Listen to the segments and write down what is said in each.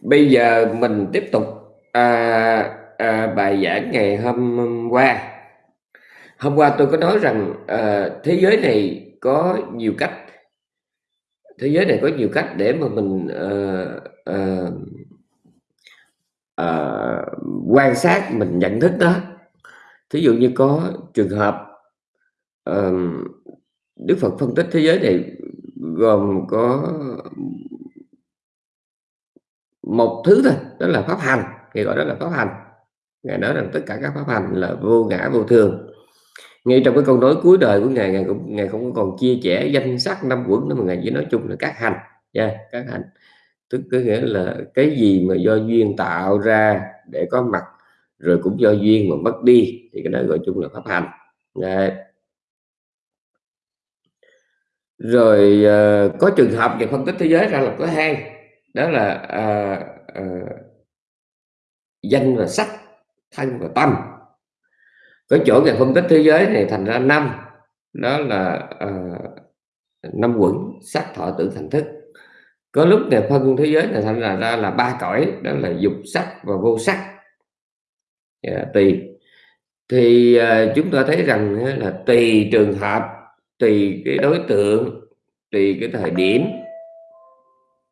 Bây giờ mình tiếp tục à, à, bài giảng ngày hôm qua. Hôm qua tôi có nói rằng à, thế giới này có nhiều cách, thế giới này có nhiều cách để mà mình à, à, à, quan sát, mình nhận thức đó. Thí dụ như có trường hợp à, Đức Phật phân tích thế giới này gồm có một thứ thôi đó là pháp hành ngài gọi đó là pháp hành. Ngài nói rằng tất cả các pháp hành là vô ngã vô thường. Ngay trong cái câu nói cuối đời của ngài ngài cũng ngài không còn chia sẻ danh sắc năm quẩn nữa mà ngài chỉ nói chung là các hành nha yeah, các hành. Tức có nghĩa là cái gì mà do duyên tạo ra để có mặt rồi cũng do duyên mà mất đi thì cái đó gọi chung là pháp hành. Yeah. rồi uh, có trường hợp về phân tích thế giới ra là có hai đó là à, à, danh và sắc thân và tâm. Cái chỗ về phân tích thế giới này thành ra năm. Đó là à, năm quẩn sắc thọ tử thành thức. Có lúc ngài phân thế giới này thành ra ra là ba cõi đó là dục sắc và vô sắc. Dạ, yeah, tùy thì à, chúng ta thấy rằng là tùy trường hợp tùy cái đối tượng tùy cái thời điểm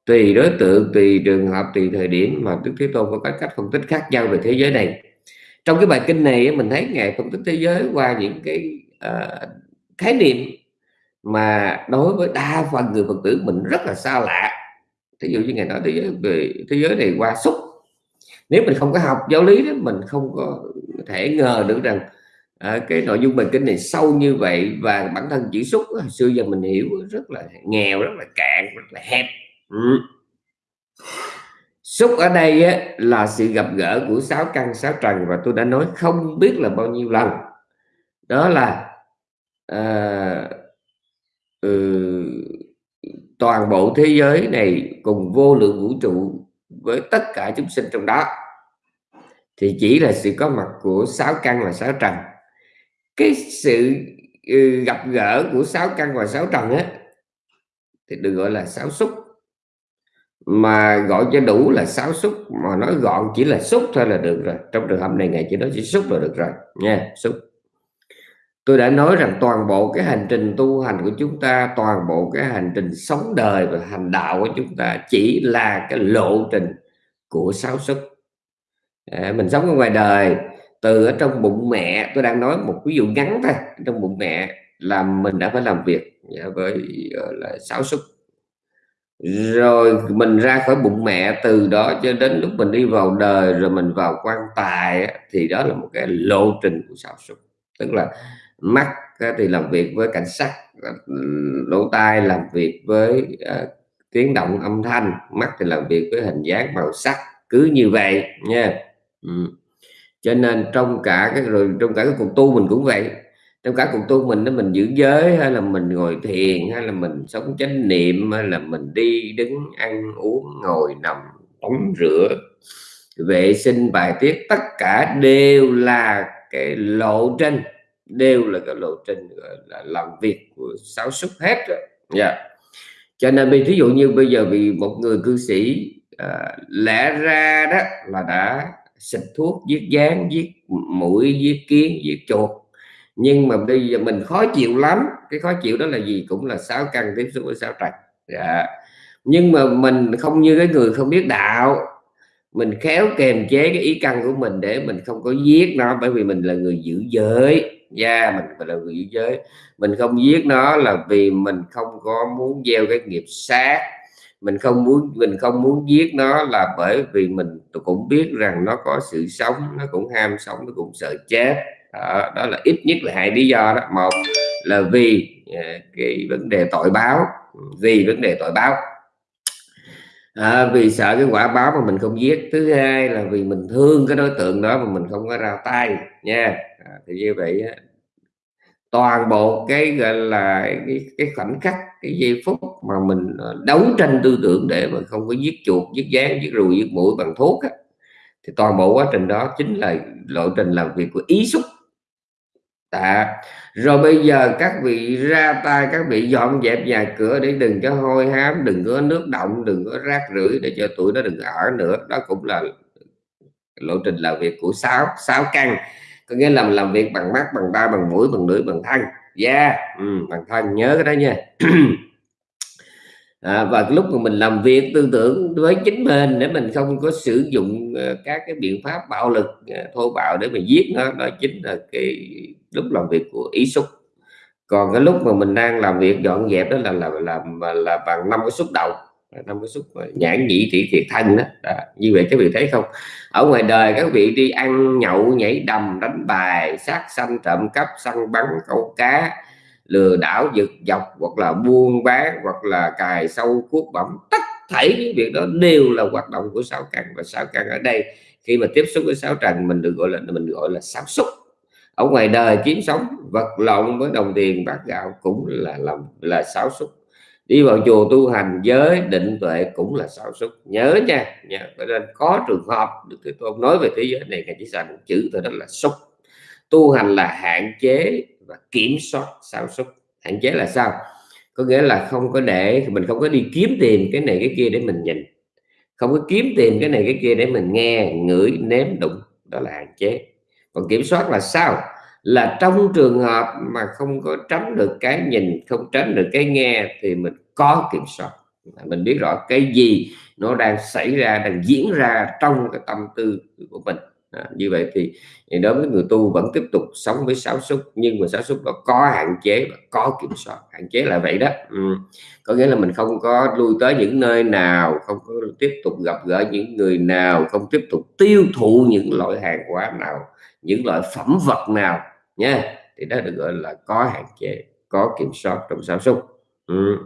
tùy đối tượng tùy trường hợp tùy thời điểm mà đức thế tôn có cách phân tích khác nhau về thế giới này. Trong cái bài kinh này mình thấy ngài phân tích thế giới qua những cái uh, khái niệm mà đối với đa phần người phật tử mình rất là xa lạ. Thí dụ như ngài nói thế giới về thế giới này qua xúc. Nếu mình không có học giáo lý đó mình không có thể ngờ được rằng à, cái nội dung bài kinh này sâu như vậy và bản thân chỉ xúc hồi xưa giờ mình hiểu rất là nghèo rất là cạn rất là hẹp ừ. xúc ở đây á, là sự gặp gỡ của sáu căn sáu trần và tôi đã nói không biết là bao nhiêu lần. Đó là à, ừ, toàn bộ thế giới này cùng vô lượng vũ trụ với tất cả chúng sinh trong đó. Thì chỉ là sự có mặt của sáu căn và sáu trần. Cái sự ừ, gặp gỡ của sáu căn và sáu trần á thì được gọi là sáu xúc mà gọi cho đủ là sáu xúc mà nói gọn chỉ là xúc thôi là được rồi. Trong trường hợp này ngày chỉ nói chỉ xúc là được rồi nha xúc. Tôi đã nói rằng toàn bộ cái hành trình tu hành của chúng ta toàn bộ cái hành trình sống đời và hành đạo của chúng ta chỉ là cái lộ trình của sáu xúc. À, mình sống ở ngoài đời từ ở trong bụng mẹ tôi đang nói một ví dụ ngắn thôi trong bụng mẹ là mình đã phải làm việc với là sáu xúc rồi mình ra khỏi bụng mẹ từ đó cho đến lúc mình đi vào đời rồi mình vào quan tài thì đó là một cái lộ trình của sáu sụp tức là mắt thì làm việc với cảnh sắc ờ, lỗ tai làm việc với uh, tiếng động âm thanh mắt thì làm việc với hình dáng màu sắc cứ như vậy nha. Ừ. cho nên trong cả cái rồi trong cả cái cuộc tu mình cũng vậy trong cả cuộc tu mình đó mình giữ giới hay là mình ngồi thiền hay là mình sống chánh niệm hay là mình đi đứng ăn uống ngồi nằm tắm rửa vệ sinh bài tiết tất cả đều là cái lộ trình đều là cái lộ trình là làm việc của sáu xúc hết rồi yeah. Dạ. Cho nên ví dụ như bây giờ vì một người cư sĩ à, lẽ ra đó là đã xịt thuốc giết dán giết mũi giết kiến giết chuột nhưng mà bây giờ mình khó chịu lắm. Cái khó chịu đó là gì? Cũng là sáu căn tiếp xúc với sáu trạch dạ. nhưng mà mình không như cái người không biết đạo. Mình khéo kềm chế cái ý căn của mình để mình không có giết nó bởi vì mình là người giữ giới. Da yeah, mình là người giữ giới. Mình không giết nó là vì mình không có muốn gieo cái nghiệp sát. Mình không muốn mình không muốn giết nó là bởi vì mình cũng biết rằng nó có sự sống nó cũng ham sống nó cũng sợ chết đó, đó là ít nhất là hai lý do đó. Một là vì à, cái vấn đề tội báo. Ừ, vì vấn đề tội báo. À, vì sợ cái quả báo mà mình không giết. Thứ hai là vì mình thương cái đối tượng đó mà mình không có ra tay nha. À, thì như vậy toàn bộ cái gọi là cái, cái khoảnh khắc cái giây phút mà mình à, đấu tranh tư tưởng để mà không có giết chuột giết dán giết ruồi giết mũi bằng thuốc á, thì toàn bộ quá trình đó chính là lộ trình làm việc của ý xúc. Tạ. Rồi bây giờ các vị ra tay các vị dọn dẹp nhà cửa để đừng có hôi hám, đừng có nước động, đừng có rác rưởi để cho tụi nó đừng ở nữa. Đó cũng là lộ trình làm việc của sáu sáu căn có nghĩa là làm việc bằng mắt bằng tai bằng mũi bằng lưỡi bằng thân da yeah. ừ, bằng thân nhớ cái đó nha à, và lúc mà mình làm việc tư tưởng với chính mình để mình không có sử dụng ờ, các cái biện pháp bạo lực ờ, thô bạo để mà giết nó đó chính là cái lúc làm việc của ý xúc còn cái lúc mà mình đang làm việc dọn dẹp đó là là làm là, là bằng năm cái xúc động năm cái xúc nhãn nhĩ thị thiệt thân đó. đó như vậy các vị thấy không ở ngoài đời các vị đi ăn nhậu nhảy đầm đánh bài sát sanh trộm cắp săn bắn câu cá lừa đảo giật dọc, hoặc là buôn bán, hoặc là cài sâu cuốc bẩm. Tất thảy những việc đó đều là hoạt động của sáu căn, và sáu căn ở đây, khi mà tiếp xúc với sáu trần, mình được gọi là, mình gọi là sáu xúc ở ngoài đời kiếm sống, vật lộn với đồng tiền bát gạo cũng là làm là sáu xúc đi vào chùa tu hành, giới định tuệ cũng là sáu xúc nhớ nha nha. Nên có trường hợp được cái tôn nói về thế giới này, ngài chỉ xài một chữ thôi, đó là xúc. Tu hành là hạn chế và kiểm soát sao xuất. Hạn chế là sao? Có nghĩa là không có để, mình không có đi kiếm tìm cái này cái kia để mình nhìn. Không có kiếm tìm cái này cái kia để mình nghe, ngửi, nếm đụng. Đó là hạn chế. Còn kiểm soát là sao? Là trong trường hợp mà không có tránh được cái nhìn, không tránh được cái nghe thì mình có kiểm soát. Mình biết rõ cái gì nó đang xảy ra, đang diễn ra trong cái tâm tư của mình à, như vậy thì, đối với người tu vẫn tiếp tục sống với sáu xúc nhưng mà sáu xúc đó có hạn chế và có kiểm soát. Hạn chế là vậy đó. Ừ. có nghĩa là mình không có lui tới những nơi nào không có tiếp tục gặp gỡ những người nào không tiếp tục tiêu thụ những loại hàng hóa nào những loại phẩm vật nào nha. Thì đó được gọi là có hạn chế có kiểm soát trong sản xuất ừ.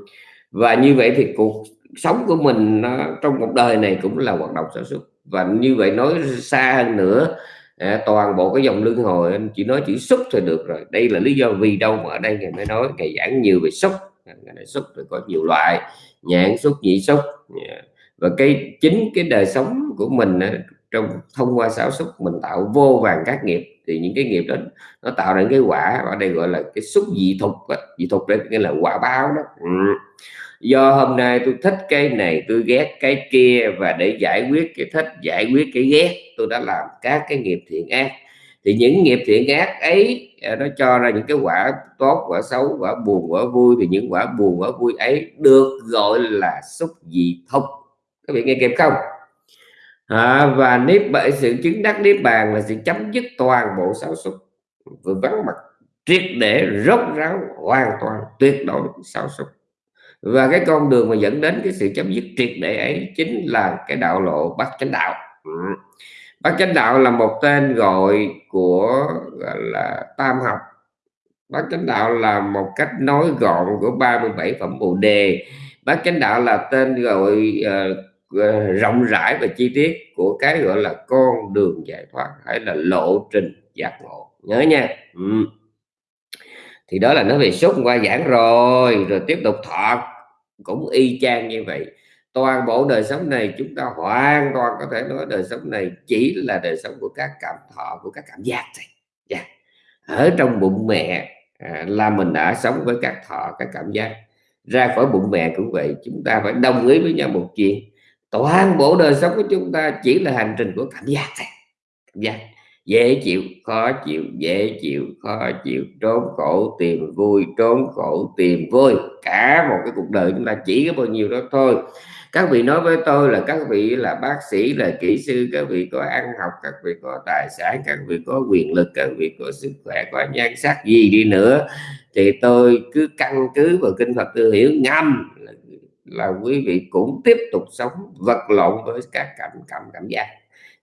và như vậy thì cuộc sống của mình nó, trong một đời này cũng là hoạt động sản xuất và như vậy nói xa hơn nữa à, toàn bộ cái dòng luân hồi anh chỉ nói chữ xúc thì được rồi. Đây là lý do vì đâu mà ở đây ngày mới nói ngày giảng nhiều về xúc. À, ngày này xúc thì có nhiều loại nhãn xúc nhị xúc. Dạ. Và cái chính cái đời sống của mình trong thông qua sáu xúc mình tạo vô vàng các nghiệp. Thì những cái nghiệp đó nó tạo ra cái quả ở đây gọi là cái xúc dị thục dị thục đấy nghĩa là quả báo đó. Ừ do hôm nay tôi thích cái này tôi ghét cái kia và để giải quyết cái thích giải quyết cái ghét tôi đã làm các cái nghiệp thiện ác. Thì những nghiệp thiện ác ấy à, nó cho ra những cái quả tốt quả xấu quả buồn quả vui. Thì những quả buồn quả vui ấy được gọi là xúc dị thông. Các bạn nghe kịp không? À, và nếp bởi sự chứng đắc nếp bàn là sự chấm dứt toàn bộ sáu xúc vừa vắng mặt triệt để rốt ráo hoàn toàn tuyệt đối sáu xúc và cái con đường mà dẫn đến cái sự chấm dứt triệt để ấy chính là cái đạo lộ bát chánh đạo. Ừ. Bát chánh đạo là một tên gọi của gọi là tam học. Bát chánh đạo là một cách nói gọn của 37 phẩm bồ đề. Bát chánh đạo là tên gọi uh, rộng rãi và chi tiết của cái gọi là con đường giải thoát hay là lộ trình giác ngộ. Nhớ nha. Ừ thì đó là nói về sốt qua giảng rồi rồi tiếp tục thọ cũng y chang như vậy. Toàn bộ đời sống này chúng ta hoàn toàn có thể nói đời sống này chỉ là đời sống của các cảm thọ của các cảm giác thôi. Yeah. Dạ. ở trong bụng mẹ à, là mình đã sống với các thọ các cảm giác. Ra khỏi bụng mẹ cũng vậy chúng ta phải đồng ý với nhau một chuyện. Toàn bộ đời sống của chúng ta chỉ là hành trình của cảm giác thôi. Cảm giác dễ chịu, khó chịu, dễ chịu, khó chịu, trốn khổ, tìm vui, trốn khổ, tìm vui. Cả một cái cuộc đời chúng ta chỉ có bao nhiêu đó thôi. Các vị nói với tôi là các vị là bác sĩ, là kỹ sư, các vị có ăn học, các vị có tài sản, các vị có quyền lực, các vị có sức khỏe, có nhan sắc gì đi nữa, thì tôi cứ căn cứ vào kinh Phật tư hiểu ngâm là quý vị cũng tiếp tục sống vật lộn với các cảm cảm cảm giác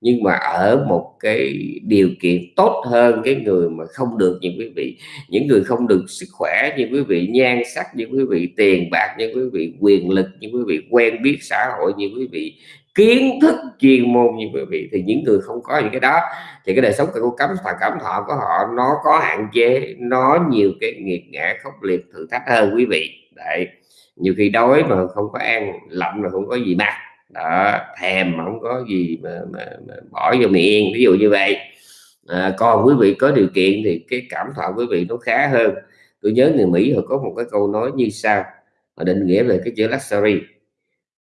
nhưng mà ở một cái điều kiện tốt hơn cái người mà không được như quý vị, những người không được sức khỏe như quý vị nhan sắc như quý vị tiền bạc như quý vị quyền lực như quý vị quen biết xã hội như quý vị kiến thức chuyên môn như quý vị, thì những người không có những cái đó, thì cái đời sống của cấm và cảm thọ của họ nó có hạn chế, nó nhiều cái nghiệt ngã khốc liệt thử thách hơn quý vị. Đấy, nhiều khi đói mà không có ăn, lạnh mà không có gì mặc đó thèm mà không có gì mà, mà, mà bỏ vô miệng ví dụ như vậy. À, còn quý vị có điều kiện thì cái cảm thọ quý vị nó khá hơn. Tôi nhớ người Mỹ họ có một cái câu nói như sau họ định nghĩa về cái chữ luxury.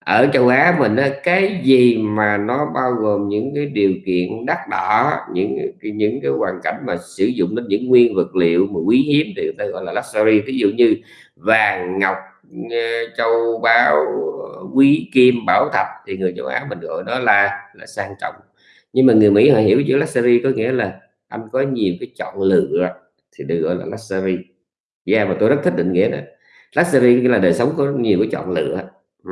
Ở châu Á mình á, cái gì mà nó bao gồm những cái điều kiện đắt đỏ những cái những cái hoàn cảnh mà sử dụng đến những nguyên vật liệu mà quý hiếm thì người ta gọi là luxury. Ví dụ như vàng ngọc châu báu, quý kim, bảo thạch, thì người châu Á mình gọi đó là là sang trọng. Nhưng mà người Mỹ họ hiểu chữ luxury có nghĩa là anh có nhiều cái chọn lựa thì được gọi là luxury. Yeah mà tôi rất thích định nghĩa đó. Luxury là đời sống có nhiều cái chọn lựa. Ừ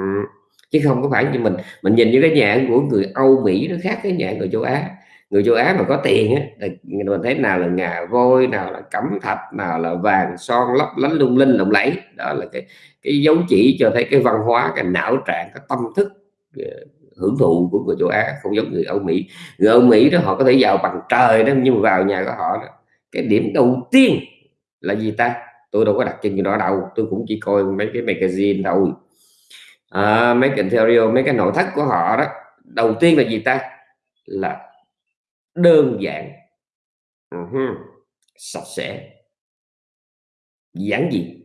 chứ không có phải như mình. Mình nhìn như cái nhà của người Âu Mỹ nó khác cái nhà người châu Á người châu Á mà có tiền á mình thấy nào là ngà voi nào là cẩm thạch nào là vàng son lấp lánh lung linh lộng lẫy. Đó là cái cái dấu chỉ cho thấy cái văn hóa cái não trạng cái tâm thức ờ, hưởng thụ của người châu Á không giống người Âu Mỹ. Người Âu Mỹ đó họ có thể giàu bằng trời đó nhưng mà vào nhà của họ đó, cái điểm đầu tiên là gì ta? Tôi đâu có đặt chân đó đâu tôi cũng chỉ coi mấy cái magazine thôi. À, mấy cái interior mấy cái nội thất của họ đó đầu tiên là gì ta? Là đơn giản. Uh-huh. sạch sẽ. Giản dị.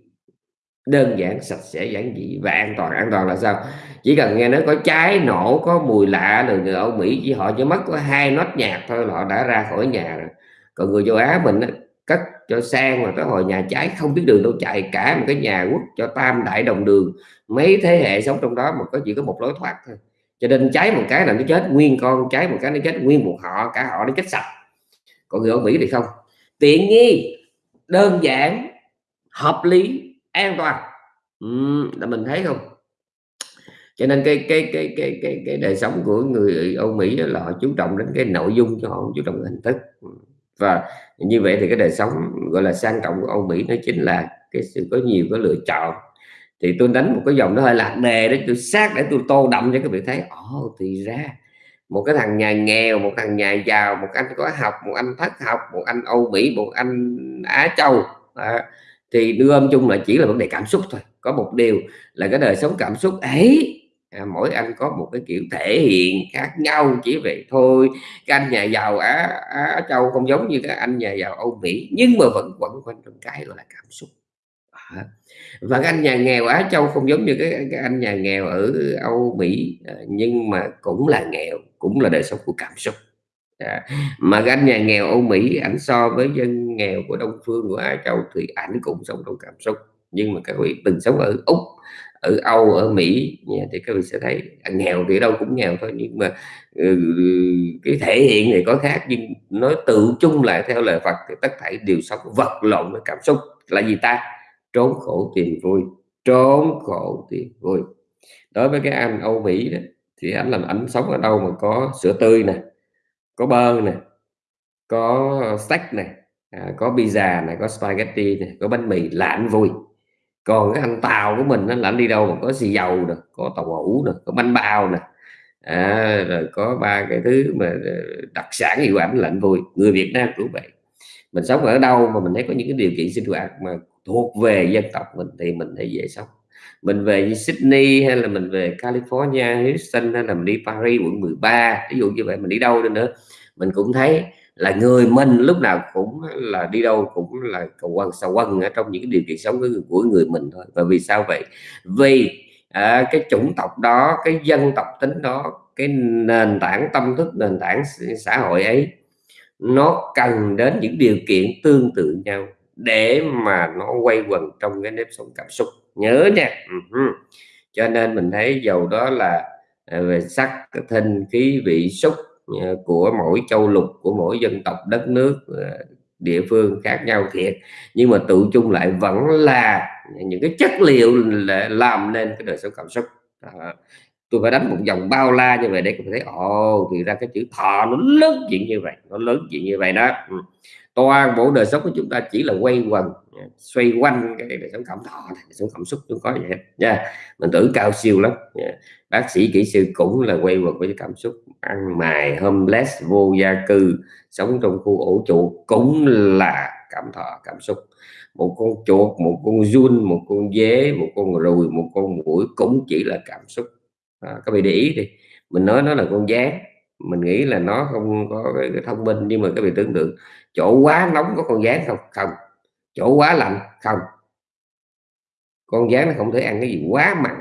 Đơn giản sạch sẽ giản dị và an toàn. An toàn là sao? Chỉ cần nghe nói có cháy nổ có mùi lạ rồi người Âu Mỹ chỉ họ chỉ mất có hai nốt nhạc thôi là họ đã ra khỏi nhà rồi. Còn người châu Á mình đó, cất cho sang mà tới hồi nhà cháy không biết đường đâu chạy cả một cái nhà quốc cho tam đại đồng đường. Mấy thế hệ sống trong đó mà có chỉ có một lối thoát thôi cho nên cháy một cái là nó chết nguyên con cháy một cái nó chết nguyên một họ cả họ nó chết sạch. Còn người ở Mỹ thì không. Tiện nghi đơn giản hợp lý an toàn. Ừ, là mình thấy không? Cho nên cái cái cái cái cái cái đời sống của người Âu Mỹ là họ chú trọng đến cái nội dung cho họ chú trọng hình thức. Và như vậy thì cái đời sống gọi là sang trọng của Âu Mỹ nó chính là cái sự có nhiều cái lựa chọn thì tôi đánh một cái dòng nó hơi lạc đề đấy tôi sát để tôi tô đậm cho các vị thấy. Ồ oh, thì ra một cái thằng nhà nghèo một thằng nhà giàu một anh có học một anh thất học một anh Âu Mỹ một anh Á Châu. À, thì đưa âm chung là chỉ là vấn đề cảm xúc thôi. Có một điều là cái đời sống cảm xúc ấy à, mỗi anh có một cái kiểu thể hiện khác nhau. Chỉ vậy thôi cái anh nhà giàu Á, Á Châu không giống như các anh nhà giàu Âu Mỹ nhưng mà vẫn quẩn quanh trong cái gọi là cảm xúc và cái anh nhà nghèo Á Châu không giống như cái, cái anh nhà nghèo ở Âu Mỹ à, nhưng mà cũng là nghèo cũng là đời sống của cảm xúc. À, mà cái anh nhà nghèo Âu Mỹ ảnh so với dân nghèo của Đông phương của Á Châu thì ảnh cũng sống trong cảm xúc. Nhưng mà các vị từng sống ở Úc ở Âu ở Mỹ thì các vị sẽ thấy à, nghèo thì đâu cũng nghèo thôi nhưng mà ừ, cái thể hiện này có khác. Nhưng nói tự chung lại theo lời Phật thì tất thảy đều sống vật lộn với cảm xúc. Là gì ta? Trốn khổ tìm vui trốn khổ tìm vui. Đối với cái anh Âu Mỹ đó thì anh làm anh sống ở đâu mà có sữa tươi nè có bơ nè có steak này à, có pizza này có spaghetti này có bánh mì là anh vui. Còn cái anh tàu của mình nó là anh đi đâu mà có xì dầu nè có tàu hũ nè có bánh bao nè. À, rồi có ba cái thứ mà ờ, đặc sản hiệu ảnh là anh vui. Người Việt Nam cũng vậy. Mình sống ở đâu mà mình thấy có những cái điều kiện sinh hoạt mà thuộc về dân tộc mình thì mình thấy dễ sống. Mình về Sydney hay là mình về California Houston hay là mình đi Paris quận 13 ví dụ như vậy mình đi đâu đi nữa. Mình cũng thấy là người mình lúc nào cũng là đi đâu cũng là cầu quần sầu quần ở trong những cái điều kiện sống của, của người mình thôi. Và vì sao vậy? Vì à, cái chủng tộc đó cái dân tộc tính đó cái nền tảng tâm thức nền tảng xã hội ấy nó cần đến những điều kiện tương tự nhau để mà nó quay quần trong cái nếp sống cảm xúc. Nhớ nha. Uh-huh. cho nên mình thấy dầu đó là à, về sắc thinh khí vị xúc à, của mỗi châu lục của mỗi dân tộc đất nước à, địa phương khác nhau thiệt. Nhưng mà tự chung lại vẫn là những cái chất liệu làm nên cái đời sống cảm xúc. À, tôi phải đánh một dòng bao la như vậy để có thấy ồ thì ra cái chữ thọ nó lớn chuyện như vậy nó lớn chuyện như vậy đó. Ừ toàn bộ đời sống của chúng ta chỉ là quay quần xoay quanh cái đời sống cảm thọ đời sống cảm xúc chúng có vậy. Nha mình tưởng cao siêu lắm. Bác sĩ kỹ sư cũng là quay quần với cảm xúc. Ăn mài homeless vô gia cư sống trong khu ổ chuột cũng là cảm thọ cảm xúc. Một con chuột một con run một con dế một con ruồi một con mũi cũng chỉ là cảm xúc. À, các vị để ý đi mình nói nó là con gián mình nghĩ là nó không có cái, cái thông minh nhưng mà các vị tưởng tượng chỗ quá nóng có con gián không? Không. Chỗ quá lạnh? Không. Con gián nó không thể ăn cái gì quá mặn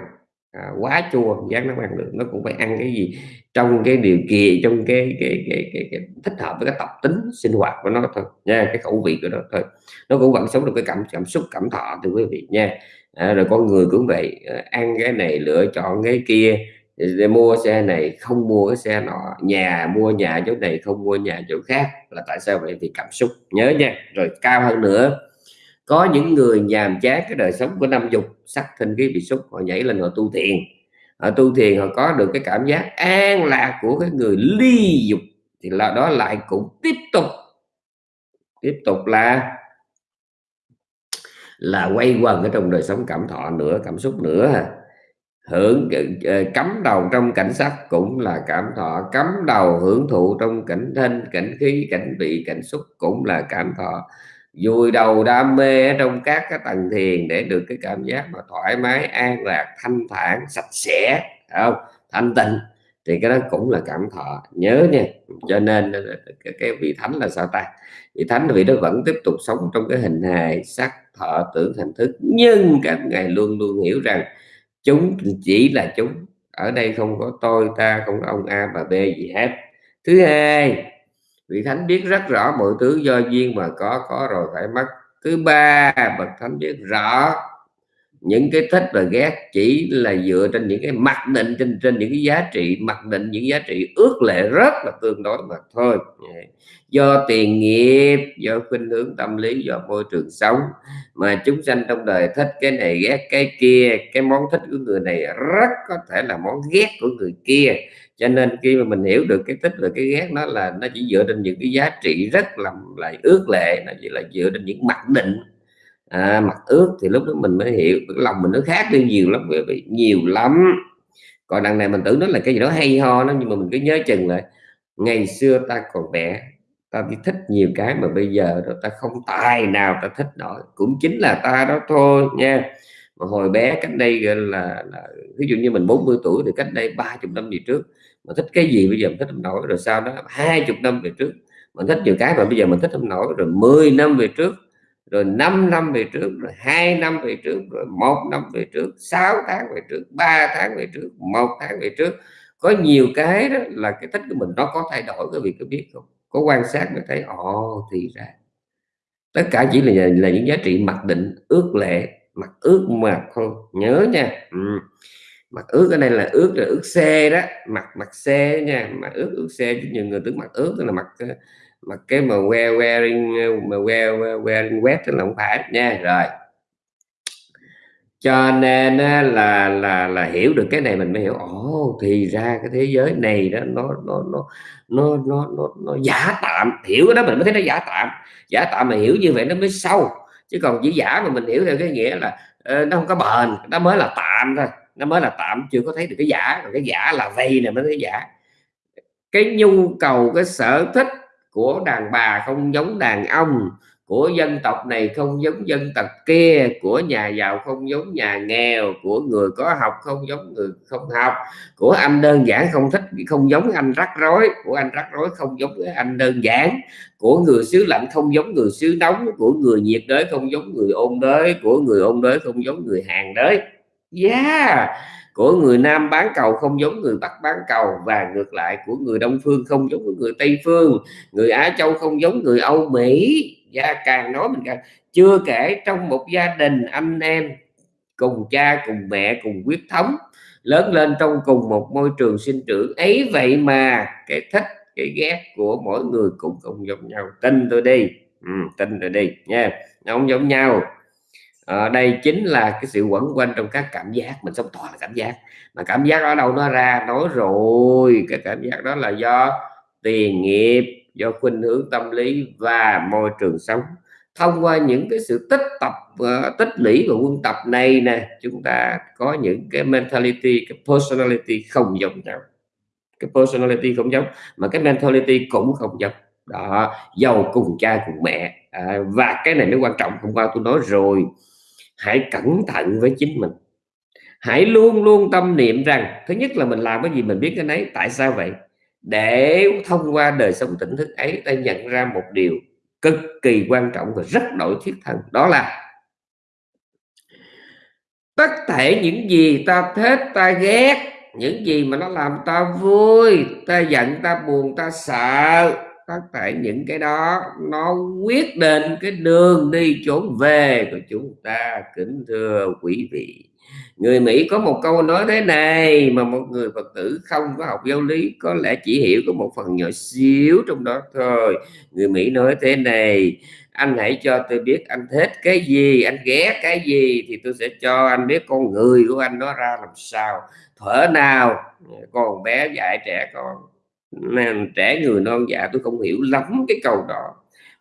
à, quá chua. Gián nó ăn được. Nó cũng phải ăn cái gì trong cái điều kiện trong cái cái cái, cái, cái thích hợp với cái tập tính sinh hoạt của nó thôi nha. Cái khẩu vị của nó thôi. Nó cũng vẫn sống được cái cảm cảm xúc cảm thọ từ quý vị nha. À, rồi con người cũng vậy à, ăn cái này lựa chọn cái kia để mua xe này không mua cái xe nọ, nhà mua nhà chỗ này không mua nhà chỗ khác là tại sao vậy thì cảm xúc, nhớ nha. Rồi cao hơn nữa, có những người nhàm chán cái đời sống của năm dục, sắc thinh cái bị xúc họ nhảy lên họ tu thiền. Họ tu thiền họ có được cái cảm giác an lạc của cái người ly dục, thì là đó lại cũng tiếp tục tiếp tục là là quay quần ở trong đời sống cảm thọ nữa, cảm xúc nữa hưởng ờ, ờ, cấm đầu trong cảnh sắc cũng là cảm thọ. Cấm đầu hưởng thụ trong cảnh thân cảnh khí cảnh vị cảnh xúc cũng là cảm thọ. Vùi đầu đam mê trong các cái tầng thiền để được cái cảm giác mà thoải mái an lạc thanh thản sạch sẽ không? Thanh tịnh thì cái đó cũng là cảm thọ. Nhớ nha cho nên cái, cái vị thánh là sao ta? Vị thánh vị đó vẫn tiếp tục sống trong cái hình hài sắc thọ tưởng thành thức. Nhưng các ngài luôn luôn hiểu rằng chúng chỉ là chúng. Ở đây không có tôi ta, không có ông a và b gì hết. Thứ hai, vị thánh biết rất rõ mọi thứ do duyên mà có có rồi phải mất. Thứ ba, bậc thánh biết rõ những cái thích và ghét chỉ là dựa trên những cái mặc định, trên trên những cái giá trị, mặc định những giá trị ước lệ rất là tương đối mà thôi. Do tiền nghiệp, do khuynh hướng tâm lý, do môi trường sống mà chúng sanh trong đời thích cái này, ghét cái kia, cái món thích của người này rất có thể là món ghét của người kia. Cho nên khi mà mình hiểu được cái thích và cái ghét nó là, nó chỉ dựa trên những cái giá trị rất là lại ước lệ, nó chỉ là dựa trên những mặc định à, mặt ướt thì lúc đó mình mới hiểu cái lòng mình nó khác đi nhiều lắm vì nhiều lắm. Còn đằng này mình tưởng nó là cái gì đó hay ho nó nhưng mà mình cứ nhớ chừng lại ngày xưa ta còn bé ta đi thích nhiều cái mà bây giờ đó ta không tài nào ta thích nổi. Cũng chính là ta đó thôi nha. Mà hồi bé cách đây là, là ví dụ như mình 40 tuổi thì cách đây ba chục năm về trước mà thích cái gì bây giờ mình thích không nổi rồi sau đó hai chục năm về trước mình thích nhiều cái mà bây giờ mình thích không nổi rồi 10 năm về trước rồi 5 năm về trước, rồi hai năm về trước, rồi một năm về trước 6 tháng về trước 3 tháng về trước, một tháng về trước. Có nhiều cái đó là cái thích của mình nó có thay đổi cái việc có biết không? Có quan sát mới thấy, ồ, thì ra. Tất cả chỉ là là những giá trị mặc định, ước lệ, mặc ước mà không nhớ nha. Ừ. mặc ước ở đây là ước là ước xe đó. Mặc mặc xe nha. Mà ước ước xe chứ nhiều người tưởng mặc ước là mặc mà cái mà wear wearing mà wear wearing wet là không phải nha. Rồi. Cho nên là là là hiểu được cái này mình mới hiểu ồ thì ra cái thế giới này đó nó nó nó nó nó nó, nó giả tạm. Hiểu cái đó mình mới thấy nó giả tạm. Giả tạm mà hiểu như vậy nó mới sâu. Chứ còn chỉ giả mà mình hiểu theo cái nghĩa là uh, nó không có bền nó mới là tạm thôi. Nó mới là tạm chưa có thấy được cái giả. Còn cái giả là vây này mới thấy giả. Cái nhu cầu cái sở thích của đàn bà không giống đàn ông, của dân tộc này không giống dân tộc kia, của nhà giàu không giống nhà nghèo, của người có học không giống người không học, của anh đơn giản không thích, không giống anh rắc rối, của anh rắc rối không giống anh đơn giản, của người xứ lạnh không giống người xứ nóng, của người nhiệt đới không giống người ôn đới, của người ôn đới không giống người hàng đới. Yeah! Của người Nam bán cầu không giống người Bắc bán cầu và ngược lại của người Đông phương không giống với người Tây phương. Người Á Châu không giống người Âu Mỹ. Gia càng nói mình càng chưa kể trong một gia đình anh em cùng cha cùng mẹ cùng huyết thống lớn lên trong cùng một môi trường sinh trưởng. Ấy vậy mà cái thích cái ghét của mỗi người cũng không giống nhau. Tin tôi đi. Ừ, tin tôi đi nha. Nó không giống nhau à, đây chính là cái sự quẩn quanh trong các cảm giác mình sống toàn là cảm giác. Mà cảm giác ở đâu nó ra nói rồi. Cái cảm giác đó là do tiền nghiệp do khuynh hướng tâm lý và môi trường sống. Thông qua những cái sự tích tập uh, tích lũy và quân tập này nè chúng ta có những cái mentality cái personality không giống nhau. Cái personality không giống mà cái mentality cũng không giống. Đó giàu cùng cha cùng mẹ. À, và cái này mới quan trọng hôm qua tôi nói rồi hãy cẩn thận với chính mình. Hãy luôn luôn tâm niệm rằng, thứ nhất là mình làm cái gì mình biết cái đấy tại sao vậy? Để thông qua đời sống tỉnh thức ấy, ta nhận ra một điều cực kỳ quan trọng và rất đổi thiết thân, đó là tất thể những gì ta thích, ta ghét, những gì mà nó làm ta vui, ta giận, ta buồn, ta sợ tất cả những cái đó nó quyết định cái đường đi trốn về của chúng ta. Kính thưa quý vị. Người Mỹ có một câu nói thế này mà một người Phật tử không có học giáo lý, có lẽ chỉ hiểu có một phần nhỏ xíu trong đó thôi. Người Mỹ nói thế này, anh hãy cho tôi biết anh thích cái gì, anh ghét cái gì thì tôi sẽ cho anh biết con người của anh nó ra làm sao. Thở nào, con bé dạy trẻ con nên trẻ người non dạ tôi không hiểu lắm cái câu đó.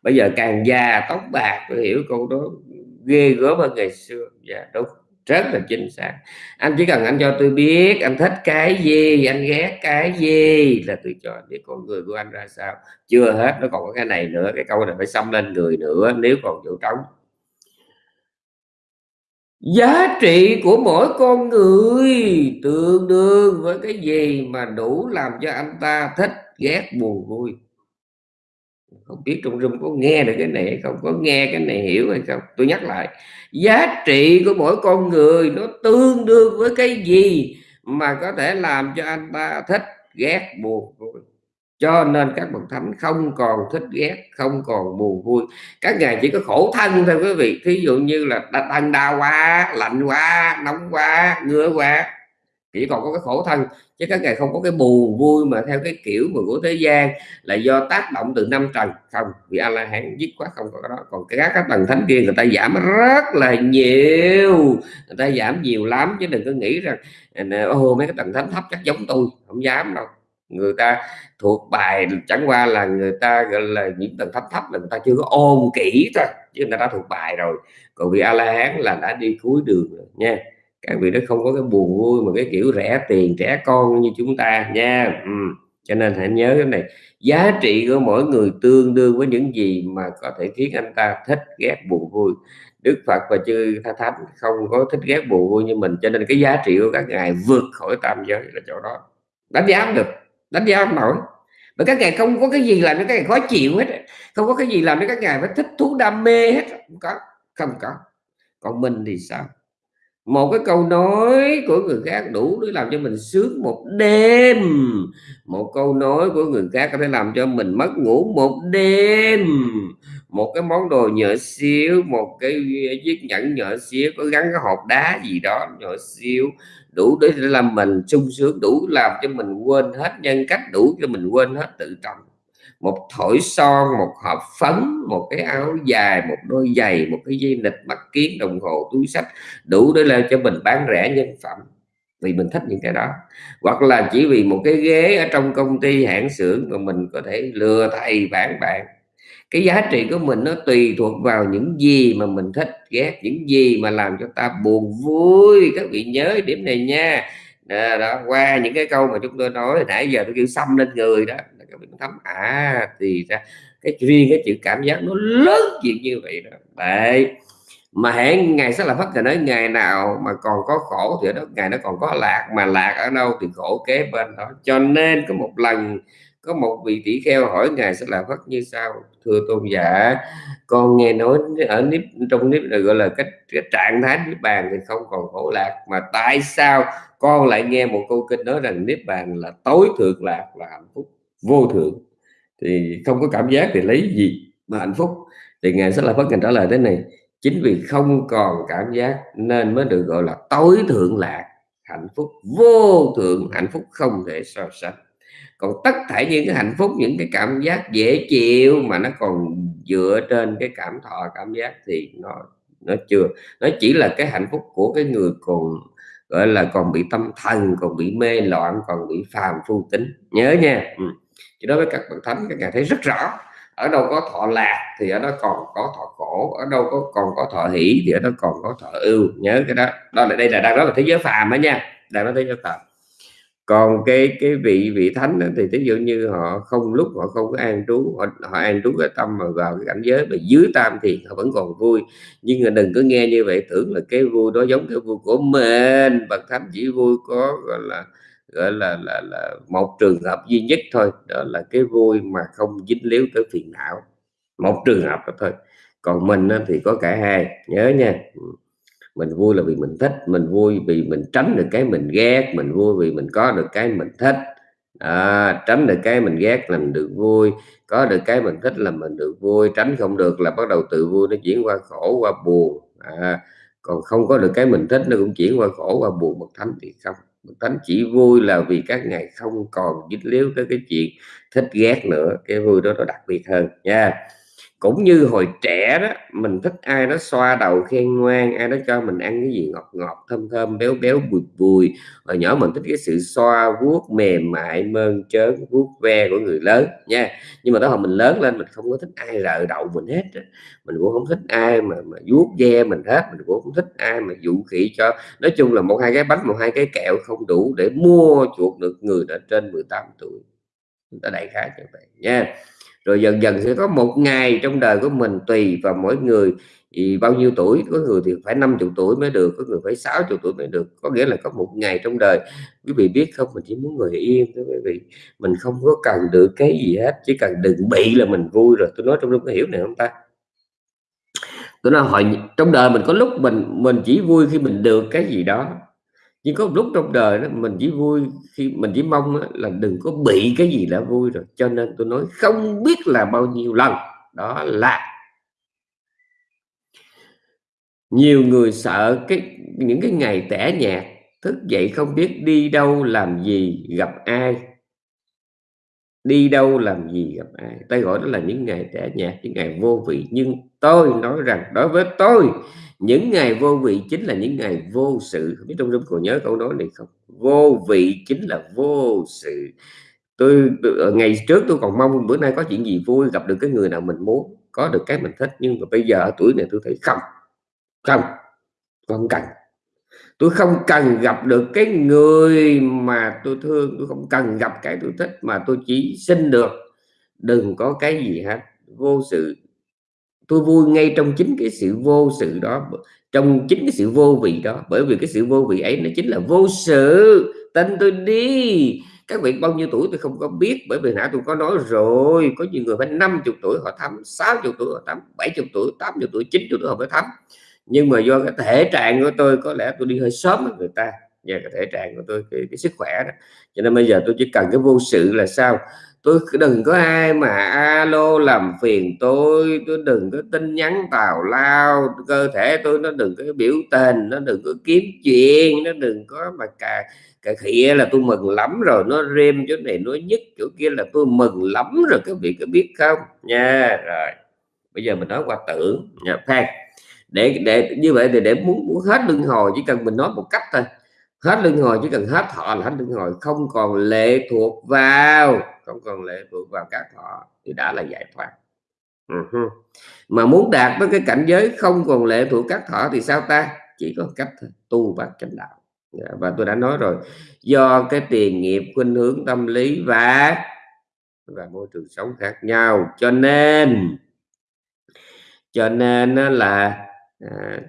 Bây giờ càng già tóc bạc tôi hiểu câu đó ghê gớm hơn ngày xưa. Dạ đúng, rất là chính xác. Anh chỉ cần anh cho tôi biết anh thích cái gì, anh ghét cái gì là tôi cho biết con người của anh ra sao. Chưa hết, nó còn có cái này nữa, cái câu này phải xâm lên người nữa, nếu còn chỗ trống giá trị của mỗi con người tương đương với cái gì mà đủ làm cho anh ta thích, ghét, buồn, vui? Không biết trong rừng có nghe được cái này hay không, có nghe cái này hiểu hay không? Tôi nhắc lại, giá trị của mỗi con người nó tương đương với cái gì mà có thể làm cho anh ta thích, ghét, buồn, vui? Cho nên các bậc thánh không còn thích ghét, không còn buồn vui. Các ngài chỉ có khổ thân thôi quý vị. Thí dụ như là thân đau quá, lạnh quá, nóng quá, ngứa quá, chỉ còn có cái khổ thân. Chứ các ngài không có cái buồn vui mà theo cái kiểu mà của thế gian là do tác động từ năm trần. Không, vì a la hán dứt quá không có cái đó. Còn các các tầng thánh kia, người ta giảm rất là nhiều. Người ta giảm nhiều lắm, chứ đừng có nghĩ rằng à, ô, mấy cái tầng thánh thấp chắc giống tôi. Không dám đâu người ta thuộc bài chẳng qua là người ta, gọi là, những tầng thấp thấp là người ta chưa có ôn kỹ thôi, chứ người ta thuộc bài rồi. Còn vị a la hán là đã đi cuối đường rồi nha. Các vị nó không có cái buồn vui mà cái kiểu rẻ tiền, trẻ con như chúng ta nha. Ừ. cho nên hãy nhớ cái này. Giá trị của mỗi người tương đương với những gì mà có thể khiến anh ta thích, ghét, buồn vui. Đức Phật và chư Tha Thánh không có thích, ghét, buồn vui như mình, cho nên cái giá trị của các ngài vượt khỏi tam giới là chỗ đó. Đánh giá được đánh giá không nổi. Mà các ngài không có cái gì làm cho các ngài khó chịu hết. Không có cái gì làm cho các ngài phải thích thú, đam mê hết. Không có không có. Còn mình thì sao? Một cái câu nói của người khác đủ để làm cho mình sướng một đêm. Một câu nói của người khác có thể làm cho mình mất ngủ một đêm. Một cái món đồ nhỏ xíu, một cái chiếc nhẫn nhỏ xíu, có gắn cái hộp đá gì đó nhỏ xíu đủ để làm mình sung sướng, đủ làm cho mình quên hết nhân cách, đủ cho mình quên hết tự trọng. Một thổi son, một hộp phấn, một cái áo dài, một đôi giày, một cái dây nịch mắt kiến, đồng hồ, túi sách, đủ để làm cho mình bán rẻ nhân phẩm. Vì mình thích những cái đó. Hoặc là chỉ vì một cái ghế ở trong công ty hãng xưởng mà mình có thể lừa thầy bán bạn cái giá trị của mình nó tùy thuộc vào những gì mà mình thích ghét những gì mà làm cho ta buồn vui. Các vị nhớ điểm này nha. Đó, đó qua những cái câu mà chúng tôi nói nãy giờ tôi kêu xăm lên người đó các vị thấm. À thì ra cái riêng cái chữ cảm giác nó lớn chuyện như vậy đó. Đấy. Mà hẹn ngày sẽ là phát nói ngày nào mà còn có khổ thì ở đó ngày nó còn có lạc mà lạc ở đâu thì khổ kế bên đó. Cho nên có một lần có một vị tỷ kheo hỏi ngài sẽ là phát như sau, thưa tôn giả, con nghe nói ở nếp trong nếp là gọi là cách cái trạng thái niết bàn thì không còn khổ lạc, mà tại sao con lại nghe một câu kinh nói rằng niết bàn là tối thượng lạc là hạnh phúc vô thượng? Thì không có cảm giác thì lấy gì mà hạnh phúc? Thì ngài sẽ là phát ngài trả lời thế này, chính vì không còn cảm giác nên mới được gọi là tối thượng lạc, hạnh phúc vô thượng, hạnh phúc không thể so sánh còn tất cả những cái hạnh phúc, những cái cảm giác dễ chịu mà nó còn dựa trên cái cảm thọ, cảm giác thì nó nó chưa. Nó chỉ là cái hạnh phúc của cái người còn, gọi là, còn bị tâm thần, còn bị mê loạn, còn bị phàm phu tính. Nhớ nha. Ừ. chứ đối với các bậc thánh, các ngài thấy rất rõ. Ở đâu có thọ lạc thì ở đó còn có thọ khổ, ở đâu có, còn có thọ hỷ thì ở đó còn có thọ ưu. Nhớ cái đó. Đó là, đây là đang nói là thế giới phàm đó nha. Đang nói thế giới phàm còn cái cái vị vị thánh đó, thì ví dụ như họ không lúc họ không có an trú họ, họ an trú cái tâm mà vào cái cảnh giới mà dưới tam thì họ vẫn còn vui. Nhưng mà đừng có nghe như vậy tưởng là cái vui đó giống cái vui của mình bậc thánh chỉ vui có gọi là gọi là là là một trường hợp duy nhất thôi đó là cái vui mà không dính líu tới phiền não. Một trường hợp đó thôi. Còn mình thì có cả hai nhớ nha. Ừ mình vui là vì mình thích mình vui vì mình tránh được cái mình ghét mình vui vì mình có được cái mình thích. À, tránh được cái mình ghét là mình được vui có được cái mình thích là mình được vui tránh không được là bắt đầu tự vui nó chuyển qua khổ qua buồn. À, còn không có được cái mình thích nó cũng chuyển qua khổ qua buồn bậc thánh thì không. Bậc thánh chỉ vui là vì các ngài không còn dính líu tới cái chuyện thích ghét nữa cái vui đó nó đặc biệt hơn nha cũng như hồi trẻ đó, mình thích ai đó xoa đầu khen ngoan, ai đó cho mình ăn cái gì ngọt ngọt, thơm thơm, béo béo, bùi bùi. Hồi nhỏ mình thích cái sự xoa vuốt mềm mại, mơn trớn, vuốt ve của người lớn nha. Nhưng mà tới hồi mình lớn lên, mình không có thích ai rợ đậu mình hết mình cũng không thích ai mà mà vuốt ve mình hết, mình cũng không thích ai mà dụ khỉ cho. Nói chung là một hai cái bánh, một hai cái kẹo không đủ để mua chuộc được người đã trên 18 tuổi. Chúng ta đại khái như vậy nha rồi dần dần sẽ có một ngày trong đời của mình tùy vào mỗi người. Thì bao nhiêu tuổi, có người thì phải 50 tuổi mới được, có người phải 60 tuổi mới được. Có nghĩa là có một ngày trong đời. Quý vị biết không, mình chỉ muốn người yên thôi quý vị. Mình không có cần được cái gì hết, chỉ cần đừng bị là mình vui rồi. Tôi nói trong lúc có hiểu này không ta? Tôi nói hồi trong đời mình có lúc mình mình chỉ vui khi mình được cái gì đó nhưng có một lúc trong đời đó, mình chỉ vui khi mình chỉ mong là đừng có bị cái gì đã vui rồi. Cho nên tôi nói không biết là bao nhiêu lần. Đó là nhiều người sợ cái, những cái ngày tẻ nhạt, thức dậy không biết đi đâu làm gì, gặp ai đi đâu làm gì gặp ai? Ta gọi đó là những ngày trẻ nhạt những ngày vô vị. Nhưng tôi nói rằng đối với tôi những ngày vô vị chính là những ngày vô sự. Không biết trong trong còn nhớ câu nói này không? Vô vị chính là vô sự. Tôi, tôi ờ, ngày trước tôi còn mong bữa nay có chuyện gì vui gặp được cái người nào mình muốn có được cái mình thích. Nhưng mà bây giờ ở tuổi này tôi thấy không không không cần tôi không cần gặp được cái người mà tôi thương, tôi không cần gặp cái tôi thích mà tôi chỉ xin được. Đừng có cái gì hết, vô sự. Tôi vui ngay trong chính cái sự vô sự đó, trong chính cái sự vô vị đó. Bởi vì cái sự vô vị ấy nó chính là vô sự. Tin tôi đi. Các vị bao nhiêu tuổi tôi không có biết, bởi vì nãy tôi có nói rồi. Có nhiều người phải 50 tuổi họ thăm 60 tuổi họ thăm 70 tuổi 80 tuổi 90 tuổi họ mới thăm nhưng mà do cái thể trạng của tôi có lẽ tôi đi hơi sớm với người ta. Về cái thể trạng của tôi cái, cái sức khỏe đó. Cho nên bây giờ tôi chỉ cần cái vô sự là sao? Tôi đừng có ai mà alo làm phiền tôi. Tôi đừng có tin nhắn tào lao. Cơ thể tôi nó đừng có biểu tình nó đừng có kiếm chuyện nó đừng có mà cà cà khịa là tôi mừng lắm rồi. Nó rem chỗ này nói nhất chỗ kia là tôi mừng lắm rồi. Các vị có biết không? Nha rồi. Bây giờ mình nói qua tưởng. Nha phan để để như vậy thì để muốn, muốn hết luân hồi chỉ cần mình nói một cách thôi. Hết luân hồi chỉ cần hết thọ là hết luân hồi không còn lệ thuộc vào không còn lệ thuộc vào các thọ thì đã là giải thoát. Uh-huh. mà muốn đạt tới cái cảnh giới không còn lệ thuộc các thọ thì sao ta? Chỉ có cách thôi tu và chánh đạo. Dạ, và tôi đã nói rồi do cái tiền nghiệp khuynh hướng tâm lý và và môi trường sống khác nhau. Cho nên cho nên là à,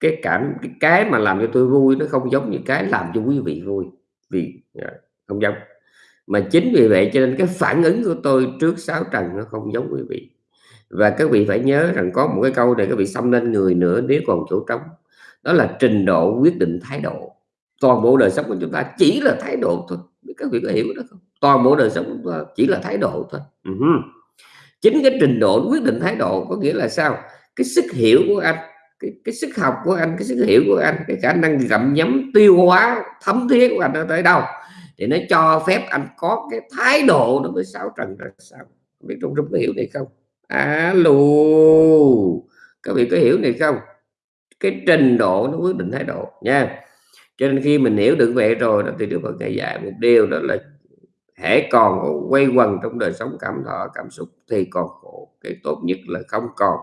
cái cảm cái, cái mà làm cho tôi vui nó không giống như cái làm cho quý vị vui vì à, không giống. Mà chính vì vậy cho nên cái phản ứng của tôi trước sáu trần nó không giống quý vị. Và các vị phải nhớ rằng có một cái câu để các vị xâm lên người nữa nếu còn chỗ trống. Đó là trình độ quyết định thái độ. Toàn bộ đời sống của chúng ta chỉ là thái độ thôi. Các vị có hiểu đó không? Toàn bộ đời sống của chúng ta chỉ là thái độ thôi. Uh-huh. chính cái trình độ quyết định thái độ có nghĩa là sao? Cái sức hiểu của anh cái, cái sức học của anh cái sức hiểu của anh cái khả năng gặm nhấm tiêu hóa thấm thiết của anh nó tới đâu thì nó cho phép anh có cái thái độ đối với sáu trần ra sao. Biết trung trung có hiểu này không? Alo các vị có hiểu này không? Cái trình độ nó quyết định thái độ nha. Cho nên khi mình hiểu được vậy rồi đó thì được Phật ngày dạy một điều đó là hãy còn quay quần trong đời sống cảm thọ cảm xúc thì còn khổ cái tốt nhất là không còn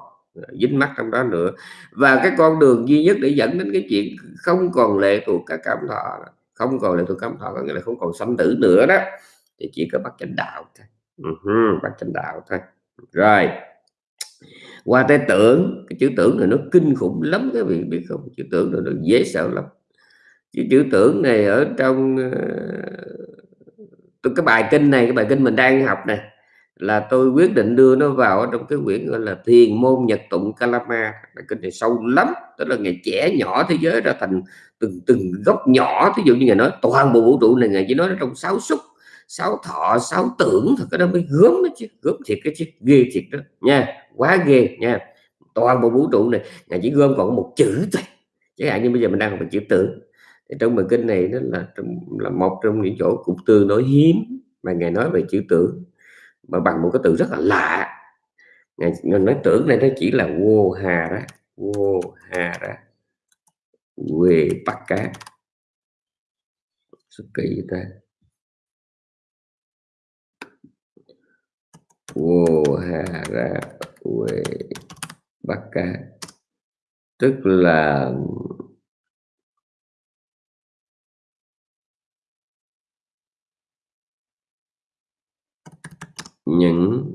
dính mắt trong đó nữa. Và cái con đường duy nhất để dẫn đến cái chuyện không còn lệ thuộc các cảm thọ không còn lệ thuộc cảm thọ có nghĩa là không còn sanh tử nữa đó thì chỉ có bắt chánh đạo thôi. Uh-huh, bắt chánh đạo thôi. Rồi. Qua tới tưởng cái chữ tưởng này nó kinh khủng lắm các vị biết không? Chữ tưởng này nó dễ sợ lắm. Cái chữ tưởng này ở trong tôi cái bài kinh này cái bài kinh mình đang học này là tôi quyết định đưa nó vào trong cái quyển gọi là thiền môn nhật tụng kalama. Là kinh này sâu lắm, tức là ngày trẻ nhỏ thế giới ra thành từng từng góc nhỏ. Ví dụ như ngày nói toàn bộ vũ trụ này ngày chỉ nói trong sáu xúc, sáu thọ, sáu tưởng. Thật cái đó mới gớm đó chứ, gớm thiệt cái chứ, ghê thiệt đó. Nha, quá ghê, nha. Toàn bộ vũ trụ này ngày chỉ gom còn một chữ thôi. Chẳng hạn như bây giờ mình đang học chữ tưởng. Thì trong bài kinh này nó là là một trong những chỗ cũng tương đối hiếm mà ngài nói về chữ tưởng mà bằng một cái từ rất là lạ. Ngài, nói tưởng đây nó chỉ là vô hà đó vô hà đó. Quê bắt cá rất kỳ ta? Vô hà ra quê bắt cá tức là những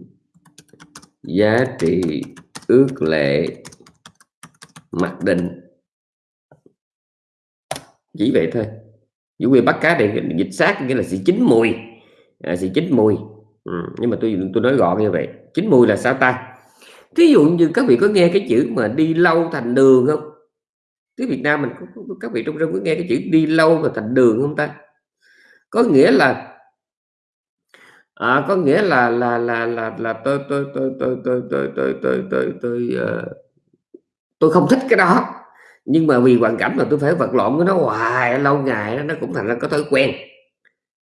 giá trị ước lệ mặc định. Chỉ vậy thôi. Chủ quy bắt cá thì dịch sát nghĩa là sự chín mùi. À, sự chín mùi. Ừ, nhưng mà tôi tôi nói gọn như vậy. Chín mùi là sao ta? Thí dụ như các vị có nghe cái chữ mà đi lâu thành đường không? Tiếng Việt Nam mình có, có, các vị trong rừng có nghe cái chữ đi lâu và thành đường không ta? Có nghĩa là à, có nghĩa là là là là là tôi tôi tôi tôi tôi tôi tôi tôi tôi tôi tôi không thích cái đó nhưng mà vì hoàn cảnh mà tôi phải vật lộn với nó hoài lâu ngày nó cũng thành ra có thói quen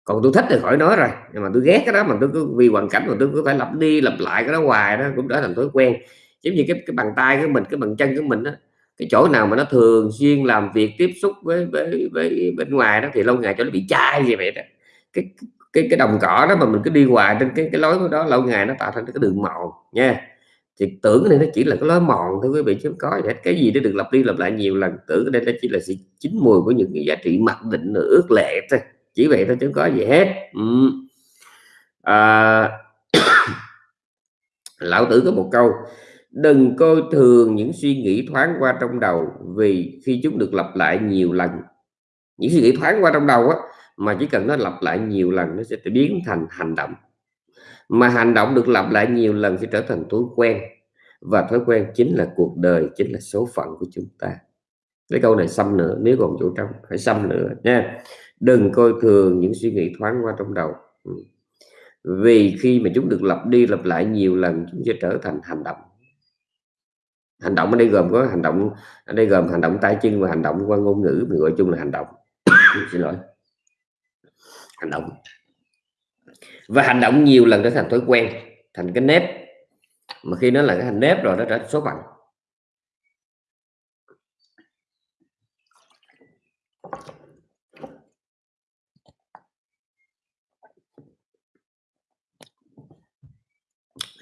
còn tôi thích thì khỏi nói rồi nhưng mà tôi ghét cái đó mà tôi cứ vì hoàn cảnh mà tôi cứ phải lặp đi lặp lại cái đó hoài đó cũng trở thành thói quen giống như cái cái bàn tay của mình cái bàn chân của mình đó cái chỗ nào mà nó thường xuyên làm việc tiếp xúc với với, với bên ngoài đó thì lâu ngày cho nó bị chai gì vậy đó cái cái cái đồng cỏ đó mà mình cứ đi hoài trên cái cái lối đó lâu ngày nó tạo thành cái đường mòn nha. Thì tưởng này nó chỉ là cái lối mòn thôi quý vị chứ không có gì hết. Cái gì nó được lặp đi lặp lại nhiều lần tưởng đây nó chỉ là sự chín mùi của những cái giá trị mặc định ước lệ thôi. Chỉ vậy thôi chứ không có gì hết. Ừ. à, lão tử có một câu đừng coi thường những suy nghĩ thoáng qua trong đầu vì khi chúng được lặp lại nhiều lần. Những suy nghĩ thoáng qua trong đầu á mà chỉ cần nó lặp lại nhiều lần nó sẽ biến thành hành động. Mà hành động được lặp lại nhiều lần sẽ trở thành thói quen. Và thói quen chính là cuộc đời, chính là số phận của chúng ta. Cái câu này xăm nữa nếu còn chỗ trong phải xăm nữa nha. Đừng coi thường những suy nghĩ thoáng qua trong đầu. Ừ. Vì khi mà chúng được lặp đi lặp lại nhiều lần, chúng sẽ trở thành hành động. Hành động ở đây gồm có hành động, ở đây gồm hành động tay chân và hành động qua ngôn ngữ mình gọi chung là hành động. Xin lỗi hành động. Và hành động nhiều lần trở thành thói quen, thành cái nếp. Mà khi nó là cái hành nếp rồi, nó trở thành số phận.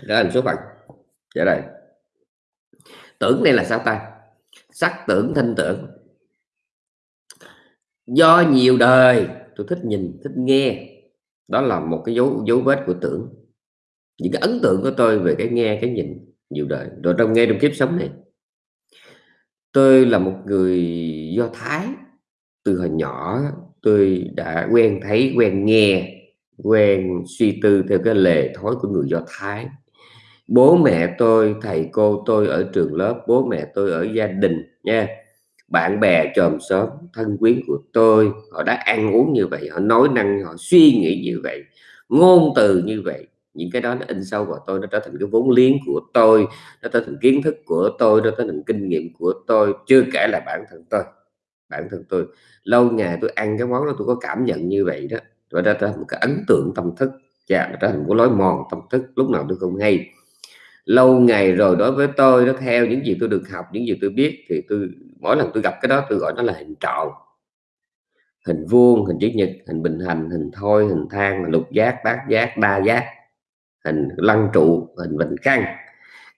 Trở thành số phận. Trở đây. Tưởng đây là sao ta. Sắc tưởng, thanh tưởng. Do nhiều đời tôi thích nhìn, thích nghe. Đó là một cái dấu dấu vết của tưởng. Những cái ấn tượng của tôi về cái nghe, cái nhìn nhiều đời. Rồi trong nghe, trong kiếp sống này, tôi là một người do thái. Từ hồi nhỏ, tôi đã quen thấy, quen nghe, quen suy tư theo cái lề thói của người do thái. Bố mẹ tôi, thầy cô tôi ở trường lớp, bố mẹ tôi ở gia đình nha bạn bè chòm xóm, thân quyến của tôi, họ đã ăn uống như vậy, họ nói năng, họ suy nghĩ như vậy, ngôn từ như vậy. Những cái đó nó in sâu vào tôi, nó trở thành cái vốn liếng của tôi, nó trở thành kiến thức của tôi, nó trở thành kinh nghiệm của tôi, chưa kể là bản thân tôi. Bản thân tôi, lâu ngày tôi ăn cái món đó tôi có cảm nhận như vậy đó và đó trở thành một cái ấn tượng tâm thức và nó trở thành một lối mòn tâm thức, lúc nào tôi không hay lâu ngày rồi đối với tôi, nó theo những gì tôi được học, những gì tôi biết, thì tôi, mỗi lần tôi gặp cái đó, tôi gọi nó là hình tròn. Hình vuông, hình chữ nhật, hình bình hành, hình thôi hình thang lục giác, bát giác đa giác. Hình lăng trụ, hình bình căn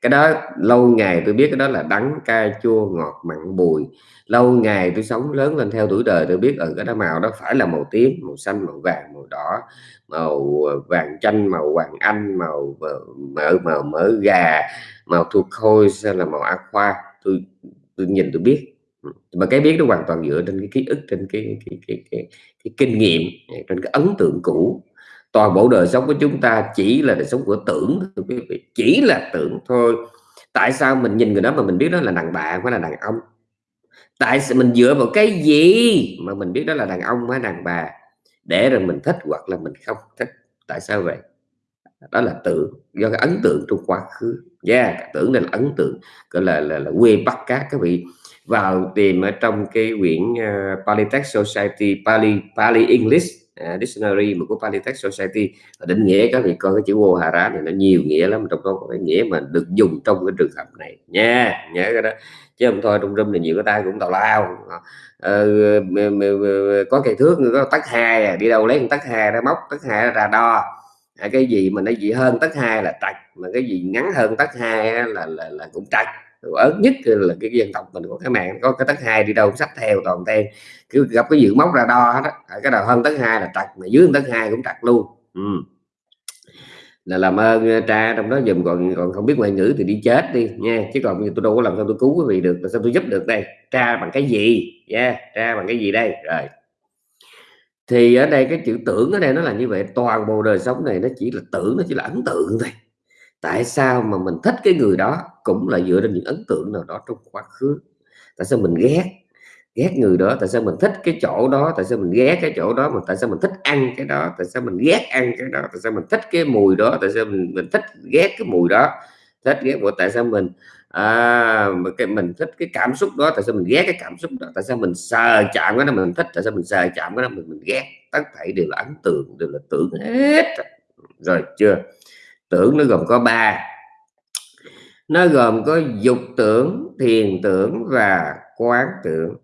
cái đó lâu ngày tôi biết cái đó là đắng cay chua ngọt mặn bùi. Lâu ngày tôi sống lớn lên theo tuổi đời tôi biết ở cái đó màu đó phải là màu tím màu xanh màu vàng màu đỏ màu ờ, vàng chanh màu hoàng anh màu mỡ màu mỡ gà màu thuộc khôi hay là màu aqua tôi tôi nhìn tôi biết. Ừ, mà cái biết nó hoàn toàn dựa trên cái ký ức trên cái cái cái cái, cái kinh nghiệm trên cái ấn tượng cũ toàn bộ đời sống của chúng ta chỉ là đời sống của tưởng quý vị. Chỉ là tưởng thôi. Tại sao mình nhìn người đó mà mình biết đó là đàn bà hay là đàn ông? Tại sao mình dựa vào cái gì mà mình biết đó là đàn ông hay đàn bà? Để rồi mình thích hoặc là mình không thích. Tại sao vậy? Đó là tưởng. Do cái ấn tượng trong quá khứ. Yeah tưởng là ấn tượng. Gọi là là, là quê bắt cá các vị. Vào tìm ở trong cái quyển uh, Polytech Society Pali Pali English uh, Dictionary mà của Polytech Society định nghĩa các vị coi cái chữ vô hà rá này nó nhiều nghĩa lắm trong đó có cái nghĩa mà được dùng trong cái trường hợp này. Nha nhớ cái đó. Chứ không thôi trong râm này nhiều cái tay cũng tào lao. Ờ, có cây thước có tắc hai à, đi đâu lấy con tắc hai ra móc tắc hai ra đo. À, cái gì mà nó gì hơn tắc hai là trạch mà cái gì ngắn hơn tắc hai là, là là cũng trạch ớt nhất là cái dân tộc mình của cái mạng có cái tấc hai đi đâu sách theo toàn ten cứ gặp cái dự móc ra đo đó cái đầu hơn tấc hai là trật mà dưới tấc hai cũng trật luôn. Ừ. là làm ơn ờ, tra trong đó dùm còn còn không biết ngoại ngữ thì đi chết đi nha. Chứ còn tôi đâu có làm sao tôi cứu quý vị được làm sao tôi giúp được đây? Tra bằng cái gì? Nha yeah, tra bằng cái gì đây? Rồi. Thì ở đây cái chữ tưởng ở đây nó là như vậy toàn bộ đời sống này nó chỉ là tưởng nó chỉ là ấn tượng thôi tại sao mà mình thích cái người đó cũng là dựa trên những ấn tượng nào đó trong quá khứ? Tại sao mình ghét? Ghét người đó tại sao mình thích cái chỗ đó? Tại sao mình ghét cái chỗ đó mà tại sao mình thích ăn cái đó? Tại sao mình ghét ăn cái đó? Tại sao mình thích cái mùi đó? Tại sao mình mình thích ghét cái mùi đó? Thích ghét của tại sao mình à, cái mình thích cái cảm xúc đó? Tại sao mình ghét cái cảm xúc đó? Tại sao mình sờ chạm cái đó mình thích? Tại sao mình sờ chạm cái đó mình mình ghét? Tất thảy đều là ấn tượng đều là tưởng hết. Rồi chưa? Tưởng nó gồm có ba. Nó gồm có dục tưởng, thiền tưởng và quán tưởng.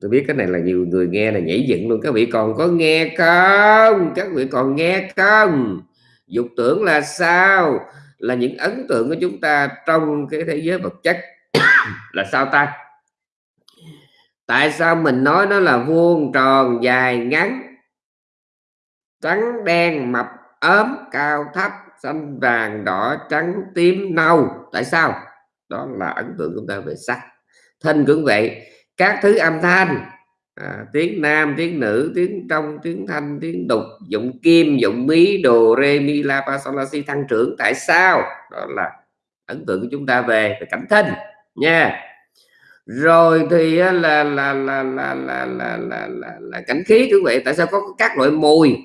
Tôi biết cái này là nhiều người nghe là nhảy dựng luôn. Các vị còn có nghe không? Các vị còn nghe không? Dục tưởng là sao? Là những ấn tượng của chúng ta trong cái thế giới vật chất. Là sao ta? Tại sao mình nói nó là vuông tròn, dài, ngắn, trắng, đen, mập, ốm, cao, thấp? Xanh vàng đỏ trắng tím nâu. Tại sao? Đó là ấn tượng của chúng ta về sắc. Thân cũng vậy. Các thứ âm thanh. À, tiếng nam tiếng nữ tiếng trong tiếng thanh tiếng đục dụng kim dụng mí đồ re mi la pa sol la si tăng trưởng. Tại sao? Đó là ấn tượng của chúng ta về, về cảnh thân nha. Rồi thì à, là là là là là là, là, là, là cảnh khí cũng vậy. Tại sao có các loại mùi?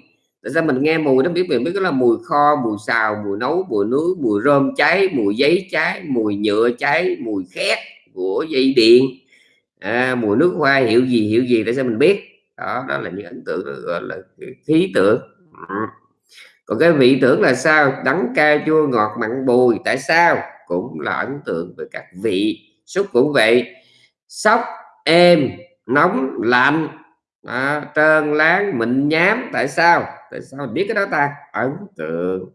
Tại sao mình nghe mùi nó biết mình biết là mùi kho mùi xào mùi nấu mùi nướng mùi rơm cháy mùi giấy cháy mùi nhựa cháy mùi khét của dây điện. À, mùi nước hoa hiệu gì hiệu gì tại sao mình biết? Đó đó là những ấn tượng gọi là khí tượng. Ừ. còn cái vị tưởng là sao? Đắng cay chua ngọt mặn bùi tại sao? Cũng là ấn tượng về các vị xúc cũng vậy. Sóc êm nóng lạnh. À, trơn láng mịn nhám tại sao? Tại sao mình biết cái đó ta? Ấn tượng.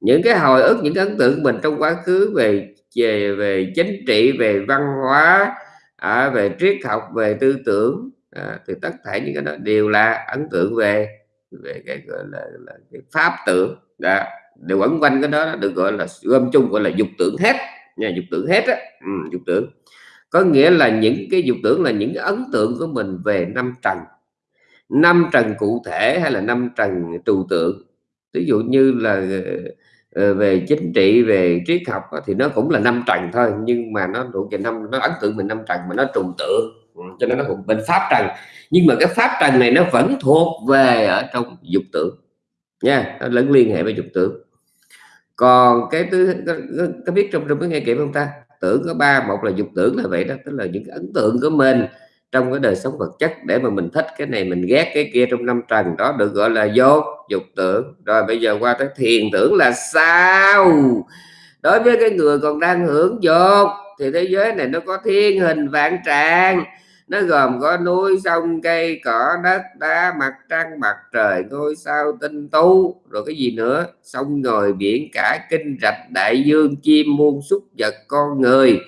Những cái hồi ức những cái ấn tượng mình trong quá khứ về về về chính trị về văn hóa à, về triết học về tư tưởng à, thì tất cả những cái đó đều là ấn tượng về về cái gọi là, là cái pháp tưởng đó đều quẩn quanh cái đó được gọi là gom chung gọi là dục tưởng hết. Nha dục tưởng hết á. Ừ, dục tưởng. Có nghĩa là những cái dục tưởng là những cái ấn tượng của mình về năm trần năm trần cụ thể hay là năm trần trừu tượng. Ví dụ như là ờ, ờ, về chính trị, về triết học thì nó cũng là năm trần thôi, nhưng mà nó thuộc về năm, nó ấn tượng mình năm trần mà nó trùng tượng. Ừ, cho nên nó thuộc bên pháp trần. Nhưng mà cái pháp trần này nó vẫn thuộc về ở trong dục tưởng nha, nó lẫn liên hệ với dục tưởng còn cái thứ có biết trong trong cái nghe kịp không ta? Tưởng có ba, một là dục tưởng là vậy đó, tức là những cái ấn tượng của mình trong cái đời sống vật chất để mà mình thích cái này, mình ghét cái kia trong năm trần đó, được gọi là vô dục tưởng. Rồi bây giờ qua tới thiền tưởng là sao? Đối với cái người còn đang hưởng dục thì thế giới này nó có thiên hình vạn trạng. Nó gồm có núi, sông, cây, cỏ, đất, đá, mặt trăng, mặt trời, ngôi sao, tinh tú. Rồi cái gì nữa? Sông ngồi biển, cả, kinh, rạch, đại dương, chim, muôn, súc vật, con người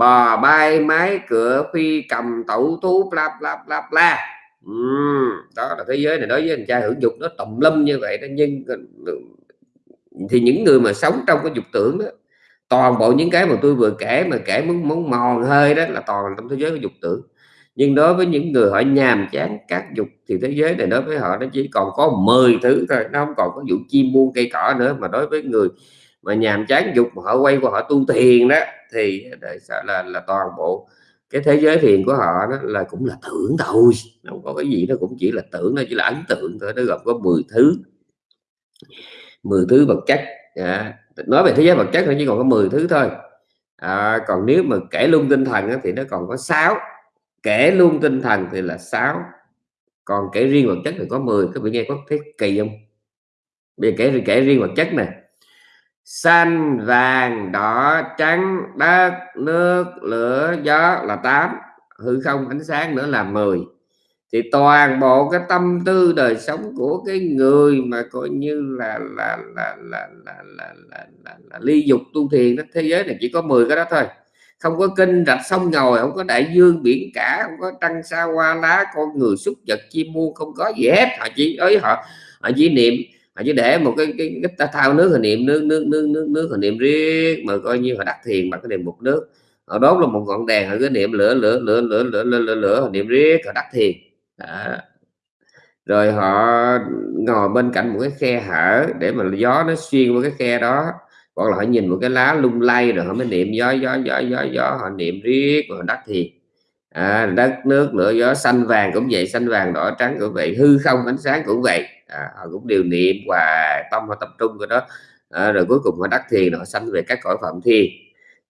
bò bay máy cửa phi cầm tẩu thú bla bla bla bla. Uhm, đó là thế giới này. Đối với anh trai hưởng dục nó tùm lum như vậy đó nhưng ờ, thì những người mà sống trong cái dục tưởng đó toàn bộ những cái mà tôi vừa kể mà kể muốn muốn mòn hơi đó là toàn trong thế giới của dục tưởng. Nhưng đối với những người họ nhàm chán các dục thì thế giới này đối với họ nó chỉ còn có 10 thứ thôi nó không còn có vụ chim muôn cây cỏ nữa. Mà đối với người mà nhàm chán dục mà họ quay qua họ tu thiền đó thì là là, là toàn bộ cái thế giới thiền của họ đó là cũng là tưởng thôi. Không có cái gì nó cũng chỉ là tưởng nó chỉ là ấn tượng thôi nó gồm có 10 thứ. 10 thứ vật chất à, nói về thế giới vật chất nó chỉ còn có 10 thứ thôi. À, còn nếu mà kể luôn tinh thần thì nó còn có 6 kể luôn tinh thần thì là 6 còn kể riêng vật chất thì có 10 các vị nghe có thấy kỳ không? Bây kể kể riêng vật chất này xanh vàng đỏ trắng đất nước lửa gió là 8 hư không ánh sáng nữa là 10 thì toàn bộ cái tâm tư đời sống của cái người mà coi như là là là là là là, là, là, là ly dục tu thiền đó thế giới này chỉ có 10 cái đó thôi. Không có kinh rạch sông ngồi không có đại dương biển cả không có trăng sao hoa lá con người xúc vật chim muôn không có gì hết. Họ chỉ ấy họ họ chỉ niệm À, họ chỉ để một cái cái, cái thao nước hình niệm nước nước nước nước nước hình niệm riết mà coi như họ đắc thiền bằng cái niệm một nước. Họ đốt là một ngọn đèn họ cứ niệm lửa lửa lửa lửa lửa lửa lửa, lửa niệm riết họ đắc thiền. Đó. rồi họ ngồi bên cạnh một cái khe hở để mà gió nó xuyên qua cái khe đó. Hoặc là họ nhìn một cái lá lung lay rồi họ mới niệm gió gió gió gió gió họ niệm riết rồi đắc thiền. À, đất nước lửa gió xanh vàng cũng vậy xanh vàng đỏ trắng cũng vậy hư không ánh sáng cũng vậy à, họ cũng đều niệm và tâm họ tập trung vào đó. À, rồi cuối cùng họ đắc thiền họ sanh về các cõi phạm thiên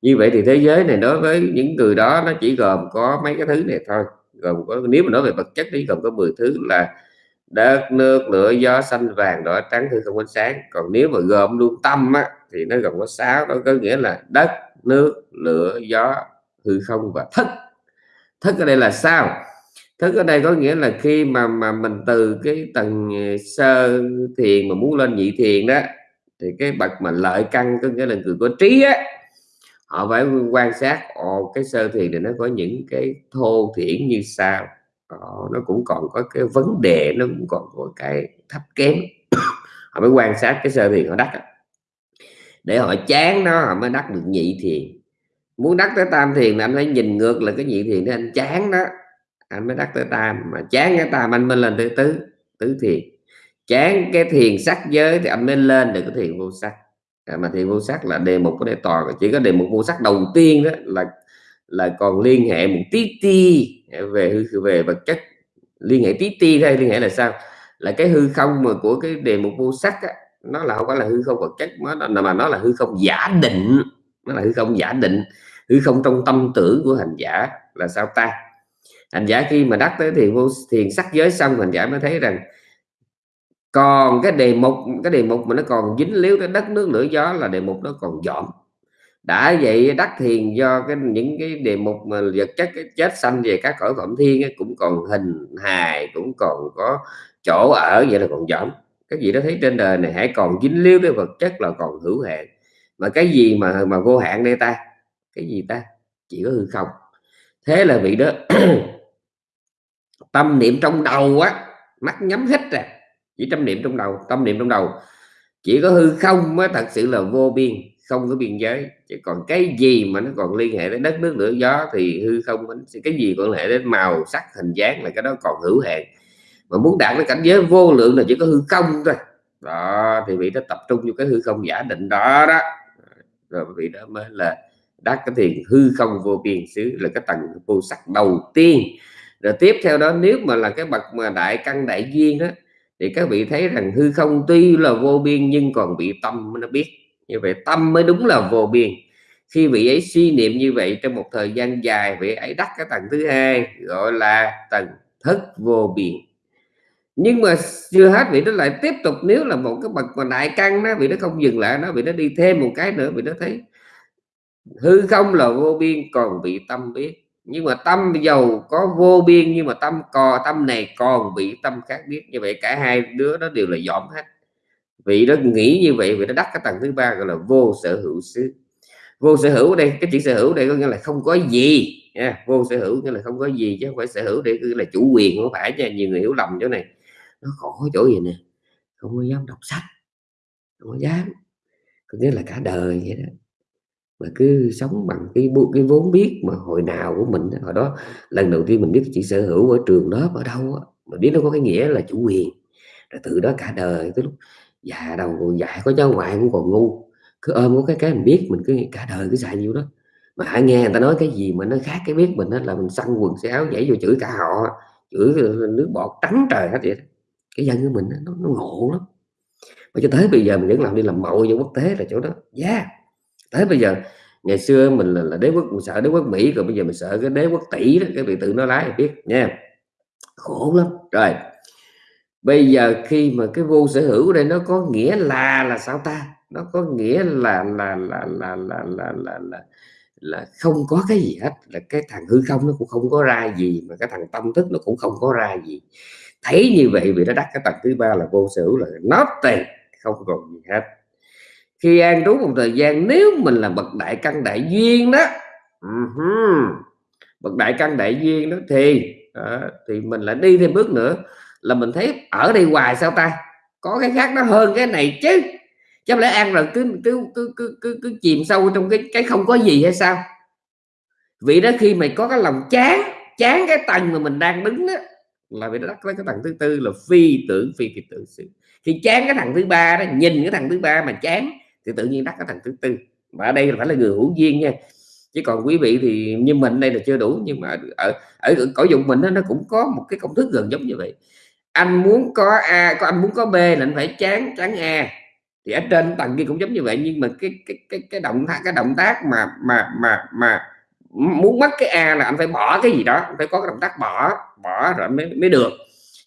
như vậy thì thế giới này đối với những người đó nó chỉ gồm có mấy cái thứ này thôi. Gồm có nếu mà nói về vật chất thì gồm có 10 thứ là đất nước lửa gió xanh vàng đỏ trắng hư không ánh sáng. Còn nếu mà gồm luôn tâm á, thì nó gồm có sáu đó có nghĩa là đất nước lửa gió hư không và thức. Thức ở đây là sao? Thức ở đây có nghĩa là khi mà mà mình từ cái tầng ờ, sơ thiền mà muốn lên nhị thiền đó thì cái bậc mà lợi căn có nghĩa là người có trí á họ phải quan sát ồ cái sơ thiền thì nó có những cái thô thiển như sao? Ồ, nó cũng còn có cái vấn đề nó cũng còn có cái thấp kém. Họ mới quan sát cái sơ thiền họ đắc để họ chán nó họ mới đắc được nhị thiền. Muốn đắc tới tam thiền là anh phải nhìn ngược là cái nhị thiền để anh chán đó anh mới đắc tới tam mà chán cái tam anh mới lên tới tứ tứ thiền. Chán cái thiền sắc giới thì anh mới lên được cái thiền vô sắc. À, mà thiền vô sắc là đề mục của đề toàn chỉ có đề mục vô sắc đầu tiên đó là là còn liên hệ một tí ti về hư về vật chất. Liên hệ tí ti thôi liên hệ là sao? Là cái hư không mà của cái đề mục vô sắc á, nó là không phải là hư không vật chất nó mà nó là hư không giả định. Nó là hư không giả định hư không trong tâm tưởng của hành giả là sao ta? Hành giả khi mà đắc tới thiền vô thiền sắc giới xong hành giả mới thấy rằng còn cái đề mục cái đề mục mà nó còn dính líu tới đất nước lửa gió là đề mục nó còn dọn đã vậy đắc thiền do cái những cái đề mục mà vật chất cái chết sanh về các cõi phẩm thiên ấy, cũng còn hình hài cũng còn có chỗ ở vậy là còn dọn cái gì đó thấy trên đời này hãy còn dính líu tới vật chất là còn hữu hạn. Mà cái gì mà mà vô hạn đây ta? Cái gì ta? Chỉ có hư không. Thế là vị đó tâm niệm trong đầu á, mắt nhắm hết rồi chỉ tâm niệm trong đầu, tâm niệm trong đầu. Chỉ có hư không mới thật sự là vô biên, không có biên giới. Chỉ còn cái gì mà nó còn liên hệ đến đất nước lửa gió thì hư không cái gì còn hệ đến màu sắc, hình dáng là cái đó còn hữu hạn. Mà muốn đạt đến cảnh giới vô lượng là chỉ có hư không thôi. Đó, thì vị đó tập trung vào cái hư không giả định đó đó. Rồi vị đó mới là đắc cái thiền hư không vô biên xứ, là cái tầng vô sắc đầu tiên rồi tiếp theo đó, nếu mà là cái bậc mà đại căn, đại duyên đó thì các vị thấy rằng hư không tuy là vô biên nhưng còn bị tâm nó biết. Như vậy tâm mới đúng là vô biên. Khi vị ấy suy niệm như vậy trong một thời gian dài, vị ấy đắc cái tầng thứ hai, gọi là tầng thức vô biên. Nhưng mà chưa hết, vị nó lại tiếp tục, nếu là một cái bậc mà đại căn đó, vị nó không dừng lại nó vị nó đi thêm một cái nữa, vị nó thấy hư không là vô biên, còn bị tâm biết nhưng mà tâm giàu có vô biên, nhưng mà tâm cò tâm này còn bị tâm khác biết. Như vậy cả hai đứa đó đều là dọn hết. Vị đó nghĩ như vậy, vị nó đắc cái tầng thứ ba gọi là vô sở hữu xứ. Vô sở hữu đây, cái chữ sở hữu đây có nghĩa là không có gì, nha. Vô sở hữu nghĩa là không có gì, chứ không phải sở hữu để là chủ quyền không phải nha. Nhiều người hiểu lầm chỗ này. Nó khổ chỗ gì nè? Không có dám đọc sách, không có dám. Có nghĩa là cả đời vậy đó mà cứ sống bằng cái cái vốn biết mà hồi nào của mình hồi đó lần đầu tiên mình biết chỉ sở hữu ở trường lớp ở đâu mà biết nó có cái nghĩa là chủ quyền. Rồi từ đó cả đời tới lúc già đầu còn dạy có cháu ngoại cũng còn ngu. Cứ ôm có cái cái mình biết mình cứ cả đời cứ xài nhiêu đó. Mà hãy nghe người ta nói cái gì mà nó khác cái biết mình đó là mình săn quần xéo áo nhảy vô chửi cả họ chửi nước bọt trắng trời hết vậy cái dân của mình nó, nó ngộ lắm. Mà cho tới bây giờ mình vẫn làm đi làm mậu vô quốc tế là chỗ đó. Giá yeah tới bây giờ ngày xưa mình là, là đế quốc mình sợ đế quốc mỹ rồi bây giờ mình sợ cái đế quốc tỷ đó cái vị tự nó lái biết nha. Khổ lắm. Rồi bây giờ khi mà cái vô sở hữu đây nó có nghĩa là là sao ta? Nó có nghĩa là là là là là là là, là, là không có cái gì hết là cái thằng hư không nó cũng không có ra gì mà cái thằng tâm thức nó cũng không có ra gì. Thấy như vậy vì nó đắc cái tầng thứ ba là vô sở hữu là nó tiền không còn gì hết khi an trú một thời gian nếu mình là bậc đại căn đại duyên đó uh-huh. bậc đại căn đại duyên đó thì uh, thì mình lại đi thêm bước nữa là mình thấy ở đây hoài sao ta? Có cái khác nó hơn cái này chứ. Chứ lẽ ăn rồi cứ cứ cứ cứ cứ, cứ chìm sâu trong cái cái không có gì hay sao? Vì đó khi mày có cái lòng chán chán cái tầng mà mình đang đứng đó là vì đó cái tầng thứ tư là phi tưởng phi phi tự sự khi chán cái thằng thứ ba đó nhìn cái thằng thứ ba mà chán thì tự nhiên đắc ở thằng thứ tư. Mà ở đây là phải là người hữu duyên nha. Chứ còn quý vị thì như mình đây là chưa đủ nhưng mà ở ở cõi dụng mình đó, nó cũng có một cái công thức gần giống như vậy. Anh muốn có a có anh muốn có b là anh phải chán chán a. Thì ở trên tầng kia cũng giống như vậy nhưng mà cái cái cái cái động tác cái động tác mà mà mà mà muốn mất cái a là anh phải bỏ cái gì đó phải có cái động tác bỏ bỏ rồi mới mới được.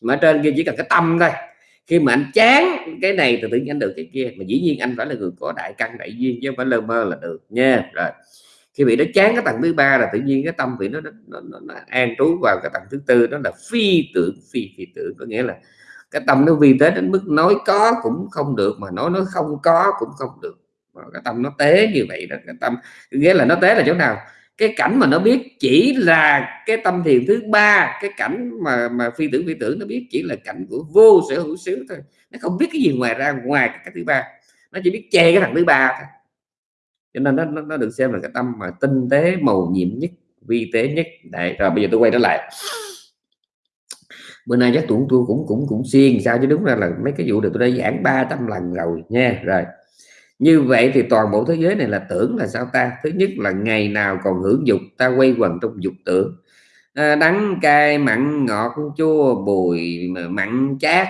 Mà trên kia chỉ cần cái tâm thôi khi mà anh chán cái này thì tự nhiên anh được cái kia. Mà dĩ nhiên anh phải là người có đại căn đại duyên chứ không phải lơ mơ là được nha. Rồi khi bị nó chán cái tầng thứ ba là tự nhiên cái tâm vị nó nó, nó, nó, nó an trú vào cái tầng thứ tư đó là phi tưởng phi phi tưởng. Có nghĩa là cái tâm nó vi tế đến mức nói có cũng không được mà nói nó không có cũng không được. Mà cái tâm nó tế như vậy đó cái tâm nghĩa là nó tế là chỗ nào? Cái cảnh mà nó biết chỉ là cái tâm thiền thứ ba cái cảnh mà mà phi tưởng phi tưởng nó biết chỉ là cảnh của vô sở hữu xứ thôi. Nó không biết cái gì ngoài ra ngoài cái thứ ba. Nó chỉ biết che cái thằng thứ ba thôi. Cho nên nó, nó, nó được xem là cái tâm mà tinh tế màu nhiệm nhất vi tế nhất. Đấy rồi bây giờ tôi quay trở lại. Bữa nay chắc tụi tôi cũng cũng cũng xuyên sao chứ đúng ra là mấy cái vụ được tôi đã giảng 300 lần rồi nha. Rồi như vậy thì toàn bộ thế giới này là tưởng là sao ta? Thứ nhất là ngày nào còn hưởng dục ta quay quần trong dục tưởng. À, đắng cay mặn ngọt chua bùi mặn chát.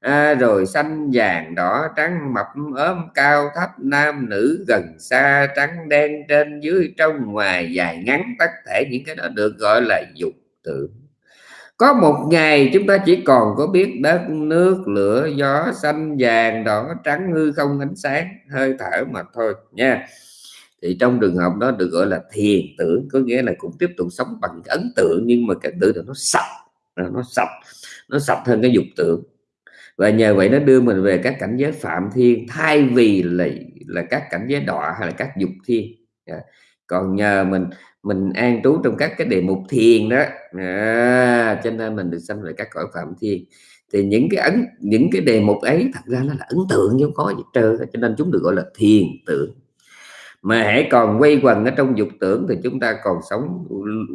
À, rồi xanh vàng đỏ trắng mập ốm cao thấp nam nữ gần xa trắng đen trên dưới trong ngoài dài ngắn tất thể những cái đó được gọi là dục tưởng có một ngày chúng ta chỉ còn có biết đất, nước, lửa, gió, xanh, vàng, đỏ, trắng, hư không, ánh sáng, hơi thở mà thôi, nha. Thì trong trường hợp đó được gọi là thiền tưởng, có nghĩa là cũng tiếp tục sống bằng ấn tượng, nhưng mà cái tưởng nó sạch à, nó sạch nó sạch hơn cái dục tưởng. Và nhờ vậy nó đưa mình về các cảnh giới phạm thiên, thay vì là là các cảnh giới đọa hay là các dục thiên. Dạ. Còn nhờ mình mình an trú trong các cái đề mục thiền đó. À, cho nên mình được sanh về các cõi phạm thiên. Thì những cái ấn những cái đề mục ấy thật ra nó là ấn tượng chứ không có gì trơn cho nên chúng được gọi là thiền tưởng mà hãy còn quay quần ở trong dục tưởng thì chúng ta còn sống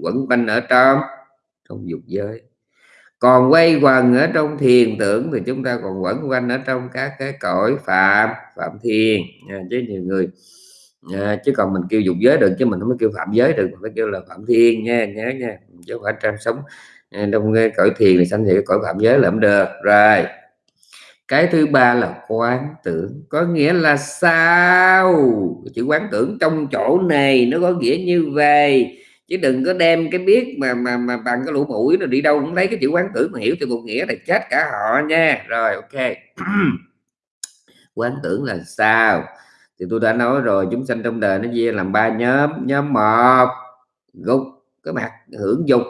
quẩn quanh ở trong trong dục giới. Còn quay quần ở trong thiền tưởng thì chúng ta còn quẩn quanh ở trong các cái cõi phạm phạm thiền à, chứ nhiều người à, chứ còn mình kêu dục giới được chứ mình không có kêu phạm giới được mình phải kêu là phạm thiên nha nhớ nha chứ không phải trang sống. Trong cõi thiền thì sanh thì cõi phạm giới là không được. Rồi cái thứ ba là quán tưởng. Có nghĩa là sao? Chữ quán tưởng trong chỗ này nó có nghĩa như vậy. Chứ đừng có đem cái biết mà mà mà bằng cái lũ mũi rồi đi đâu cũng lấy cái chữ quán tưởng mà hiểu từ một nghĩa là chết cả họ nha. Rồi ok. Quán tưởng là sao? Thì tôi đã nói rồi chúng sanh trong đời nó chia làm ba nhóm. Nhóm một gục cái mặt hưởng dục.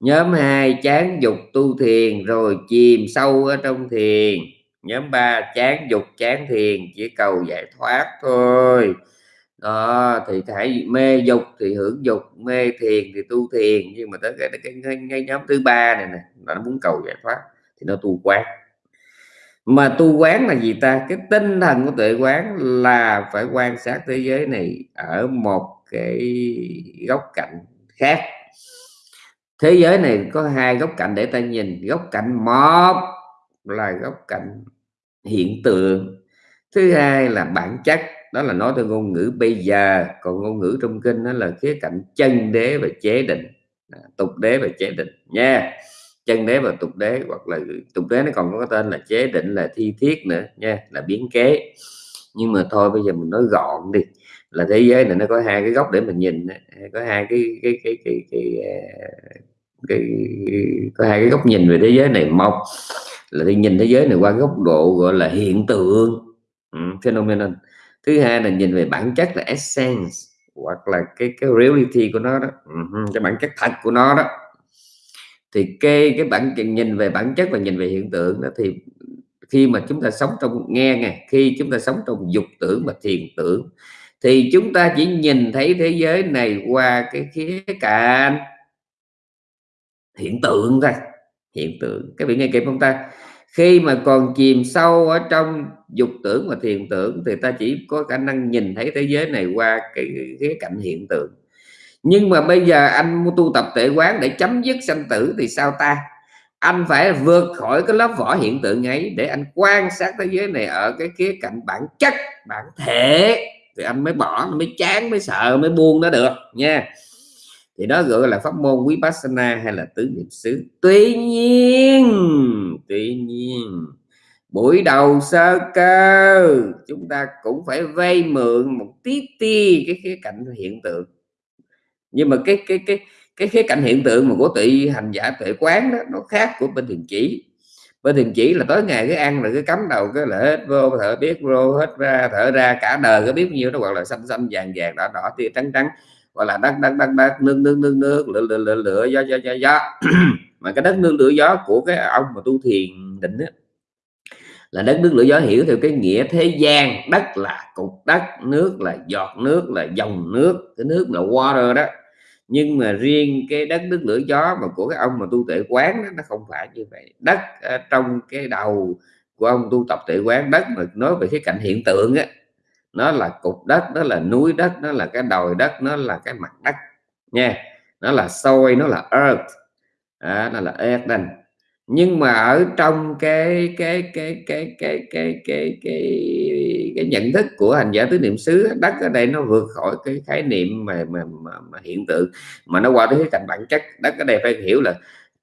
Nhóm hai chán dục tu thiền rồi chìm sâu ở trong thiền. Nhóm ba chán dục chán thiền chỉ cầu giải thoát thôi. Đó thì hãy mê dục thì hưởng dục mê thiền thì tu thiền. Nhưng mà tới cái cái, cái, cái, cái nhóm thứ ba này nè nó muốn cầu giải thoát thì nó tu quán mà tu quán là gì ta? Cái tinh thần của tuệ quán là phải quan sát thế giới này ở một cái góc cạnh khác. Thế giới này có hai góc cạnh để ta nhìn. Góc cạnh một là góc cạnh hiện tượng. Thứ hai là bản chất. Đó là nói theo ngôn ngữ bây giờ. Còn ngôn ngữ trong kinh đó là khía cạnh chân đế và chế định. À, tục đế và chế định nha chân đế và tục đế hoặc là tục đế nó còn có tên là chế định là thi thiết nữa nha là biến kế. Nhưng mà thôi bây giờ mình nói gọn đi là thế giới này nó có hai cái góc để mình nhìn có hai cái cái cái cái cái, cái, cái có hai cái góc nhìn về thế giới này. Một là đi nhìn thế giới này qua góc độ gọi là hiện tượng ừ, phenomenon. Thứ hai là nhìn về bản chất là essence hoặc là cái cái reality của nó đó ừ, cái bản chất thật của nó đó thì cái cái bản nhìn về bản chất và nhìn về hiện tượng đó thì khi mà chúng ta sống trong nghe nghe khi chúng ta sống trong dục tưởng và thiền tưởng, thì chúng ta chỉ nhìn thấy thế giới này qua cái khía cạnh hiện tượng thôi, hiện tượng. Các vị nghe kịp không ta? Khi mà còn chìm sâu ở trong dục tưởng và thiền tưởng thì ta chỉ có khả năng nhìn thấy thế giới này qua cái khía cạnh hiện tượng nhưng mà bây giờ anh tu tập tệ quán để chấm dứt sanh tử thì sao ta? Anh phải vượt khỏi cái lớp vỏ hiện tượng ấy để anh quan sát thế giới này ở cái khía cạnh bản chất, bản thể. Thì anh mới bỏ, mới chán, mới sợ, mới buông nó được, nha. Thì đó gọi là pháp môn quý vipassana hay là tứ niệm xứ. Tuy nhiên tuy nhiên, buổi đầu sơ cơ, chúng ta cũng phải vay mượn một tí ti cái khía cạnh hiện tượng nhưng mà cái cái cái cái khía cạnh hiện tượng mà của tụy hành giả tuệ quán đó, nó khác của bên thiền chỉ. Bên thiền chỉ là tối ngày cái ăn rồi cái cắm đầu cái là hết vô, thở biết vô, hết ra, thở ra, cả đời có biết nhiêu nó gọi là xanh xanh, vàng vàng, đỏ đỏ, tia trắng trắng gọi là đất đất đất đất, nước nước nước nước, lửa lửa lửa lửa, gió gió gió gió. Mà cái đất, nước, lửa, gió của cái ông mà tu thiền định đó là đất, nước, lửa, gió hiểu theo cái nghĩa thế gian, đất là cục đất, nước là giọt nước, là dòng nước, cái nước là water đó nhưng mà riêng cái đất nước lửa gió mà của cái ông mà tu tệ quán đó, nó không phải như vậy. Đất uh, trong cái đầu của ông tu tập tệ quán đất mà nói về cái cảnh hiện tượng á nó là cục đất nó là núi đất nó là cái đồi đất nó là cái mặt đất nha. Nó là soi nó là earth à, nó là Eden nhưng mà ở trong cái cái cái cái cái cái cái cái cái nhận thức của hành giả tứ niệm xứ đất ở đây nó vượt khỏi cái khái niệm mà mà, mà, mà hiện tượng mà nó qua tới cái cạnh bản chất. Đất ở đây phải hiểu là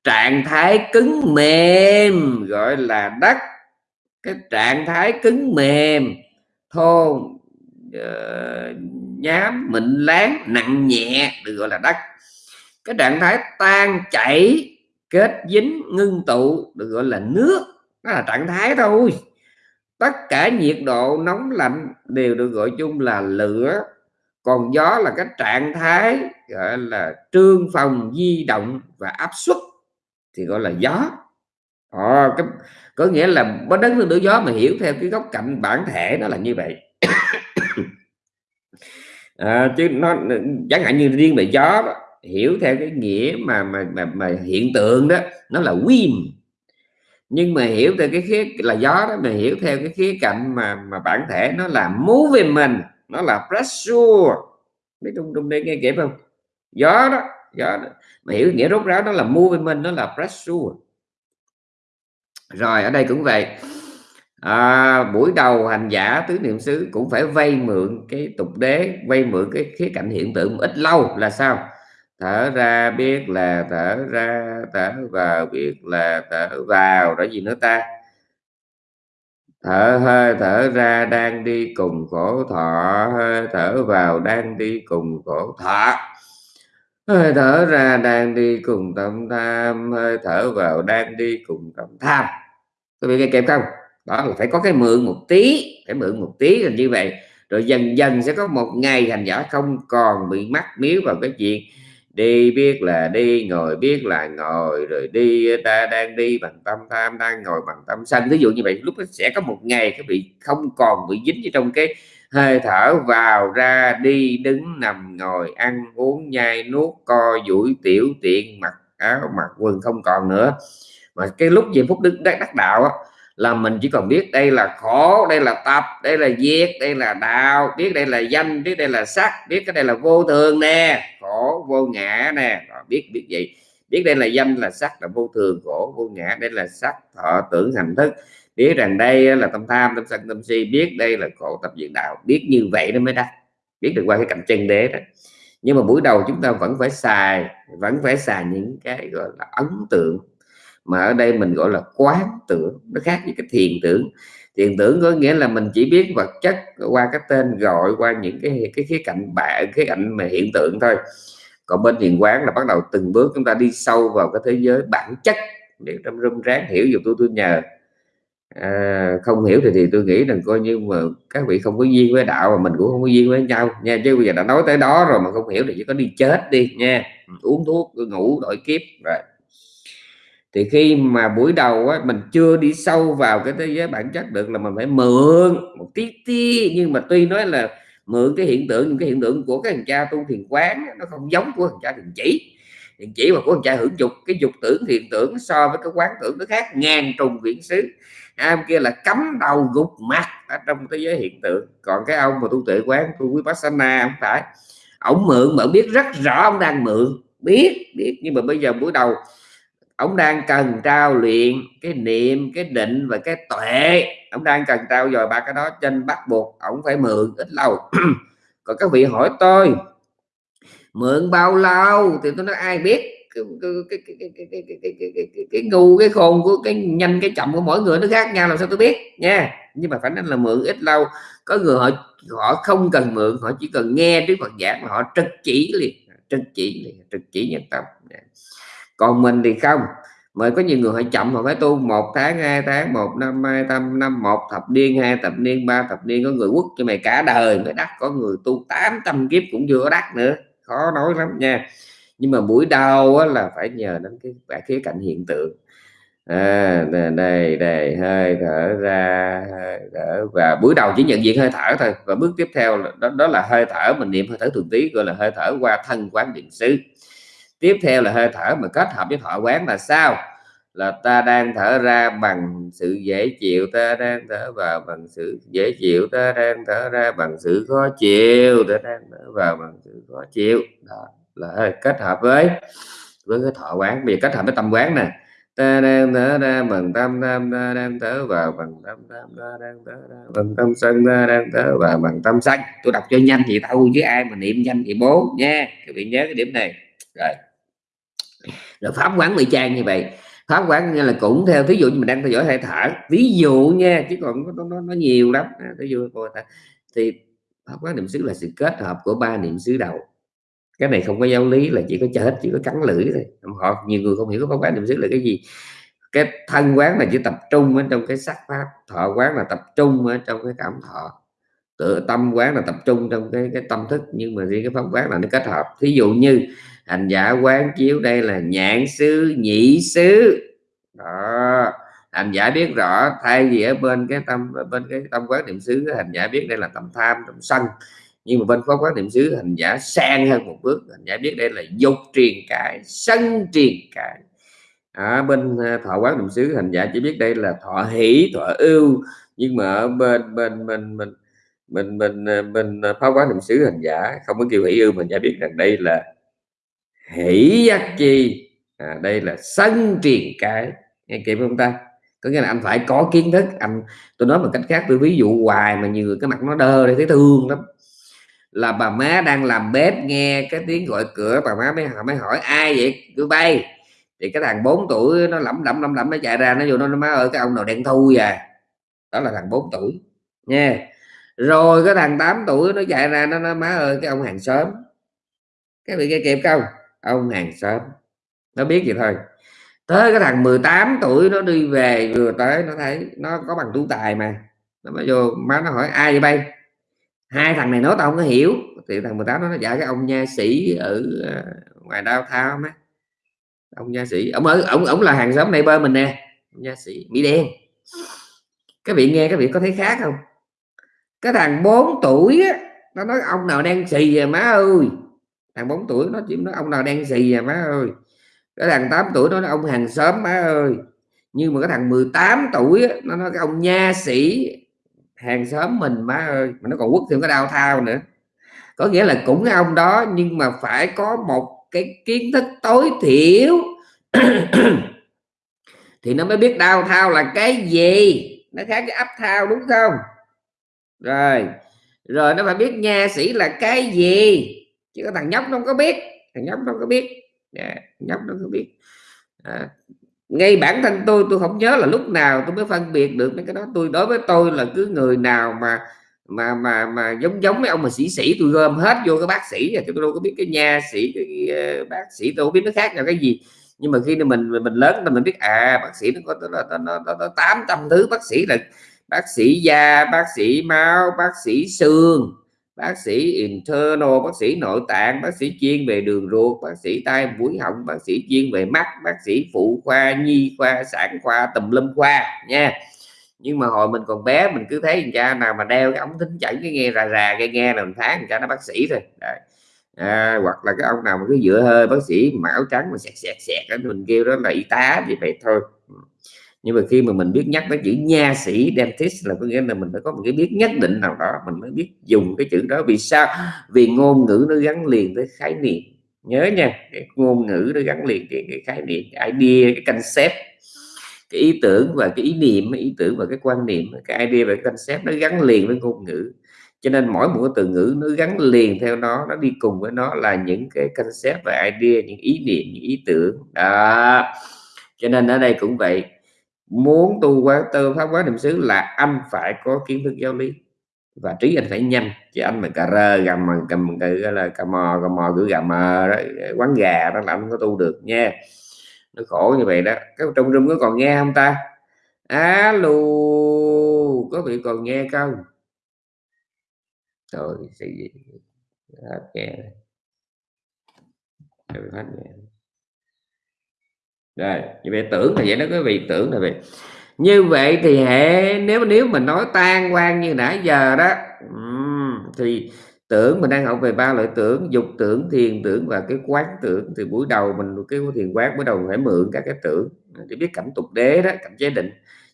trạng thái cứng mềm gọi là đất cái trạng thái cứng mềm thô uh, nhám mịn láng nặng nhẹ được gọi là đất. Cái trạng thái tan chảy kết dính ngưng tụ được gọi là nước đó là trạng thái thôi tất cả nhiệt độ nóng lạnh đều được gọi chung là lửa. Còn gió là cái trạng thái gọi là trương phòng di động và áp suất thì gọi là gió. À, cái, có nghĩa là bó đất nước gió mà hiểu theo cái góc cạnh bản thể nó là như vậy. À, chứ nó chẳng hạn như riêng về gió đó, hiểu theo cái nghĩa mà mà mà, mà hiện tượng đó nó là wind nhưng mà hiểu theo cái khía là gió đó mà hiểu theo cái khía cạnh mà mà bản thể nó là movement nó là pressure. Biết trung trung đây nghe kịp không? Gió đó gió đó. mà hiểu nghĩa rốt ráo đó là movement nó là pressure. Rồi ở đây cũng vậy. À, buổi đầu hành giả tứ niệm xứ cũng phải vay mượn cái tục đế vay mượn cái khía cạnh hiện tượng ít lâu là sao? Thở ra biết là thở ra, thở vào biết là thở vào. Đó gì nữa ta? Thở hơi, thở ra đang đi cùng khổ thọ. Hơi, thở vào đang đi cùng khổ thọ. Hơi, thở ra đang đi cùng tâm tham. Hơi, thở vào đang đi cùng tâm tham. Có bị nghe kịp không? Đó là phải có cái mượn một tí, phải mượn một tí là như vậy. Rồi dần dần sẽ có một ngày hành giả không còn bị mắc miếu vào cái chuyện đi biết là đi ngồi biết là ngồi rồi đi ờ, ta đang đi bằng tâm tham đang ngồi bằng tâm sanh. Ví dụ như vậy lúc đó sẽ có một ngày các bị không còn bị dính ở trong cái hơi thở vào ra đi đứng nằm ngồi ăn uống nhai nuốt co duỗi tiểu tiện mặc áo mặc quần không còn nữa. Mà cái lúc giây phút đức đắc, đắc đạo á, là mình chỉ còn biết đây là khổ đây là tập đây là diệt đây là đạo biết đây là danh biết đây là sắc biết cái đây là vô thường nè khổ vô ngã nè biết biết vậy biết đây là danh là sắc là vô thường khổ vô ngã đây là sắc thọ tưởng hành thức biết rằng đây là tâm tham tâm sân tâm si biết đây là khổ tập diệt đạo biết như vậy nó mới đắc biết được qua cái cạnh chân đế đó nhưng mà buổi đầu chúng ta vẫn phải xài vẫn phải xài những cái gọi là ấn tượng mà ở đây mình gọi là quán tưởng nó khác với cái thiền tưởng. Thiền tưởng có nghĩa là mình chỉ biết vật chất qua cái tên gọi qua những cái cái khía cạnh bạ cái cạnh mà hiện tượng thôi. Còn bên thiền quán là bắt đầu từng bước chúng ta đi sâu vào cái thế giới bản chất để trong rung ráng hiểu dù tôi tôi nhờ. À, không hiểu thì thì tôi nghĩ rằng coi như mà các vị không có duyên với đạo mà mình cũng không có duyên với nhau nha. Chứ bây giờ đã nói tới đó rồi mà không hiểu thì chỉ có đi chết đi nha. Uống thuốc ngủ đổi kiếp rồi thì khi mà buổi đầu á, mình chưa đi sâu vào cái thế giới bản chất được là mình phải mượn một tí tí. Nhưng mà tuy nói là mượn cái hiện tượng những cái hiện tượng của cái thằng cha tu thiền quán nó không giống của thằng cha thiền chỉ. Thiền chỉ mà của thằng cha hưởng dục cái dục tưởng thiền tưởng so với cái quán tưởng nó khác ngàn trùng viễn xứ. Am kia là cắm đầu gục mặt ở trong thế giới hiện tượng. Còn cái ông mà tu tuệ quán tu quý vipassana không phải. Ông mượn mà biết rất rõ ông đang mượn. Biết biết. Nhưng mà bây giờ buổi đầu ông đang cần trao luyện cái niệm, cái định và cái tuệ. Ông đang cần trao dồi ba cái đó trên bắt buộc ông phải mượn ít lâu. Còn các vị hỏi tôi, mượn bao lâu? Thì tôi nói ai biết? Cái cái cái cái cái cái cái cái cái cái ngu cái khôn của, cái nhanh, cái chậm của mỗi người nó khác nhau, làm sao tôi biết? Nha. Nhưng mà phải nói là mượn ít lâu. Có người họ họ không cần mượn, họ chỉ cần nghe Đức Phật giảng họ trực chỉ liền, trực chỉ liền, trực chỉ nhân tâm còn mình thì không. Mà có nhiều người họ chậm họ phải tu một tháng hai tháng một năm hai năm năm một thập niên hai thập niên ba thập niên có người quốc cho mày cả đời mới đắc có người tu 800 kiếp cũng chưa có đắc nữa. Khó nói lắm nha. Nhưng mà buổi đầu á, là phải nhờ đến cái cả khía cạnh hiện tượng. À, đây đây hơi thở ra hơi thở và buổi đầu chỉ nhận diện hơi thở thôi. Và bước tiếp theo là, đó, đó là hơi thở mình niệm hơi thở thường tí gọi là hơi thở qua thân quán điện xứ tiếp theo là hơi thở, mà kết hợp với thọ quán là sao? Là ta đang thở ra bằng sự dễ chịu, ta đang thở vào bằng sự dễ chịu, ta đang thở ra bằng sự khó chịu, ta đang thở vào bằng sự khó chịu. Đó là kết hợp với với cái thọ quán. Bây giờ kết hợp với tâm quán nè. Ta đang thở ra bằng tâm tâm, ta đang thở vào bằng tâm tâm, ta đang thở ra bằng tâm sân, ta đang thở vào bằng tâm sân. Tôi đọc cho nhanh thì tao chứ ai mà niệm nhanh thì bố nha. Các vị nhớ cái điểm này. Rồi rồi pháp quán bị trang như vậy. Pháp quán như là cũng theo ví dụ như mình đang theo dõi hơi thở ví dụ nha chứ còn nó, nó, nó nhiều lắm. À, ví dụ thì pháp quán niệm xứ là sự kết hợp của ba niệm xứ đầu. Cái này không có giáo lý là chỉ có chết chỉ có cắn lưỡi thôi. Họ nhiều người không hiểu cái pháp quán niệm xứ là cái gì. Cái thân quán là chỉ tập trung ở trong cái sắc pháp thọ quán là tập trung ở trong cái cảm thọ. Tự tâm quán là tập trung trong cái cái tâm thức nhưng mà riêng cái pháp quán là nó kết hợp. Thí dụ như hành giả quán chiếu đây là nhãn xứ nhị xứ. Đó. Hành giả biết rõ thay vì ở bên cái tâm, bên cái tâm quán niệm xứ, hành giả biết đây là tâm tham tâm sân. Nhưng mà bên pháp quán niệm xứ, hành giả sang hơn một bước. Hành giả biết đây là dục truyền cải, sân truyền cải. Ở bên ờ, thọ quán niệm xứ, hành giả chỉ biết đây là thọ hỷ, thọ ưu. Nhưng mà ở bên bên bên mình mình mình mình pháp quán niệm xứ, hành giả không có kêu hỷ ưu mình giả biết rằng đây là hỷ giác chi. À, đây là sân truyền cái. Nghe kịp không ta? Có nghĩa là anh phải có kiến thức. Anh tôi nói một cách khác tôi ví dụ hoài mà nhiều người cái mặt nó đơ để thấy thương lắm. Là bà má đang làm bếp nghe cái tiếng gọi cửa bà má mới hỏi mới hỏi ai vậy? Cứ bay. Thì cái thằng 4 tuổi nó lẩm lẩm lẩm lẩm nó chạy ra nó vô nó, má ơi cái ông nào đen thui à đó là thằng 4 tuổi. Nha. Rồi cái thằng 8 tuổi nó chạy ra nó nói má ơi cái ông hàng xóm. Cái bị nghe kịp không? Ông hàng xóm. Nó biết vậy thôi. Tới cái thằng 18 tuổi nó đi về vừa tới nó thấy nó có bằng tú tài mà. Nó mới vô má nó hỏi ai vậy bay? Hai thằng này nói tao không có hiểu. Thì thằng 18 nó dạ cái ông nha sĩ ở ờ, ngoài đao thao má ông nha sĩ ông ở ông ông là hàng xóm này bơ mình nè. Ông nha sĩ mỹ đen. Các vị nghe các vị có thấy khác không? Cái thằng 4 tuổi á, nó nói ông nào đang xì về má ơi? Thằng 4 tuổi nó chỉ nói ông nào đang xì à má ơi? Cái thằng 8 tuổi nó nói ông hàng xóm má ơi. Nhưng mà cái thằng 18 tuổi á, nó nói cái ông nha sĩ hàng xóm mình má ơi. Mà nó còn quất thêm cái đau thao nữa. Có nghĩa là cũng cái ông đó nhưng mà phải có một cái kiến thức tối thiểu thì nó mới biết đau thao là cái gì. Nó khác với ấp thao đúng không? Rồi. Rồi nó phải biết nha sĩ là cái gì chứ có thằng nhóc nó không có biết. Thằng nhóc nó không có biết. Dạ, yeah, nhóc nó không có biết. À, ngay bản thân tôi tôi không nhớ là lúc nào tôi mới phân biệt được mấy cái đó. Tôi đối với tôi là cứ người nào mà mà mà mà giống giống mấy ông mà sĩ sĩ tôi gom hết vô cái bác sĩ tôi đâu có biết cái nha sĩ cái cái bác sĩ tôi không biết nó khác nhau cái gì. Nhưng mà khi mình mình lớn mình biết à bác sĩ nó có nó, nó, nó, nó 800 thứ bác sĩ là bác sĩ da bác sĩ máu bác sĩ xương bác sĩ internal bác sĩ nội tạng bác sĩ chuyên về đường ruột bác sĩ tai mũi họng bác sĩ chuyên về mắt bác sĩ phụ khoa nhi khoa sản khoa tùm lum khoa nha. Nhưng mà hồi mình còn bé mình cứ thấy cha nào mà đeo cái ống thính chẩn cái nghe rà rà cái nghe là mình tháng cha nó bác sĩ rồi Đấy. À, hoặc là cái ông nào mà cứ dựa hơi bác sĩ mà áo trắng mà sẹt sẹt sẹt mình kêu đó là y tá thì vậy thôi nhưng mà khi mà mình biết nhắc tới chữ nha sĩ dentist là có nghĩa là mình phải có một cái biết nhất định nào đó mình mới biết dùng cái chữ đó. Vì sao? Vì ngôn ngữ nó gắn liền với khái niệm. Nhớ nha cái ngôn ngữ nó gắn liền cái, cái khái niệm cái idea cái concept. Cái ý tưởng và cái ý niệm ý tưởng và cái quan niệm cái idea và cái concept nó gắn liền với ngôn ngữ. Cho nên mỗi một cái từ ngữ nó gắn liền theo nó nó đi cùng với nó là những cái concept và idea những ý niệm những ý tưởng. Đó. Cho nên ở đây cũng vậy muốn tu quán tư pháp quán niệm xứ là anh phải có kiến thức giáo lý và trí anh phải nhanh. Chứ anh mà cà rơ gầm mà cầm cái là cà mò cà mò cứ gầm đó, quán gà đó là anh có tu được nha. Nó khổ như vậy đó. Cái trong rừng có còn nghe không ta? Alo có bị còn nghe không? Rồi sự gì hết nghe hết nghe rồi như vậy tưởng là vậy đó quý vị, tưởng là vậy. Như vậy thì hệ nếu nếu mình nói tan quan như nãy giờ đó thì tưởng mình đang học về ba loại tưởng, dục tưởng, thiền tưởng và cái quán tưởng. Thì buổi đầu mình, cái thiền quán buổi đầu phải mượn các cái tưởng để biết cảnh tục đế đó cảnh chế định.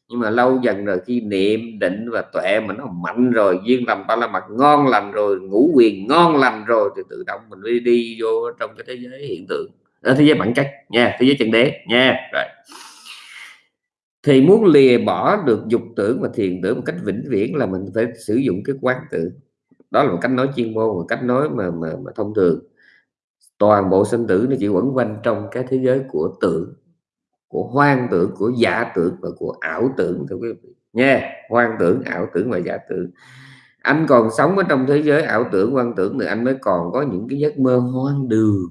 Nhưng mà lâu dần rồi khi niệm định và tuệ mình nó mạnh rồi, duyên lành ba la mặt ngon lành rồi, ngũ quyền ngon lành rồi, thì tự động mình đi đi vô trong cái thế giới hiện tượng ở thế giới bản chất nha thế giới chân đế nha rồi. Thì muốn lìa bỏ được dục tưởng và thiền tưởng một cách vĩnh viễn là mình phải sử dụng cái quán tưởng đó là một cách nói chuyên môn một cách nói mà, mà, mà thông thường. Toàn bộ sinh tử nó chỉ quẩn quanh trong cái thế giới của tưởng của hoang tưởng của giả tưởng và của ảo tưởng thưa quý vị. Nha hoang tưởng ảo tưởng và giả tưởng. Anh còn sống ở trong thế giới ảo tưởng hoang tưởng thì anh mới còn có những cái giấc mơ hoang đường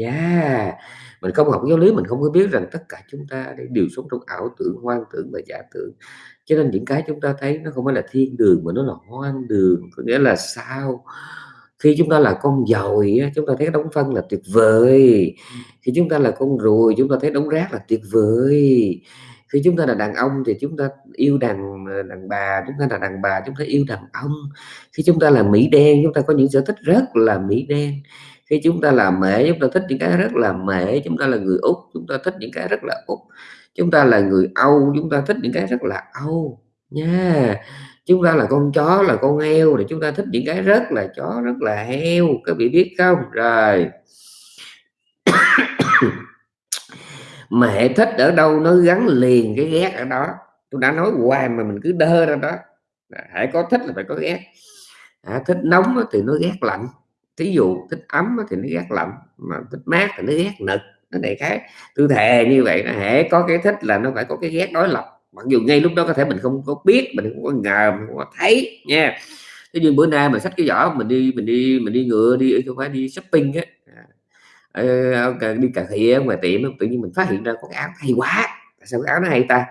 yeah mình không học giáo lý mình không có biết rằng tất cả chúng ta đều sống trong ảo tưởng hoang tưởng và giả tưởng cho nên những cái chúng ta thấy nó không phải là thiên đường mà nó là hoang đường có nghĩa là sao khi chúng ta là con dồi chúng ta thấy đống phân là tuyệt vời khi chúng ta là con ruồi chúng ta thấy đống rác là tuyệt vời khi chúng ta là đàn ông thì chúng ta yêu đàn đàn bà chúng ta là đàn bà chúng ta yêu đàn ông khi chúng ta là mỹ đen chúng ta có những sở thích rất là mỹ đen khi chúng ta làm mễ chúng ta thích những cái rất là mễ chúng ta là người úc chúng ta thích những cái rất là úc. Chúng ta là người âu chúng ta thích những cái rất là âu. Nha chúng ta là con chó là con heo thì chúng ta thích những cái rất là chó rất là heo. Các vị biết không? Rồi. Mẹ thích ở đâu nó gắn liền cái ghét ở đó. Tôi đã nói hoài mà mình cứ đơ ra đó. Hãy có thích là phải có ghét. À, thích nóng thì nó ghét lạnh thí dụ thích ấm thì nó ghét lạnh mà thích mát thì nó ghét nực nó này khác. Tôi thề như vậy là hễ có cái thích là nó phải có cái ghét đối lập. Mặc dù ngay lúc đó có thể mình không có biết mình không có ngờ mình không có thấy nha. Thế nhưng bữa nay mình xách cái giỏ mình đi mình đi mình đi ngựa đi không phải đi shopping á. À, đi cà khịa ngoài tiệm tự nhiên mình phát hiện ra có cái áo hay quá. Tại sao cái áo nó hay ta?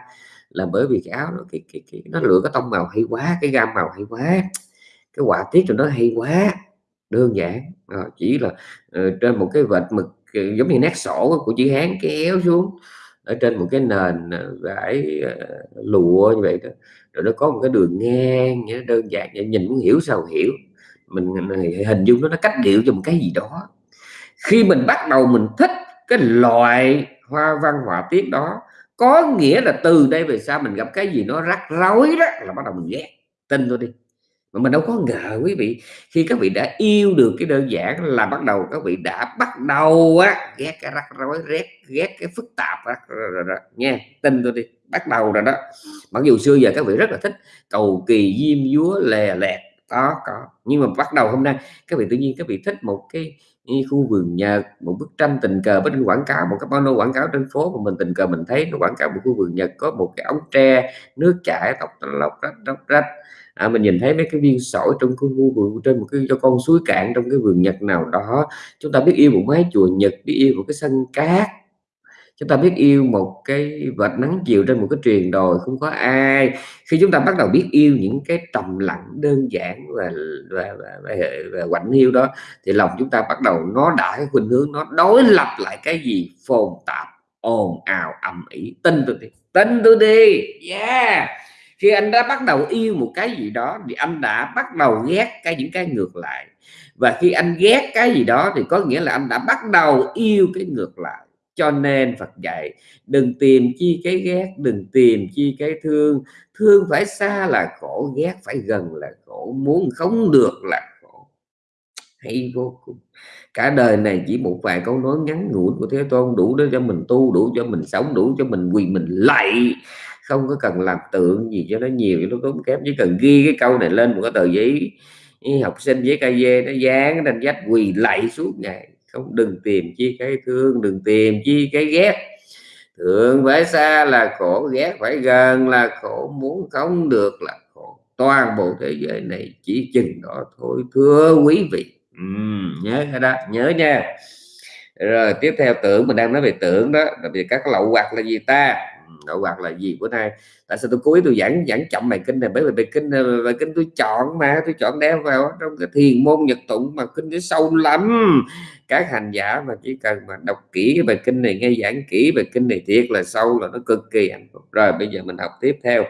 Là bởi vì cái áo nó cái, cái, cái nó lựa cái tông màu hay quá cái gam màu hay quá. Cái họa tiết cho nó hay quá đơn giản à, chỉ là uh, trên một cái vệt mực uh, giống như nét sổ của chữ hán kéo xuống ở trên một cái nền vải uh, lụa như vậy đó. Rồi nó có một cái đường ngang như đơn giản nhìn muốn hiểu sao hiểu. Mình hình dung nó nó cách điệu cho một cái gì đó. Khi mình bắt đầu mình thích cái loại hoa văn họa tiết đó có nghĩa là từ đây về sau mình gặp cái gì nó rắc rối đó là bắt đầu mình ghét. Tin tôi đi mà mình đâu có ngờ quý vị, khi các vị đã yêu được cái đơn giản là bắt đầu các vị đã bắt đầu á, ghét cái rắc rối, ghét ghét cái phức tạp á nha, tin tôi đi, bắt đầu rồi đó. Mặc dù xưa giờ các vị rất là thích cầu kỳ diêm dúa lè lẹt, có có, nhưng mà bắt đầu hôm nay các vị tự nhiên các vị thích một cái khu vườn nhật, một bức tranh tình cờ bên quảng cáo, một cái pano quảng cáo trên phố mà mình, tình cờ mình thấy nó quảng cáo một khu vườn nhật có một cái ống tre nước chảy tóc lọc rách róc rách à, mình nhìn thấy mấy cái viên sỏi trong cái khu vườn trên một cái cho con suối cạn trong cái vườn nhật nào đó. Chúng ta biết yêu một mái chùa nhật biết yêu một cái sân cát. Chúng ta biết yêu một cái vệt nắng chiều trên một cái truyền đồi không có ai. Khi chúng ta bắt đầu biết yêu những cái trầm lặng đơn giản và và, và, và, và quạnh hiu đó thì lòng chúng ta bắt đầu nó đã cái khuynh hướng nó đối lập lại cái gì? Phồn tạp ồn ào ầm ĩ. Tin tôi đi tin tôi đi. Yeah! Khi anh đã bắt đầu yêu một cái gì đó thì anh đã bắt đầu ghét cái những cái ngược lại. Và khi anh ghét cái gì đó thì có nghĩa là anh đã bắt đầu yêu cái ngược lại. Cho nên Phật dạy, đừng tìm chi cái ghét, đừng tìm chi cái thương. Thương phải xa là khổ, ghét phải gần là khổ. Muốn không được là khổ. Hay vô cùng. Cả đời này chỉ một vài câu nói ngắn ngủi của thế tôn đủ để cho mình tu, đủ cho mình sống, đủ cho mình quỳ mình lạy không có cần làm tượng gì cho nó nhiều nó tốn kém chỉ cần ghi cái câu này lên một cái tờ giấy học sinh với cây dê nó dán nên vách quỳ lạy suốt ngày. Không đừng tìm chi cái thương đừng tìm chi cái ghét. Thương phải xa là khổ ghét phải gần là khổ muốn không được là khổ toàn bộ thế giới này chỉ chừng đó thôi. Thưa quý vị. Uhm, nhớ cái đó nhớ nha. Rồi tiếp theo tưởng mình đang nói về tưởng đó là vì các lậu hoặc là gì ta? Lậu hoặc là gì? Bữa nay tại sao tôi cố ý tôi giảng giảng chậm bài kinh này? Bởi vì bài kinh ờ, bài kinh tôi chọn mà tôi chọn đeo vào trong cái thiền môn nhật tụng mà kinh nó sâu lắm. Các hành giả mà chỉ cần mà đọc kỹ cái bài kinh này nghe giảng kỹ bài kinh này thiệt là sâu là nó cực kỳ hạnh phúc. Rồi bây giờ mình học tiếp theo.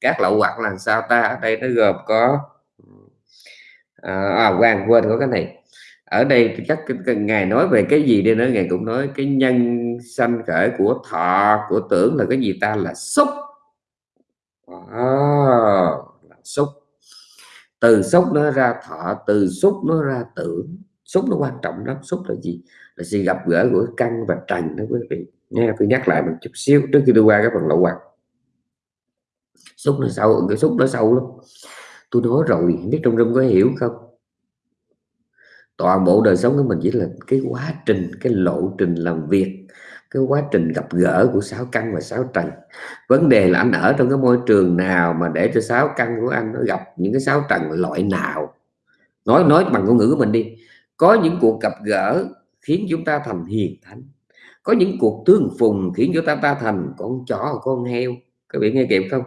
Các lậu hoặc là sao ta? Ở đây nó gồm có à, à quên quên có cái này ở đây chắc cái, ngài nói về cái gì đi nữa? Ngài cũng nói cái nhân sanh khởi của thọ của tưởng là cái gì ta? Là xúc. À, là xúc. Từ xúc nó ra thọ từ xúc nó ra tưởng. Xúc nó quan trọng lắm. Xúc là gì? Là sự gặp gỡ của căn và trần đó quý vị. Nghe tôi nhắc lại một chút xíu trước khi tôi qua cái phần lậu quạt xúc nó sâu cái xúc nó sâu lắm. Tôi nói rồi biết trong rung có hiểu không? Toàn bộ đời sống của mình chỉ là cái quá trình, cái lộ trình làm việc, cái quá trình gặp gỡ của sáu căn và sáu trần. Vấn đề là anh ở trong cái môi trường nào mà để cho sáu căn của anh nó gặp những cái sáu trần loại nào? Nói nói bằng ngôn ngữ của mình đi. Có những cuộc gặp gỡ khiến chúng ta thành hiền thánh. Có những cuộc tương phùng khiến chúng ta ta thành con chó, con heo. Các bạn nghe kịp không?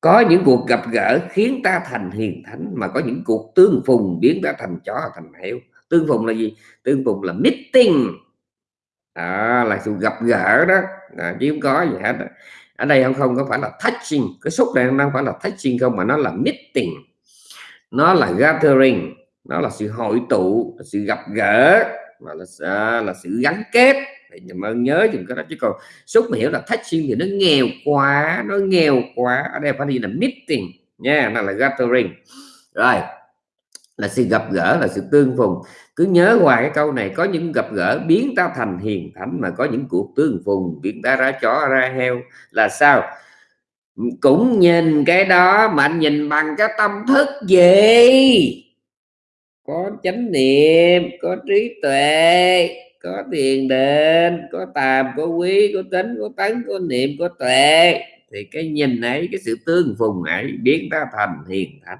Có những cuộc gặp gỡ khiến ta thành hiền thánh mà có những cuộc tương phùng biến ta thành chó, thành heo tương phùng là gì? Tương phùng là meeting. À, là sự gặp gỡ đó. À, chứ không có gì hết ở đây không không có phải là touching. Cái xúc này không phải là touching không mà nó là meeting. Nó là gathering. Nó là sự hội tụ là sự gặp gỡ mà là à, là sự gắn kết. Thì mà nhớ dùng cái đó. Chứ còn xúc mà hiểu là touching thì nó nghèo quá nó nghèo quá. Ở đây phải đi là meeting nha nó là gathering. Rồi là sự gặp gỡ, là sự tương phùng. Cứ nhớ hoài cái câu này, có những gặp gỡ biến ta thành hiền thánh mà có những cuộc tương phùng, biến ta ra chó, ra heo là sao? Cũng nhìn cái đó mà anh nhìn bằng cái tâm thức gì? Có chánh niệm, có trí tuệ, có thiền định, có tàm, có quý, có tính có tấn có niệm, có tuệ. Thì cái nhìn ấy, cái sự tương phùng ấy biến ta thành hiền thánh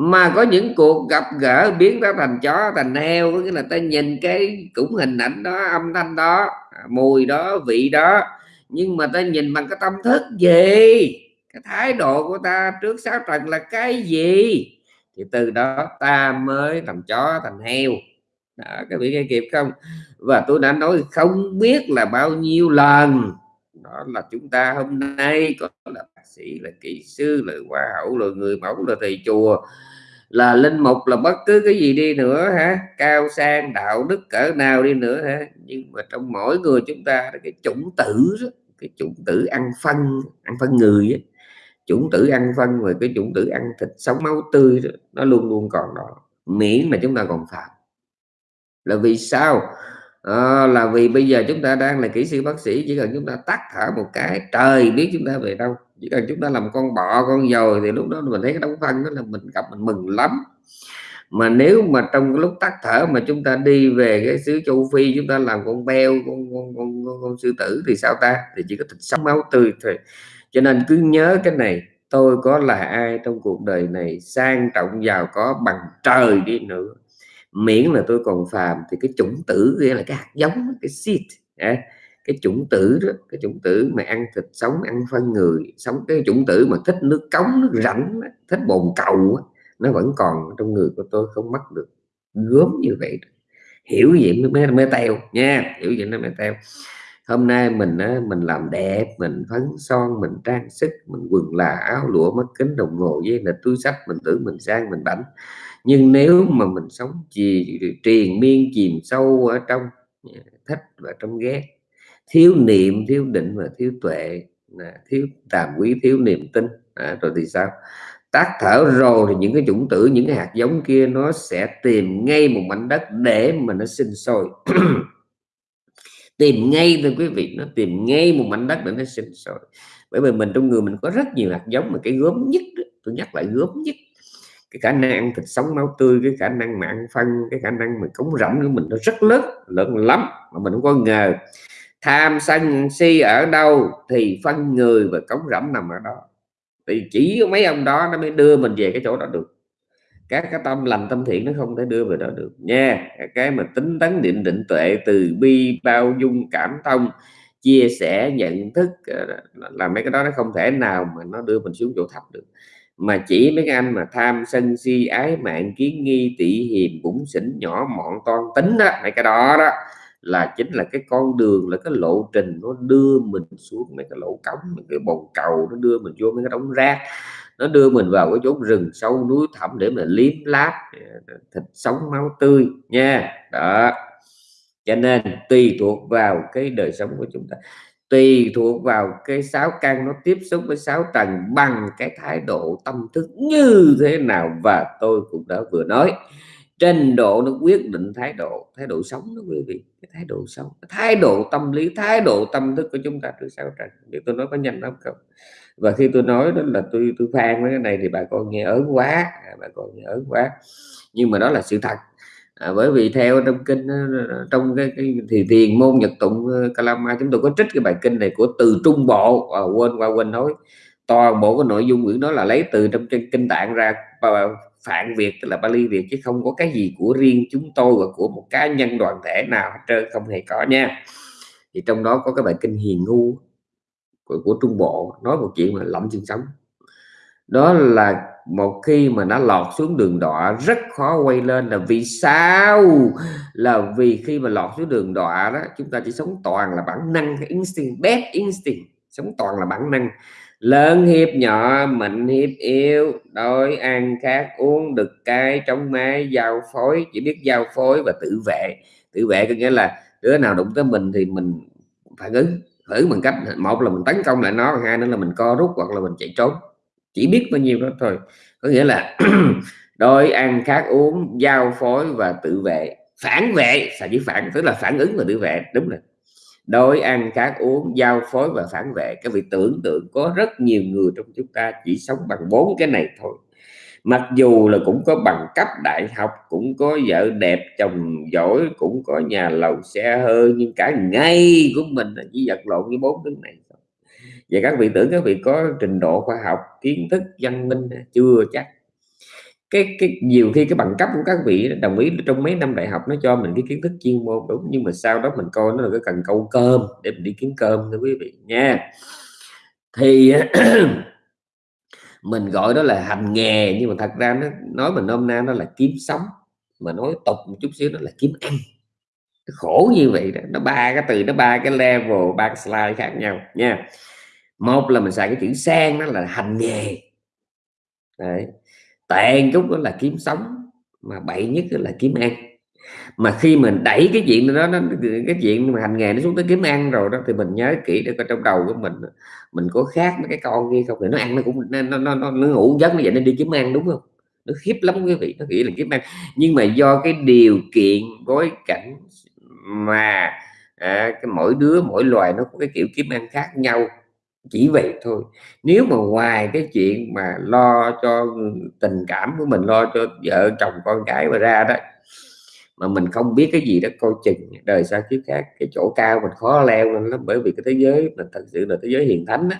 mà có những cuộc gặp gỡ biến nó thành chó thành heo có nghĩa là ta nhìn cái cũng hình ảnh đó âm thanh đó à, mùi đó vị đó nhưng mà ta nhìn bằng cái tâm thức gì? Cái thái độ của ta trước sáu trần là cái gì? Thì từ đó ta mới thành chó thành heo. Đó, các vị nghe kịp không? Và tôi đã nói không biết là bao nhiêu lần. Đó là chúng ta hôm nay có là bác sĩ là kỹ sư là hoa hậu là người mẫu là thầy chùa là linh mục là bất cứ cái gì đi nữa hả? Cao sang đạo đức cỡ nào đi nữa hả? Nhưng mà trong mỗi người chúng ta cái chủng tử cái chủng tử ăn phân ăn phân người chủng tử ăn phân và cái chủng tử ăn thịt sống máu tươi đó, nó luôn luôn còn đó. Miễn mà chúng ta còn phạm. Là vì sao? À, là vì bây giờ chúng ta đang là kỹ sư bác sĩ chỉ cần chúng ta tắt thở một cái trời biết chúng ta về đâu. Chỉ cần chúng ta làm con bọ con dồi thì lúc đó mình thấy cái đóng phân đó là mình gặp mình mừng lắm. Mà nếu mà trong cái lúc tắt thở mà chúng ta đi về cái xứ châu phi chúng ta làm con beo con con, con, con, con sư tử thì sao ta? Thì chỉ có thịt sống máu tươi thôi. Cho nên cứ nhớ cái này tôi có là ai trong cuộc đời này sang trọng giàu có bằng trời đi nữa miễn là tôi còn phàm thì cái chủng tử nghĩa là cái hạt giống, cái seed à, cái chủng tử đó, cái chủng tử mà ăn thịt sống, ăn phân người, sống cái chủng tử mà thích nước cống, nước rảnh thích bồn cầu nó vẫn còn trong người của tôi không mất được. Gớm như vậy hiểu vậy mới mới teo nha, hiểu vậy nó mới teo. Hôm nay mình mình làm đẹp, mình phấn son, mình trang sức, mình quần là áo lụa mắt kính đồng hồ, với là túi sách mình tưởng mình sang mình bảnh nhưng nếu mà mình sống trì, triền miên chìm sâu ở trong à, thích và trong ghét thiếu niệm thiếu định và thiếu tuệ à, thiếu tàm quý thiếu niềm tin à, rồi thì sao? Tắt thở rồi thì những cái chủng tử những cái hạt giống kia nó sẽ tìm ngay một mảnh đất để mà nó sinh sôi. Tìm ngay thưa quý vị nó tìm ngay một mảnh đất để nó sinh sôi. Bởi vì mình trong người mình có rất nhiều hạt giống mà cái gớm nhất tôi nhắc lại gớm nhất cái khả năng ăn thịt sống máu tươi, cái khả năng mà ăn phân, cái khả năng mà cống rãnh của mình nó rất lớn lớn lắm, mà mình không có ngờ. Tham sân si ở đâu thì phân người và cống rãnh nằm ở đó. Thì chỉ có mấy ông đó nó mới đưa mình về cái chỗ đó được. Các cái tâm lành tâm thiện nó không thể đưa về đó được nha. Cái mà tính tấn định định tuệ từ bi, bao dung, cảm thông, chia sẻ, nhận thức ờ, là mấy cái đó nó không thể nào mà nó đưa mình xuống chỗ thấp được mà chỉ mấy cái anh mà tham sân si ái mạng kiến nghi tị hiềm bụng xỉn nhỏ mọn toan tính đó, mấy cái đó đó, là chính là cái con đường, là cái lộ trình nó đưa mình xuống mấy cái lỗ cống, mấy cái bồn cầu nó đưa mình vô mấy cái đống rác. Nó đưa mình vào cái chốn rừng sâu núi thẳm để mà liếm láp à, thịt sống máu tươi nha. Đó. Cho nên tùy thuộc vào cái đời sống của chúng ta tùy thuộc vào cái sáu căn nó tiếp xúc với sáu trần bằng cái thái độ tâm thức như thế nào và tôi cũng đã vừa nói. Trình độ nó quyết định thái độ thái độ sống đó quý vị, cái thái độ sống, cái thái độ tâm lý, thái độ tâm thức của chúng ta từ sáu trần để tôi nói có nhanh lắm không? Và khi tôi nói đó là tôi tôi phan với cái này thì bà con nghe ớn quá, bà con nghe ớn quá. Nhưng mà đó là sự thật à, bởi vì theo trong kinh trong cái, cái thì thiền môn nhật tụng ờ, kalama chúng tôi có trích cái bài kinh này của từ trung bộ à, quên qua quên nói. Toàn bộ cái nội dung quyển đó là lấy từ trong kinh, kinh tạng ra phạn việt tức là Bali Việt chứ không có cái gì của riêng chúng tôi và của một cá nhân đoàn thể nào hết trơn không hề có nha. Thì trong đó có cái bài kinh hiền ngu của, của Trung Bộ nói một chuyện mà lẫm chân sống. Đó là một khi mà nó lọt xuống đường đọa, rất khó quay lên là vì sao? Là vì khi mà lọt xuống đường đọa đó, chúng ta chỉ sống toàn là bản năng instinct, bad instinct, sống toàn là bản năng. Lớn hiếp nhỏ, mạnh hiếp yếu, đói ăn khát, uống đực cay trong máy giao phối, chỉ biết giao phối và tự vệ. Tự vệ có nghĩa là đứa nào đụng tới mình thì mình phản ứng, thử bằng cách, một là mình tấn công lại nó, hai nữa là mình co rút hoặc là mình chạy trốn chỉ biết bao nhiêu đó thôi. Có nghĩa là đói, ăn, khát, uống, giao phối và tự vệ. Phản vệ, sao chỉ phản? Tức là phản ứng và tự vệ, đúng rồi. Đói, ăn, khát, uống, giao phối và phản vệ. Các vị tưởng tượng có rất nhiều người trong chúng ta chỉ sống bằng bốn cái này thôi. Mặc dù là cũng có bằng cấp đại học, cũng có vợ đẹp, chồng giỏi, cũng có nhà lầu xe hơi, nhưng cả ngày của mình là chỉ vật lộn với bốn thứ này và các vị tưởng các vị có trình độ khoa học, kiến thức, văn minh chưa chắc. Cái cái, nhiều khi cái bằng cấp của các vị đồng ý trong mấy năm đại học nó cho mình cái kiến thức chuyên môn đúng, nhưng mà sau đó mình coi nó là cái cần câu cơm để mình đi kiếm cơm, thưa quý vị, nha. Thì mình gọi đó là hành nghề, nhưng mà thật ra nó, nói mình nôm na nó là kiếm sống, mà nói tục một chút xíu nó là kiếm ăn. Khổ như vậy đó, nó ba cái từ, nó ba cái level, ba cái slide khác nhau, nha một là mình xài cái chữ sang nó là hành nghề. Đấy. Tệ chút đó là kiếm sống mà bậy nhất là kiếm ăn. Mà khi mình đẩy cái chuyện đó nó cái chuyện mà hành nghề nó xuống tới kiếm ăn rồi đó thì mình nhớ kỹ để coi trong đầu của mình mình có khác mấy cái con kia không? Thì nó ăn nó cũng nó nó, nó, nó ngủ giấc nó vậy nó đi kiếm ăn đúng không? Nó khiếp lắm quý vị nó nghĩ là kiếm ăn. Nhưng mà do cái điều kiện bối cảnh mà à, cái mỗi đứa mỗi loài nó có cái kiểu kiếm ăn khác nhau chỉ vậy thôi. Nếu mà ngoài cái chuyện mà lo cho tình cảm của mình, lo cho vợ chồng con cái mà ra đó, mà mình không biết cái gì đó coi chừng, đời sau kiếp khác, cái chỗ cao mình khó leo lên lắm. Bởi vì cái thế giới mình thật sự là thế giới hiền thánh đó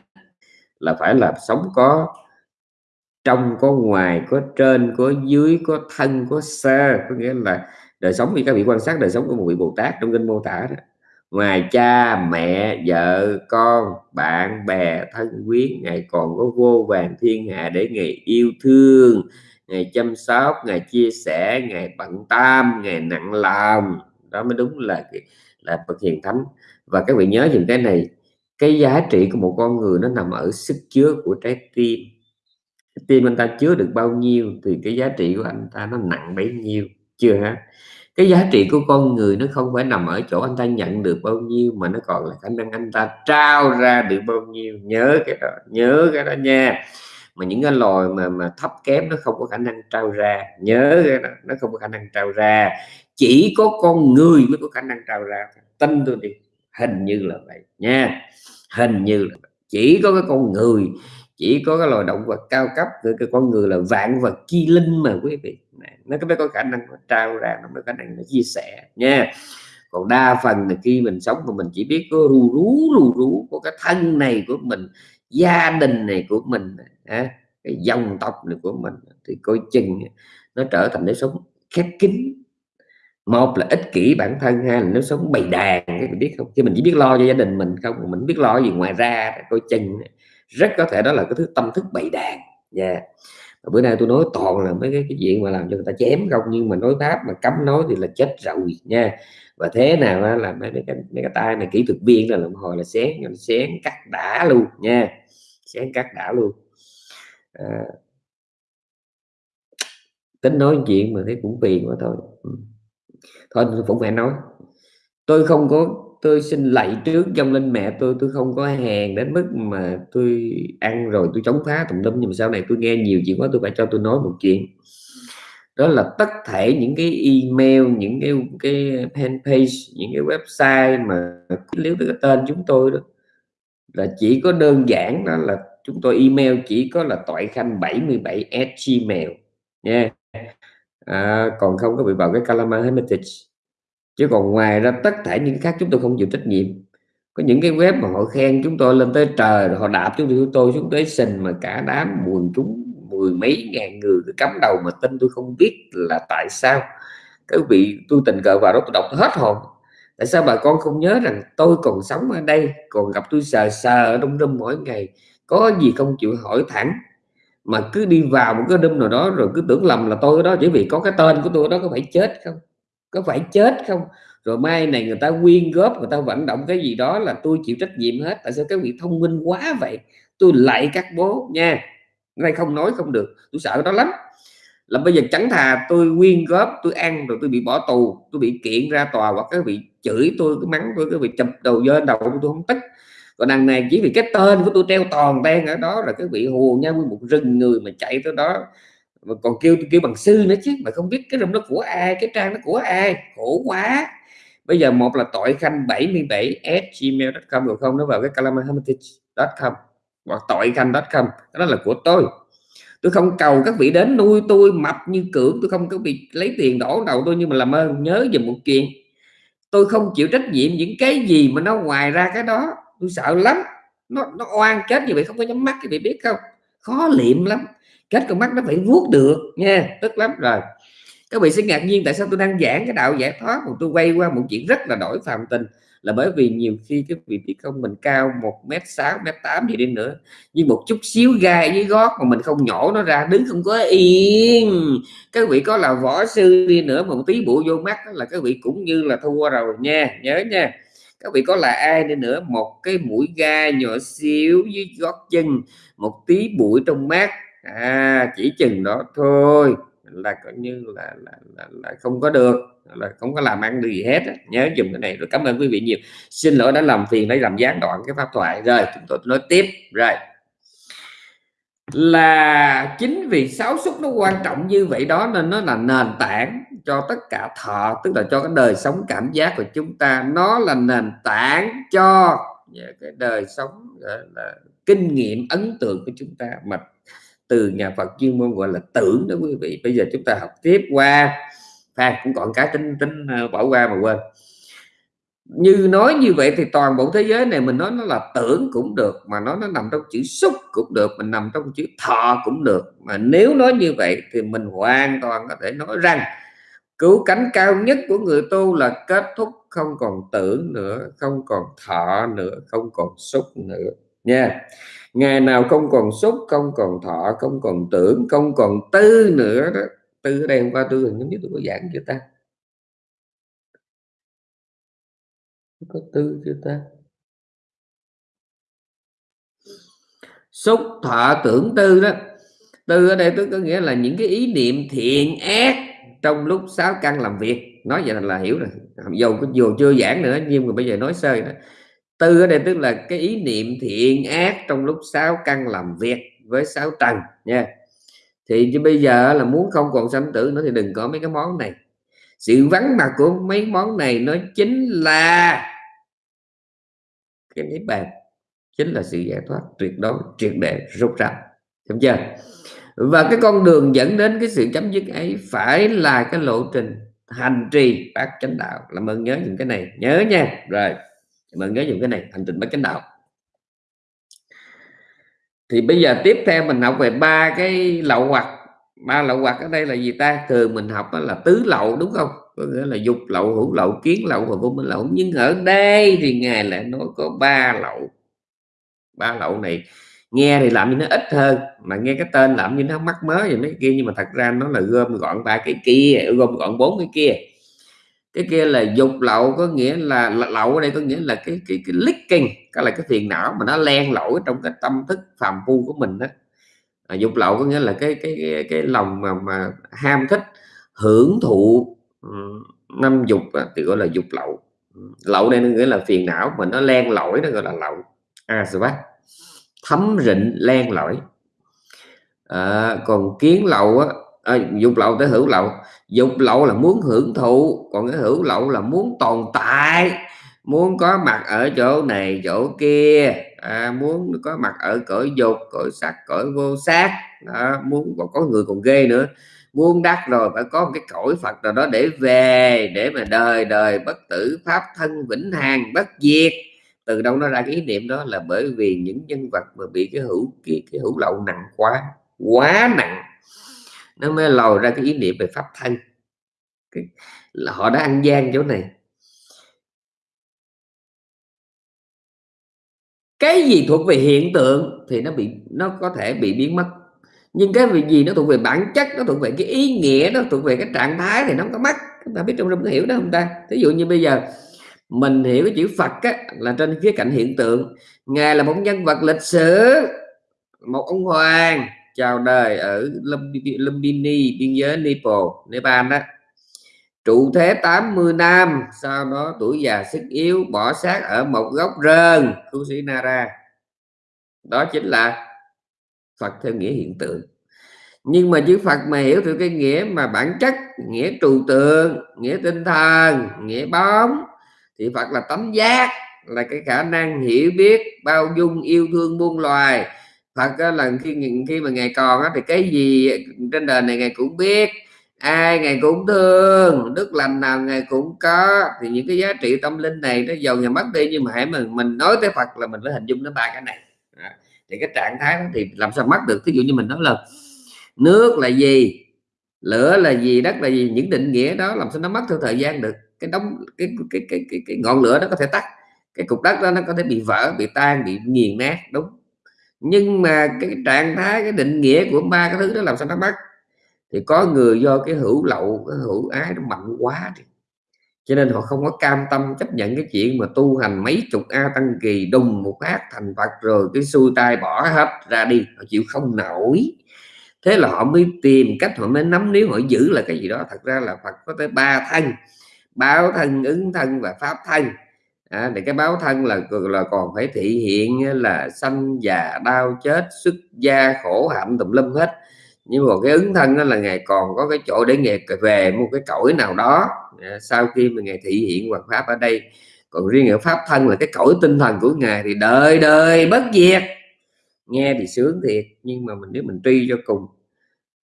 là phải là sống có, trong, có ngoài, có trên, có dưới, có thân, có xa. Có nghĩa là đời sống như các vị quan sát đời sống của một vị bồ tát trong kinh mô tả đó ngoài cha, mẹ, vợ, con, bạn, bè, thân quyến, ngài còn có vô vàng thiên hạ để ngài yêu thương ngày chăm sóc ngày chia sẻ ngày bận tâm ngày nặng lòng. Đó mới đúng là là bậc hiền thánh. Và các vị nhớ những cái này, cái giá trị của một con người nó nằm ở sức chứa của trái tim. Tim anh ta chứa được bao nhiêu thì cái giá trị của anh ta nó nặng bấy nhiêu. Chưa hả cái giá trị của con người nó không phải nằm ở chỗ anh ta nhận được bao nhiêu, mà nó còn là khả năng anh ta trao ra được bao nhiêu. Nhớ cái đó, nhớ cái đó nha. Mà những cái loài mà mà thấp kém nó không có khả năng trao ra. Nhớ cái đó, nó không có khả năng trao ra. Chỉ có con người mới có khả năng trao ra. Tin tôi đi, hình như là vậy nha. Hình như là vậy. chỉ có cái con người chỉ có cái loài động vật cao cấp cái, cái con người là vạn vật chi linh mà quý vị. Nó mới có khả năng trao ra nó mới có khả năng nó chia sẻ nha. Còn đa phần là khi mình sống mà mình chỉ biết có rù rú rù rú của cái thân này của mình gia đình này của mình à, cái dòng tộc này của mình thì coi chừng nó trở thành nếp sống khép kín. Một là ích kỷ bản thân hai là nó sống bầy đàn cái bạn biết không? Chứ mình chỉ biết lo cho gia đình mình không mình biết lo gì ngoài ra coi chừng rất có thể đó là cái thứ tâm thức bậy đàn. Dạ. Nha yeah. bữa nay tôi nói toàn là mấy cái, cái chuyện mà làm cho người ta chém không nhưng mà nói pháp mà cấm nói thì là chết rồi nha. Và thế nào là mấy, mấy cái mấy cái tay này kỹ thuật viên là làm hồi là xén xén cắt đã luôn nha. Xén cắt đã luôn. À, tính nói chuyện mà thấy cũng phiền quá thôi. Ừ. Thôi cũng phải nói. Tôi không có tôi xin lạy trước trong linh mẹ tôi tôi không có hèn đến mức mà tôi ăn rồi tôi chống phá tùm lum nhưng mà sau này tôi nghe nhiều chuyện quá tôi phải cho tôi nói một chuyện. Đó là tất thể những cái email những cái cái fanpage những cái website mà nếu tới cái tên chúng tôi đó là chỉ có đơn giản đó là chúng tôi email chỉ có là toại khanh 77 at gmail nha. À, còn không có bị vào cái Kalama Hermitage chứ còn ngoài ra, tất cả những khác chúng tôi không chịu trách nhiệm. Có những cái web mà họ khen chúng tôi lên tới trời rồi họ đạp chúng tôi xuống tới sình mà cả đám buồn chúng mười mấy ngàn người, cứ cắm đầu mà tin tôi không biết là tại sao. Cái vị tôi tình cờ vào đó tôi đọc hết hồn. Tại sao bà con không nhớ rằng tôi còn sống ở đây, còn gặp tôi sờ sờ ở trong râm mỗi ngày? Có gì không chịu hỏi thẳng. Mà cứ đi vào một cái đêm nào đó rồi cứ tưởng lầm là tôi đó chỉ vì có cái tên của tôi đó có phải chết không? Có phải chết không? Rồi mai này người ta quyên góp, người ta vận động cái gì đó là tôi chịu trách nhiệm hết. Tại sao các vị thông minh quá vậy? Tôi lại các bố nha. Nay không nói không được. Tôi sợ đó lắm. Là bây giờ chẳng thà tôi quyên góp, tôi ăn rồi tôi bị bỏ tù, tôi bị kiện ra tòa hoặc các vị chửi tôi, cái mắng tôi, cái vị chụp đầu dơ đầu tôi không tức còn đằng này chỉ vì cái tên của tôi treo toàn ten ở đó là cái vị hù nhau một rừng người mà chạy tới đó mà còn kêu kêu bằng sư nữa chứ, mà không biết cái rừng nó của ai cái trang nó của ai khổ quá. Bây giờ một là tội khanh 77 gmail.com rồi không nó vào cái calamity.com hoặc tội khanh.com đó là của tôi. Tôi không cầu các vị đến nuôi tôi mập như cưỡng, tôi không có bị lấy tiền đổ đầu tôi, nhưng mà làm ơn, nhớ về một chuyện tôi không chịu trách nhiệm những cái gì mà nó ngoài ra cái đó. Tôi sợ lắm. Nó nó oan chết như vậy không có nhắm mắt cái vị biết không? Khó liệm lắm kết con mắt nó phải vuốt được nha tức lắm rồi. Các vị sẽ ngạc nhiên tại sao tôi đang giảng cái đạo giải thoát mà tôi quay qua một chuyện rất là đổi phàm tình. Là bởi vì nhiều khi cái vị biết không mình cao một mét sáu, mét tám gì đi nữa, nhưng một chút xíu gai với gót mà mình không nhổ nó ra, đứng không có yên. Các vị có là võ sư đi nữa mà một tí bụi vô mắt là các vị cũng như là thua rồi, nha, nhớ nha. Các vị có là ai đi nữa, một cái mũi gai nhỏ xíu dưới gót chân, một tí bụi trong mắt à chỉ chừng đó thôi. Là coi như là là, là, là không có được là không có làm ăn được gì hết nhớ dùng cái này rồi. Cảm ơn quý vị nhiều. Xin lỗi đã làm phiền đã làm gián đoạn cái pháp thoại. Rồi chúng tôi nói tiếp. Rồi. Là chính vì sáu xúc nó quan trọng như vậy đó nên nó là nền tảng cho tất cả thọ tức là cho cái đời sống cảm giác của chúng ta. Nó là nền tảng cho cái đời sống là kinh nghiệm ấn tượng của chúng ta. Mà từ nhà Phật chuyên môn gọi là tưởng đó quý vị. Bây giờ chúng ta học tiếp qua. À, cũng còn cái tính tính ờ, bỏ qua mà quên. Như nói như vậy thì toàn bộ thế giới này mình nói nó là tưởng cũng được mà nó nó nằm trong chữ xúc cũng được mình nằm trong chữ thọ cũng được. Mà nếu nói như vậy thì mình hoàn toàn có thể nói rằng cứu cánh cao nhất của người tu là kết thúc không còn tưởng nữa không còn thọ nữa không còn xúc nữa nha ngày nào không còn xúc không còn thọ, không còn tưởng, không còn tư nữa đó. Tư ở đây hôm qua tư hình như tôi có giảng chưa ta? Có tư chưa ta? Xúc thọ, tưởng, tư đó. Tư ở đây tôi có nghĩa là những cái ý niệm thiện ác trong lúc sáu căn làm việc. Nói vậy là hiểu rồi. Dù dù chưa giảng nữa, nhưng mà bây giờ nói sơ đó tư ở đây tức là cái ý niệm thiện ác trong lúc sáu căn làm việc với sáu trần nha. Thì chứ bây giờ là muốn không còn sanh tử nữa thì đừng có mấy cái món này. Sự vắng mặt của mấy món này nó chính là cái niết bàn, chính là sự giải thoát tuyệt đối, triệt để, rút ra. Hiểu chưa? Và cái con đường dẫn đến cái sự chấm dứt ấy phải là cái lộ trình hành trì bát chánh đạo. Làm ơn nhớ những cái này, nhớ nha. Rồi mình nhớ dùng cái này, hành trình bất chánh đạo. Thì bây giờ tiếp theo mình học về ba cái lậu hoặc. Ba lậu hoặc ở đây là gì ta? Thường mình học là tứ lậu, đúng không? Có nghĩa là dục lậu, hữu lậu, kiến lậu và vô minh lậu. Nhưng ở đây thì ngài lại nói có ba lậu. Ba lậu này nghe thì làm như nó ít hơn, mà nghe cái tên làm như nó mắc mớ gì mấy kia, nhưng mà thật ra nó là gom gọn ba cái kia gom gọn bốn cái kia cái kia là dục lậu có nghĩa là lậu ở đây có nghĩa là cái cái cái leaking cái là cái phiền não mà nó len lỏi trong cái tâm thức phàm phu của mình đó à, dục lậu có nghĩa là cái cái cái, cái lòng mà mà ham thích hưởng thụ năm dục thì gọi là dục lậu. Lậu đây nó nghĩa là phiền não mà nó len lỏi nó gọi là lậu. À bác? Thấm rịnh len lỏi. À, còn kiến lậu á à, dục lậu tới hữu lậu. Dục lậu là muốn hưởng thụ còn cái hữu lậu là muốn tồn tại muốn có mặt ở chỗ này chỗ kia. À, muốn có mặt ở cõi dục cõi sắc cõi vô sắc đó, muốn còn có người còn ghê nữa. Muốn đắc rồi phải có một cái cõi Phật nào đó để về để mà đời đời bất tử pháp thân vĩnh hằng bất diệt. Từ đâu nó ra cái ý niệm đó là bởi vì những nhân vật mà bị cái hữu cái, cái hữu lậu nặng quá quá nặng nó mới lòi ra cái ý niệm về pháp thân. Cái, là họ đã ăn gian chỗ này. Cái gì thuộc về hiện tượng thì nó bị nó có thể bị biến mất. Nhưng cái việc gì nó thuộc về bản chất nó thuộc về cái ý nghĩa nó thuộc về cái trạng thái thì nó không có mất. Chúng ta biết trong trong hiểu đó không ta? Ví dụ như bây giờ mình hiểu cái chữ Phật á, là trên khía cạnh hiện tượng. Ngài là một nhân vật lịch sử một ông hoàng chào đời ở Lumbini biên giới Nepal Nepal đó. Trụ thế 80 năm, sau đó tuổi già sức yếu, bỏ xác ở một góc rơm Nara. Đó chính là Phật theo nghĩa hiện tượng. Nhưng mà chữ Phật mà hiểu theo cái nghĩa mà bản chất, nghĩa trừu tượng, nghĩa tinh thần, nghĩa bóng, thì Phật là tánh giác, là cái khả năng hiểu biết, bao dung, yêu thương muôn loài. Phật là khi khi mà ngày còn thì cái gì trên đời này ngày cũng biết ai ngày cũng thương đức lành nào ngày cũng có. Thì những cái giá trị tâm linh này nó giàu nhà mất đi nhưng mà hãy mình mình nói tới Phật là mình phải hình dung đến ba cái này. Thì cái trạng thái đó thì làm sao mất được? Ví dụ như mình nói là nước là gì lửa là gì đất là gì những định nghĩa đó làm sao nó mất theo thời gian được? Cái đóng cái cái cái cái, cái ngọn lửa nó có thể tắt cái cục đất đó nó có thể bị vỡ bị tan bị nghiền nát đúng nhưng mà cái trạng thái, cái định nghĩa của ba cái thứ đó làm sao nó mất thì có người do cái hữu lậu, cái hữu ái nó mạnh quá thì cho nên họ không có cam tâm chấp nhận cái chuyện mà tu hành mấy chục a tăng kỳ đùng một phát thành phật rồi cái xuôi tay bỏ hết ra đi. Họ chịu không nổi. Thế là họ mới tìm cách, họ mới nắm nếu họ giữ là cái gì đó. Thật ra là Phật có tới ba thân. Báo thân, ứng thân và pháp thân à, để cái báo thân là là còn phải thị hiện là sanh già đau chết xuất gia khổ hạnh tùm lum hết. Nhưng mà cái ứng thân đó là ngày còn có cái chỗ để ngày về một cái cõi nào đó. À, sau khi mà ngày thị hiện hoàn pháp ở đây còn riêng ở pháp thân là cái cõi tinh thần của ngài thì đời đời bất diệt. Nghe thì sướng thiệt nhưng mà mình nếu mình truy cho cùng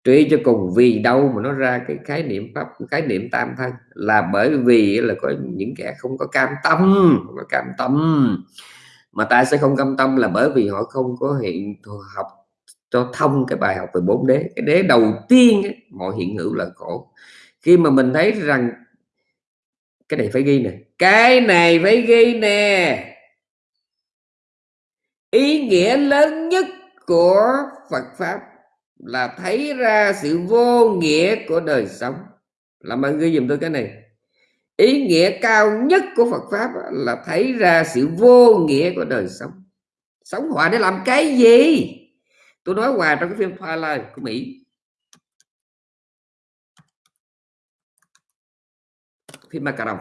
truy cho cùng vì đâu mà nó ra cái khái niệm pháp khái niệm tam thân là bởi vì là có những kẻ không có cam tâm không có cam tâm. Mà ta sẽ không cam tâm là bởi vì họ không có hiện học cho thông cái bài học về bốn đế. Cái đế đầu tiên ấy, mọi hiện hữu là khổ. Khi mà mình thấy rằng cái này phải ghi nè cái này phải ghi nè. Ý nghĩa lớn nhất của Phật pháp là thấy ra sự vô nghĩa của đời sống. Làm ơn ghi dùm tôi cái này. Ý nghĩa cao nhất của Phật pháp là thấy ra sự vô nghĩa của đời sống. Sống hoài để làm cái gì? Tôi nói hoài trong cái phim Twilight của Mỹ. Phim ma cà rồng